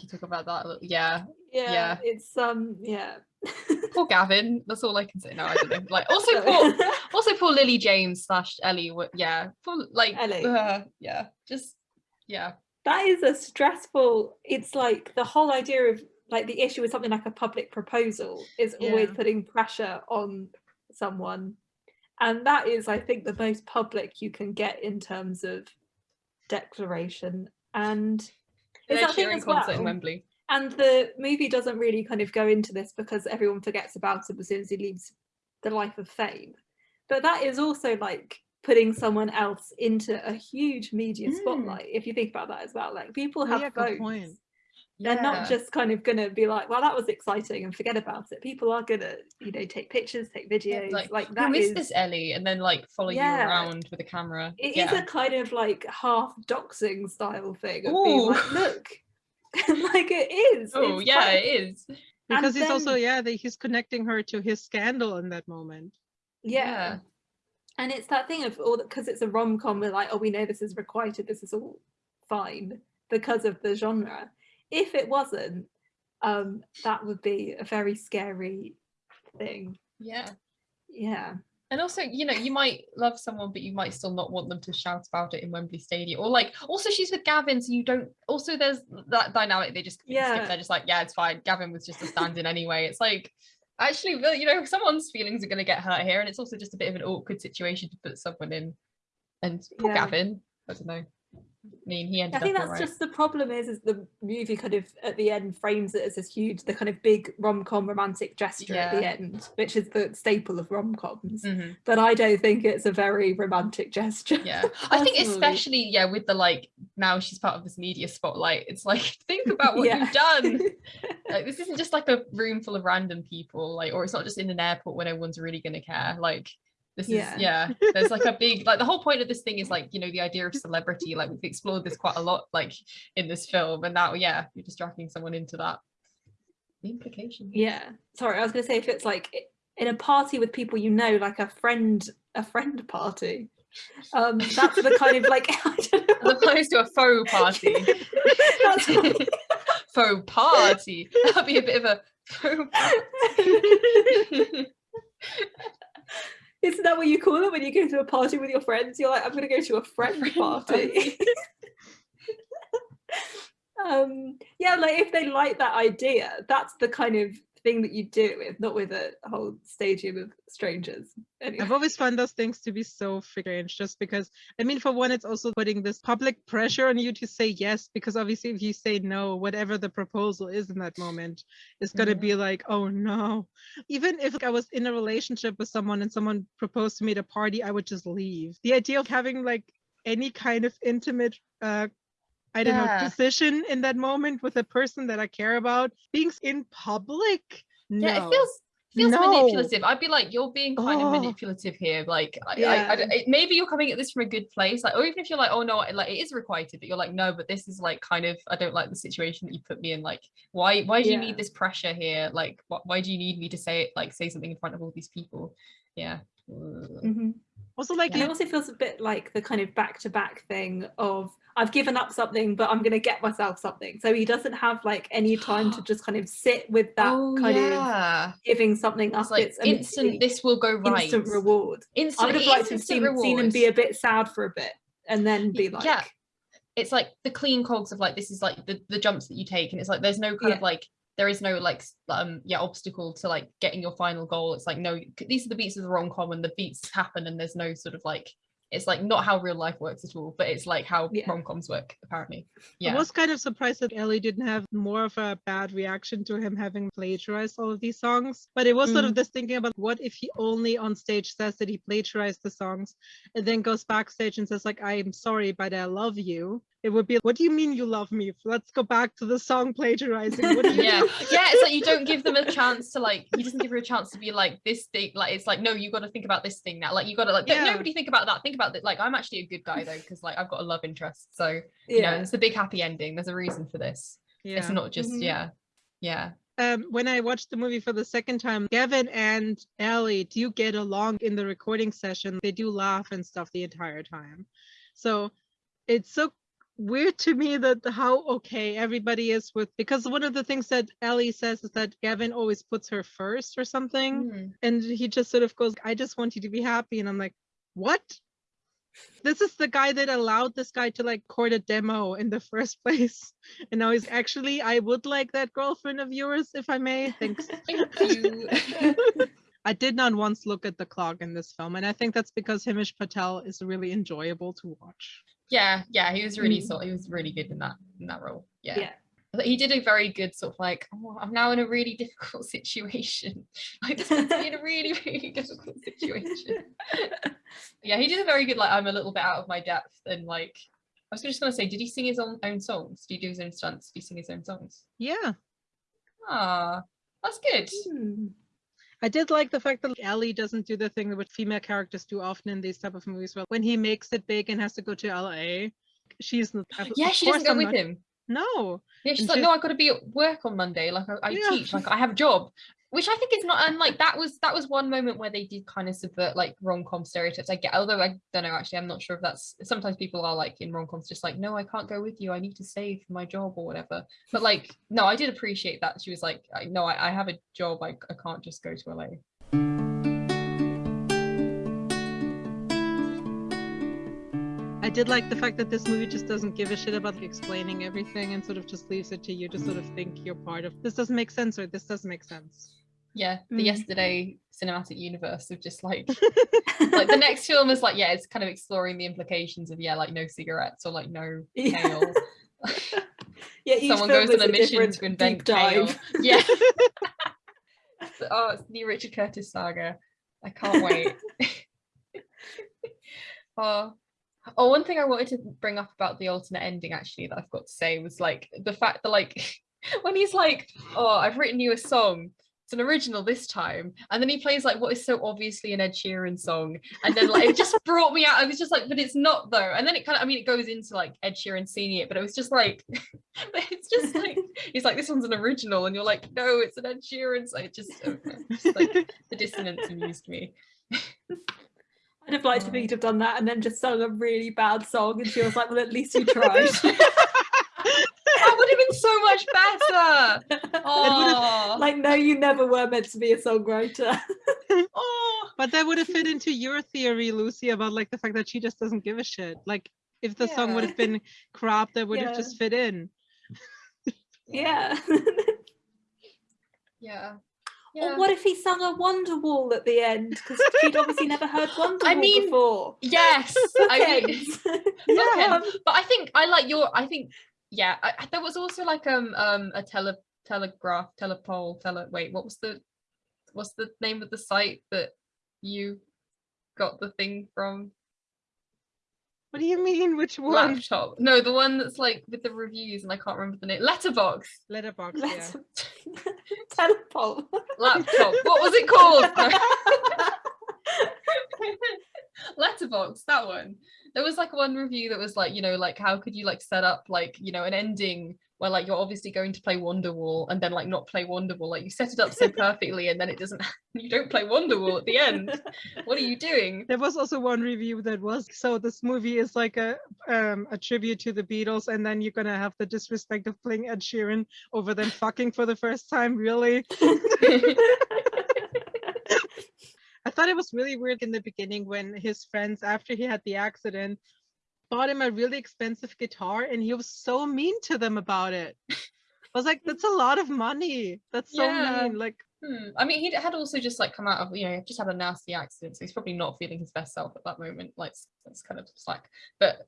talk about that. Yeah. Yeah. Yeah. It's um. Yeah. poor Gavin. That's all I can say. No, I don't know. Like also poor, also poor Lily James slash Ellie. Yeah, poor like Ellie. Uh, yeah, just yeah. That is a stressful. It's like the whole idea of like the issue with something like a public proposal is yeah. always putting pressure on someone, and that is, I think, the most public you can get in terms of declaration and. It's that thing as well. in Wembley and the movie doesn't really kind of go into this because everyone forgets about him as soon as he leaves the life of fame but that is also like putting someone else into a huge media mm. spotlight if you think about that as well like people have yeah, votes they're yeah. not just kind of gonna be like well that was exciting and forget about it people are gonna you know take pictures take videos like, like that who is this ellie and then like follow yeah. you around with a camera It yeah. is a kind of like half doxing style thing of Ooh. being like look like it is. Oh it's yeah, quite... it is. Because and he's then... also yeah, that he's connecting her to his scandal in that moment. Yeah. yeah. And it's that thing of all because it's a rom com. We're like, oh, we know this is requited. This is all fine because of the genre. If it wasn't, um, that would be a very scary thing. Yeah. Yeah and also you know you might love someone but you might still not want them to shout about it in wembley stadium or like also she's with gavin so you don't also there's that dynamic they just yeah they're just like yeah it's fine gavin was just a stand-in anyway it's like actually you know someone's feelings are going to get hurt here and it's also just a bit of an awkward situation to put someone in and poor yeah. gavin i don't know I mean, he ended. I think that's right. just the problem is, is the movie kind of at the end frames it as this huge, the kind of big rom com romantic gesture yeah. at the end, which is the staple of rom coms. Mm-hmm. But I don't think it's a very romantic gesture. Yeah, I think especially yeah with the like now she's part of this media spotlight. It's like think about what yeah. you've done. like this isn't just like a room full of random people, like, or it's not just in an airport when everyone's really gonna care. Like this yeah. is yeah. there's like a big like the whole point of this thing is like you know the idea of celebrity like we've explored this quite a lot like in this film and now yeah you're just dragging someone into that. The implication yeah. Sorry i was gonna say if it's like in a party with people you know like a friend a friend party um that's the kind of like as opposed to a faux party. Faux party. That'd be a bit of a faux isn't that what you call it when you go to a party with your friends? You're like, I'm going to go to a friend party. um, yeah, like if they like that idea, that's the kind of thing that you do with, not with a whole stadium of strangers. Anyway. I've always found those things to be so strange just because, I mean, for one, it's also putting this public pressure on you to say yes, because obviously if you say no, whatever the proposal is in that moment it's going to mm-hmm. be like, oh no. Even if I was in a relationship with someone and someone proposed to me at a party, I would just leave. The idea of having like any kind of intimate uh, I don't yeah. know, decision in that moment with a person that I care about. Being in public, no. Yeah, it feels feels no. manipulative. I'd be like, you're being kind oh. of manipulative here. Like, yeah. I, I, I, maybe you're coming at this from a good place. Like, or even if you're like, oh no, like it is requited, but you're like, no, but this is like kind of, I don't like the situation that you put me in. Like, why, why do yeah. you need this pressure here? Like, wh- why do you need me to say it, like, say something in front of all these people? Yeah. Mm-hmm. Also, like, yeah. it also feels a bit like the kind of back to back thing of I've given up something, but I'm going to get myself something. So he doesn't have like any time to just kind of sit with that oh, kind yeah. of giving something up. It's, like it's instant. This will go right. Instant reward. Instant, I would have liked to have seen, seen him be a bit sad for a bit and then be like, yeah. It's like the clean cogs of like this is like the the jumps that you take, and it's like there's no kind yeah. of like there is no like um yeah obstacle to like getting your final goal it's like no these are the beats of the rom com and the beats happen and there's no sort of like it's like not how real life works at all, but it's like how yeah. rom-coms work apparently. Yeah. I was kind of surprised that Ellie didn't have more of a bad reaction to him having plagiarized all of these songs. But it was mm. sort of mm. this thinking about what if he only on stage says that he plagiarized the songs and then goes backstage and says like I'm sorry, but I love you it would be what do you mean you love me let's go back to the song plagiarizing yeah yeah it's like you don't give them a chance to like he doesn't give her a chance to be like this thing like it's like no you got to think about this thing now like you got to like yeah. nobody think about that think about that like i'm actually a good guy though because like i've got a love interest so you yeah. know it's a big happy ending there's a reason for this yeah. it's not just mm-hmm. yeah yeah um, when I watched the movie for the second time, Gavin and Ellie do get along in the recording session. They do laugh and stuff the entire time. So it's so weird to me that how okay everybody is with because one of the things that Ellie says is that Gavin always puts her first or something mm. and he just sort of goes I just want you to be happy and I'm like what? This is the guy that allowed this guy to like court a demo in the first place and now he's actually I would like that girlfriend of yours if I may. Thanks. Thank you. I did not once look at the clock in this film and I think that's because Himesh Patel is really enjoyable to watch yeah yeah he was really mm. so he was really good in that in that role yeah, yeah. He did a very good sort of like, oh, I'm now in a really difficult situation. Like this in a really, really difficult situation. yeah, he did a very good like I'm a little bit out of my depth and like I was just gonna say, did he sing his own own songs? Did he do his own stunts? Did he sing his own songs? Yeah. Ah, that's good. Mm. I did like the fact that Ellie doesn't do the thing that female characters do often in these type of movies. Well, when he makes it big and has to go to LA, she's not. Yeah, she doesn't go I'm with not, him. No. Yeah, she's and like, she's... no, I got to be at work on Monday. Like I, I yeah. teach, like I have a job which I think is not and like that was that was one moment where they did kind of subvert like rom-com stereotypes I get although I don't know actually I'm not sure if that's sometimes people are like in rom-coms just like no I can't go with you I need to save for my job or whatever. But like no I did appreciate that she was like no I, I have a job I, I can't just go to LA I did like the fact that this movie just doesn't give a shit about explaining everything and sort of just leaves it to you to sort of think you're part of this doesn't make sense or this doesn't make sense yeah the mm. yesterday cinematic universe of just like like the next film is like yeah it's kind of exploring the implications of yeah like no cigarettes or like no kale yeah someone goes on a, a mission to invent kale yeah. Oh it's the richard curtis saga. I can't wait. Oh. Oh, one thing I wanted to bring up about the alternate ending actually that I've got to say was like the fact that like when he's like, oh, I've written you a song it's an original this time. And then he plays like what is so obviously an Ed Sheeran song. And then like it just brought me out. I was just like but it's not though. And then it kind of I mean it goes into like Ed Sheeran it but it was just like it's just like he's like this one's an original. And you're like no it's an Ed Sheeran so it just, oh, okay. just like the dissonance amused me. I'd have liked for me to have done that and then just sung a really bad song and she was like well at least you tried. that would have been so much better. Oh. Like, no, you never were meant to be a songwriter. oh. But that would have fit into your theory, Lucy, about like the fact that she just doesn't give a shit. Like, if the yeah. song would have been crap, that would yeah. have just fit in. yeah. yeah. Yeah. Or what if he sung a Wonderwall at the end? Because she'd obviously never heard Wonderwall I mean, before. Yes, I mean, yeah. But I think I like your. I think yeah, I, there was also like um um a tele telegraph telepole tele. Wait, what was the what's the name of the site that you got the thing from? What do you mean? Which one? Laptop. No, the one that's like with the reviews, and I can't remember the name. Letterboxd. Letterboxd. Letter- yeah. Telepole. Laptop. What was it called? Letterboxd. That one there was like one review that was like you know like how could you like set up like you know an ending where like you're obviously going to play Wonderwall and then like not play Wonderwall like you set it up so perfectly and then it doesn't you don't play Wonderwall at the end. What are you doing? There was also one review that was so this movie is like a um a tribute to the Beatles and then you're gonna have the disrespect of playing Ed Sheeran over them fucking for the first time really I thought it was really weird in the beginning when his friends, after he had the accident, bought him a really expensive guitar and he was so mean to them about it. I was like, that's a lot of money. That's so yeah. mean. Like, hmm. I mean, he had also just like come out of, you know, just had a nasty accident. So he's probably not feeling his best self at that moment. Like, that's kind of slack. But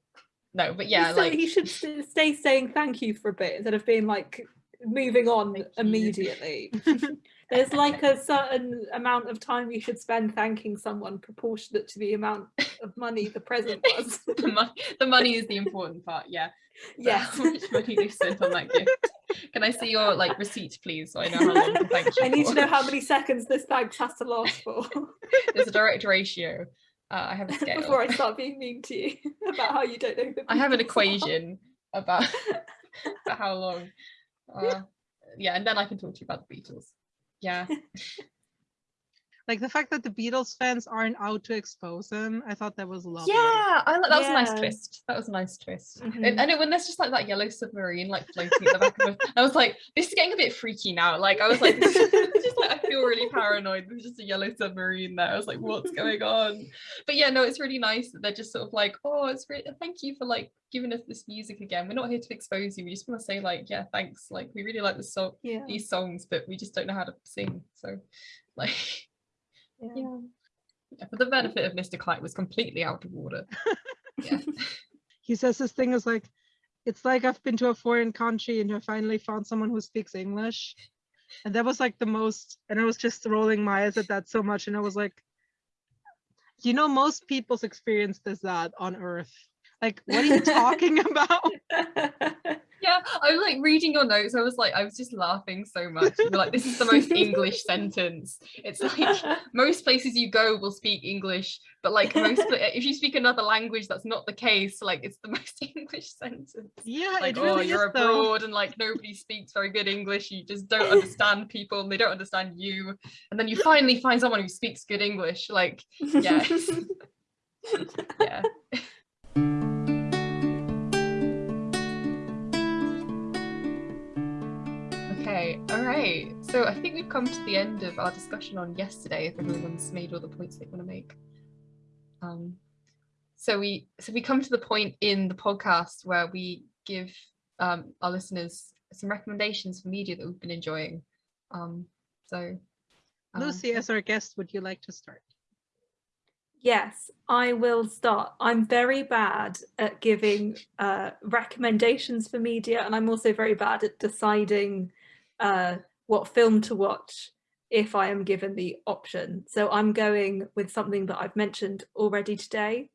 no, but yeah, like he should stay saying thank you for a bit instead of being like moving on immediately. There's like a certain amount of time you should spend thanking someone proportionate to the amount of money the present was. the, money, the money is the important part, yeah. Yeah. How much money they spent on that gift. Can I see your like receipt, please, so I know how long to thank you I need for. to know how many seconds this bag has to last for There's a direct ratio. Uh, I have a scale. before I start being mean to you about how you don't know the I have an are. equation about, about how long. Uh, yeah, and then I can talk to you about the Beatles. Yeah. Like the fact that the Beatles fans aren't out to expose him, I thought that was lovely. Yeah, I like that was a nice twist. That was a nice twist. Mhm. And, and it, when there's just like that yellow submarine like floating at the back of it, I was like, this is getting a bit freaky now. Like I was like, this is just like I feel really paranoid. There's just a yellow submarine there. I was like, what's going on? But yeah, no, it's really nice that they're just sort of like, oh, it's great. Thank you for like giving us this music again. We're not here to expose you. We just want to say like, yeah, thanks. Like we really like the song, Yeah. these songs, but we just don't know how to sing. So like, yeah. yeah. Yeah, for the benefit of Mr. Kite was completely out of order. Yeah. He says this thing is like, it's like I've been to a foreign country and I finally found someone who speaks English. And that was like the most, and I was just rolling my eyes at that so much. And I was like, you know, most people's experience is that on Earth. Like, what are you talking about? Yeah, I was like reading your notes. I was like, I was just laughing so much. Like, this is the most English sentence. It's like most places you go will speak English, but like most, if you speak another language, that's not the case. Like, it's the most English sentence. Yeah, Like, it oh, you're is though. abroad and like nobody speaks very good English. You just don't understand people and they don't understand you. And then you finally find someone who speaks good English. Like, yeah, yeah. Right. So I think we've come to the end of our discussion on yesterday. If everyone's made all the points they want to make. Um, so we so we come to the point in the podcast where we give um, our listeners some recommendations for media that we've been enjoying. Um, so um, Lucy, as our guest, would you like to start? Yes, I will start. I'm very bad at giving uh, recommendations for media, and I'm also very bad at deciding uh, what film to watch if I am given the option. So I'm going with something that I've mentioned already today.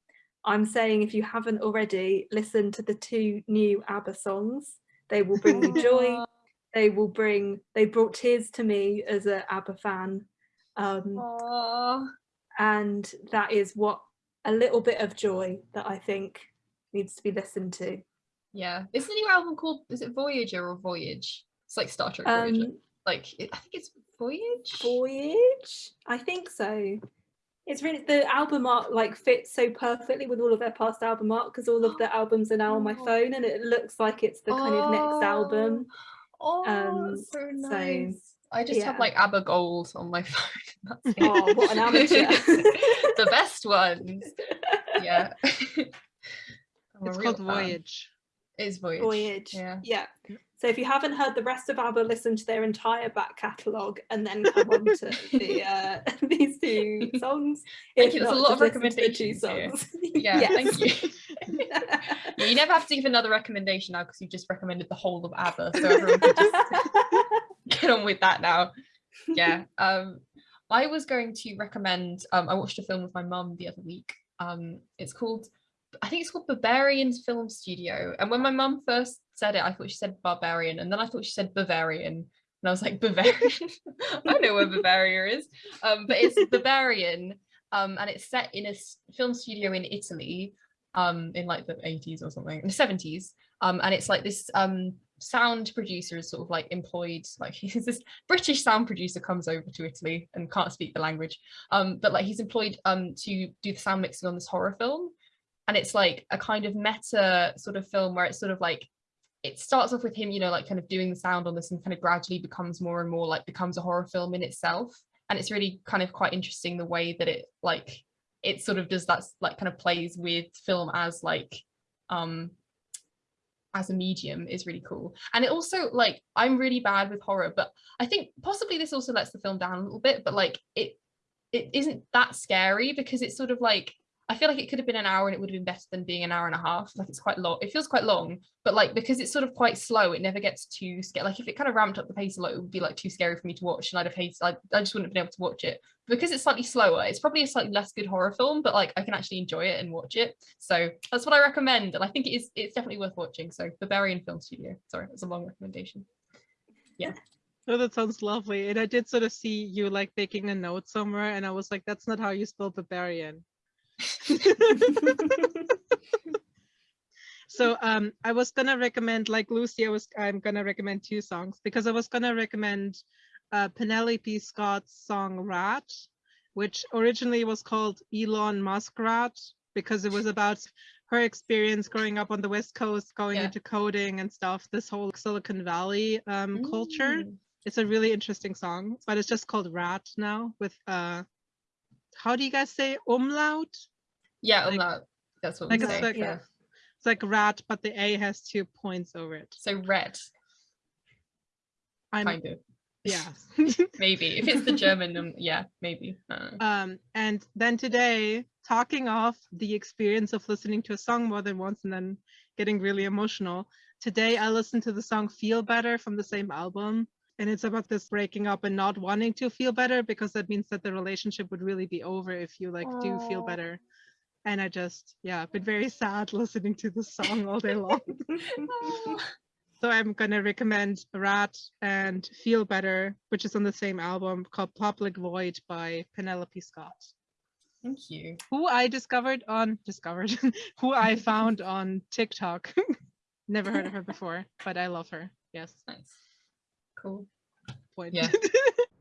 I'm saying if you haven't already, listen to the two new ABBA songs. They will bring you joy. They will bring, they brought tears to me as an ABBA fan. Um, and that is what a little bit of joy that I think needs to be listened to. yeah, is the new album called? Is it Voyager or Voyage? It's like Star Trek Voyager. Um, Like it, I think it's Voyage. Voyage, I think so. It's really the album art like fits so perfectly with all of their past album art because all of the albums are now on my Oh. phone and it looks like it's the kind of next album. Oh, Um, that's so so, nice. I just have like ABBA Gold on my phone. That's. Oh, what an amateur. the best ones. Yeah. Oh, It's a real called fan. Voyage. It is Voyage. Voyage. Yeah. Yeah. So if you haven't heard the rest of ABBA, listen to their entire back catalogue and then come on to the uh, these two songs. Thank If you, there's a lot of just listen two recommendations songs. Yeah, Yes. thank you. Yeah, you never have to give another recommendation now because you've just recommended the whole of ABBA, so everyone can just get on with that now. Yeah. Um, I was going to recommend. Um, I watched a film with my mum the other week. Um, it's called. I think it's called Berberian Film Studio. And when my mum first said it, I thought she said barbarian, and then I thought she said Bavarian, and I was like Bavarian. I know where Bavaria is, um, but it's Berberian, um, and it's set in a film studio in Italy, um, in like the 80s or something, in the 70s. Um, and it's like this um sound producer is sort of like employed, like he's this British sound producer comes over to Italy and can't speak the language. Um, but like he's employed um to do the sound mixing on this horror film. And it's like a kind of meta sort of film where it's sort of like it starts off with him, you know, like kind of doing the sound on this and kind of gradually becomes more and more like becomes a horror film in itself. And it's really kind of quite interesting the way that it like it sort of does that like kind of plays with film as like um as a medium is really cool and it also like i'm really bad with horror but i think possibly this also lets the film down a little bit but like it it isn't that scary because it's sort of like I feel like it could have been an hour and it would have been better than being an hour and a half. Like it's quite long. It feels quite long, but like because it's sort of quite slow, it never gets too scary. Like if it kind of ramped up the pace a lot, it would be like too scary for me to watch, and I'd have hated. I, I just wouldn't have been able to watch it. Because it's slightly slower, it's probably a slightly less good horror film, but like I can actually enjoy it and watch it. So that's what I recommend, and I think it is. It's definitely worth watching. So Berberian Film Studio. Sorry, that's a long recommendation. Yeah. Oh, that sounds lovely. And I did sort of see you like making a note somewhere, and I was like, that's not how you spell barbarian. so um I was gonna recommend like Lucy, I was I'm gonna recommend two songs because I was gonna recommend uh, Penelope Scott's song Rat, which originally was called Elon Musk Rat because it was about her experience growing up on the West Coast, going yeah. into coding and stuff, this whole Silicon Valley um, mm. culture it's a really interesting song, but it's just called Rat now with uh how do you guys say umlaut? Yeah, like, umlaut. That's what like we say. Like, yeah. It's like rat, but the A has two points over it. So red. I'm, kind of. Yeah. maybe. If it's the German, um, yeah, maybe. Um, and then today, talking off the experience of listening to a song more than once and then getting really emotional. Today I listened to the song Feel Better from the same album and it's about this breaking up and not wanting to feel better because that means that the relationship would really be over if you like do feel oh. better. And i just yeah been very sad listening to the song all day long. Oh. So i'm gonna recommend rat and feel better which is on the same album called public void by penelope scott. Thank you. Who i discovered on discovered who i found on tiktok. Never heard of her before but i love her. Yes. Nice cool. Point. Yeah.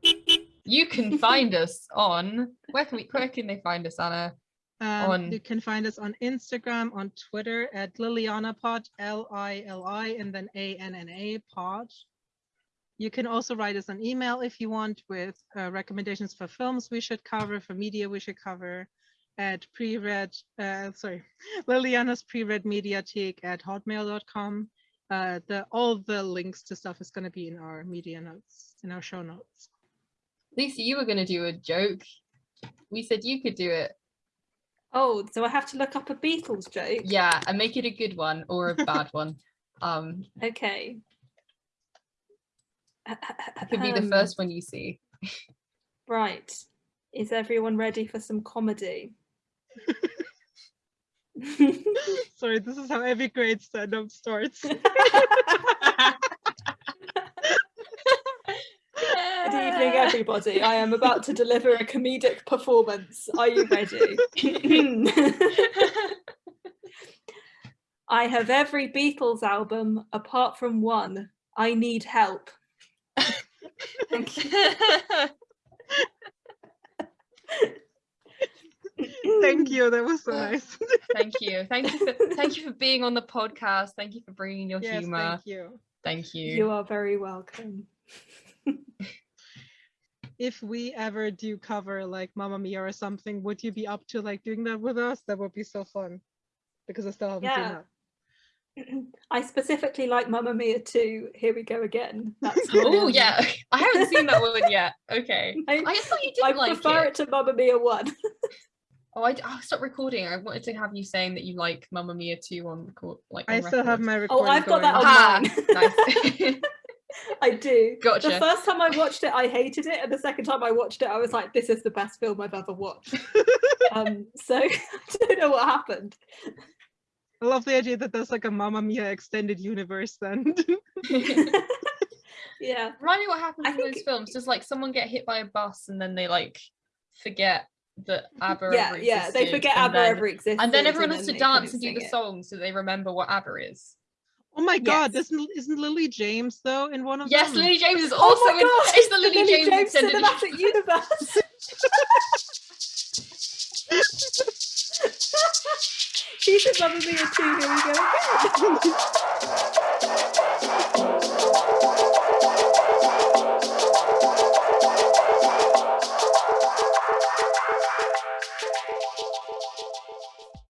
you can find us on where can we where can they find us, Anna? Um, on... You can find us on Instagram, on Twitter at Liliana Pod, L-I-L-I, and then A-N-N-A Pod. You can also write us an email if you want with uh, recommendations for films we should cover, for media we should cover at pre-read, uh, sorry, Liliana's pre-read mediatheque at hotmail.com uh, the all the links to stuff is going to be in our media notes, in our show notes. Lisa, you were going to do a joke. We said you could do it. Oh, so I have to look up a Beatles joke? Yeah, and make it a good one or a bad one. Um, okay. It could be the um, first one you see. Right. Is everyone ready for some comedy? Sorry, this is how every great stand-up starts. Good evening, everybody. I am about to deliver a comedic performance. Are you ready? I have every Beatles album apart from one. I need help. Thank you. Thank you. That was so nice. thank you. Thank you for thank you for being on the podcast. Thank you for bringing your yes, humor. Thank you. Thank you. You are very welcome. if we ever do cover like Mamma Mia or something, would you be up to like doing that with us? That would be so fun. Because I still haven't yeah. seen that. I specifically like Mamma Mia 2. Here we go again. That's Oh yeah, I haven't seen that one yet. Okay, I, I thought you did I like prefer it. it to Mamma Mia 1. Oh, I oh, stop recording. I wanted to have you saying that you like Mamma Mia 2 on record. Like on I still record. have my recording. Oh, I've got that on mine. nice. I do. Gotcha. The first time I watched it, I hated it, and the second time I watched it, I was like, "This is the best film I've ever watched." um, so I don't know what happened. I love the idea that there's like a Mamma Mia extended universe. Then. yeah. Remind me what happens I in think... those films. Does like someone get hit by a bus and then they like forget that ABBA yeah, yeah, they forget ABBA then, ever existed. And then everyone has to dance and do the song so they remember what ABBA is. Oh my god, yes. isn't isn't Lily James though in one of yes, them? Yes, Lily James is oh also oh in it's the Lily, Lily James, James Cinematic Universe. She's in Mamma Mia too, here we go again.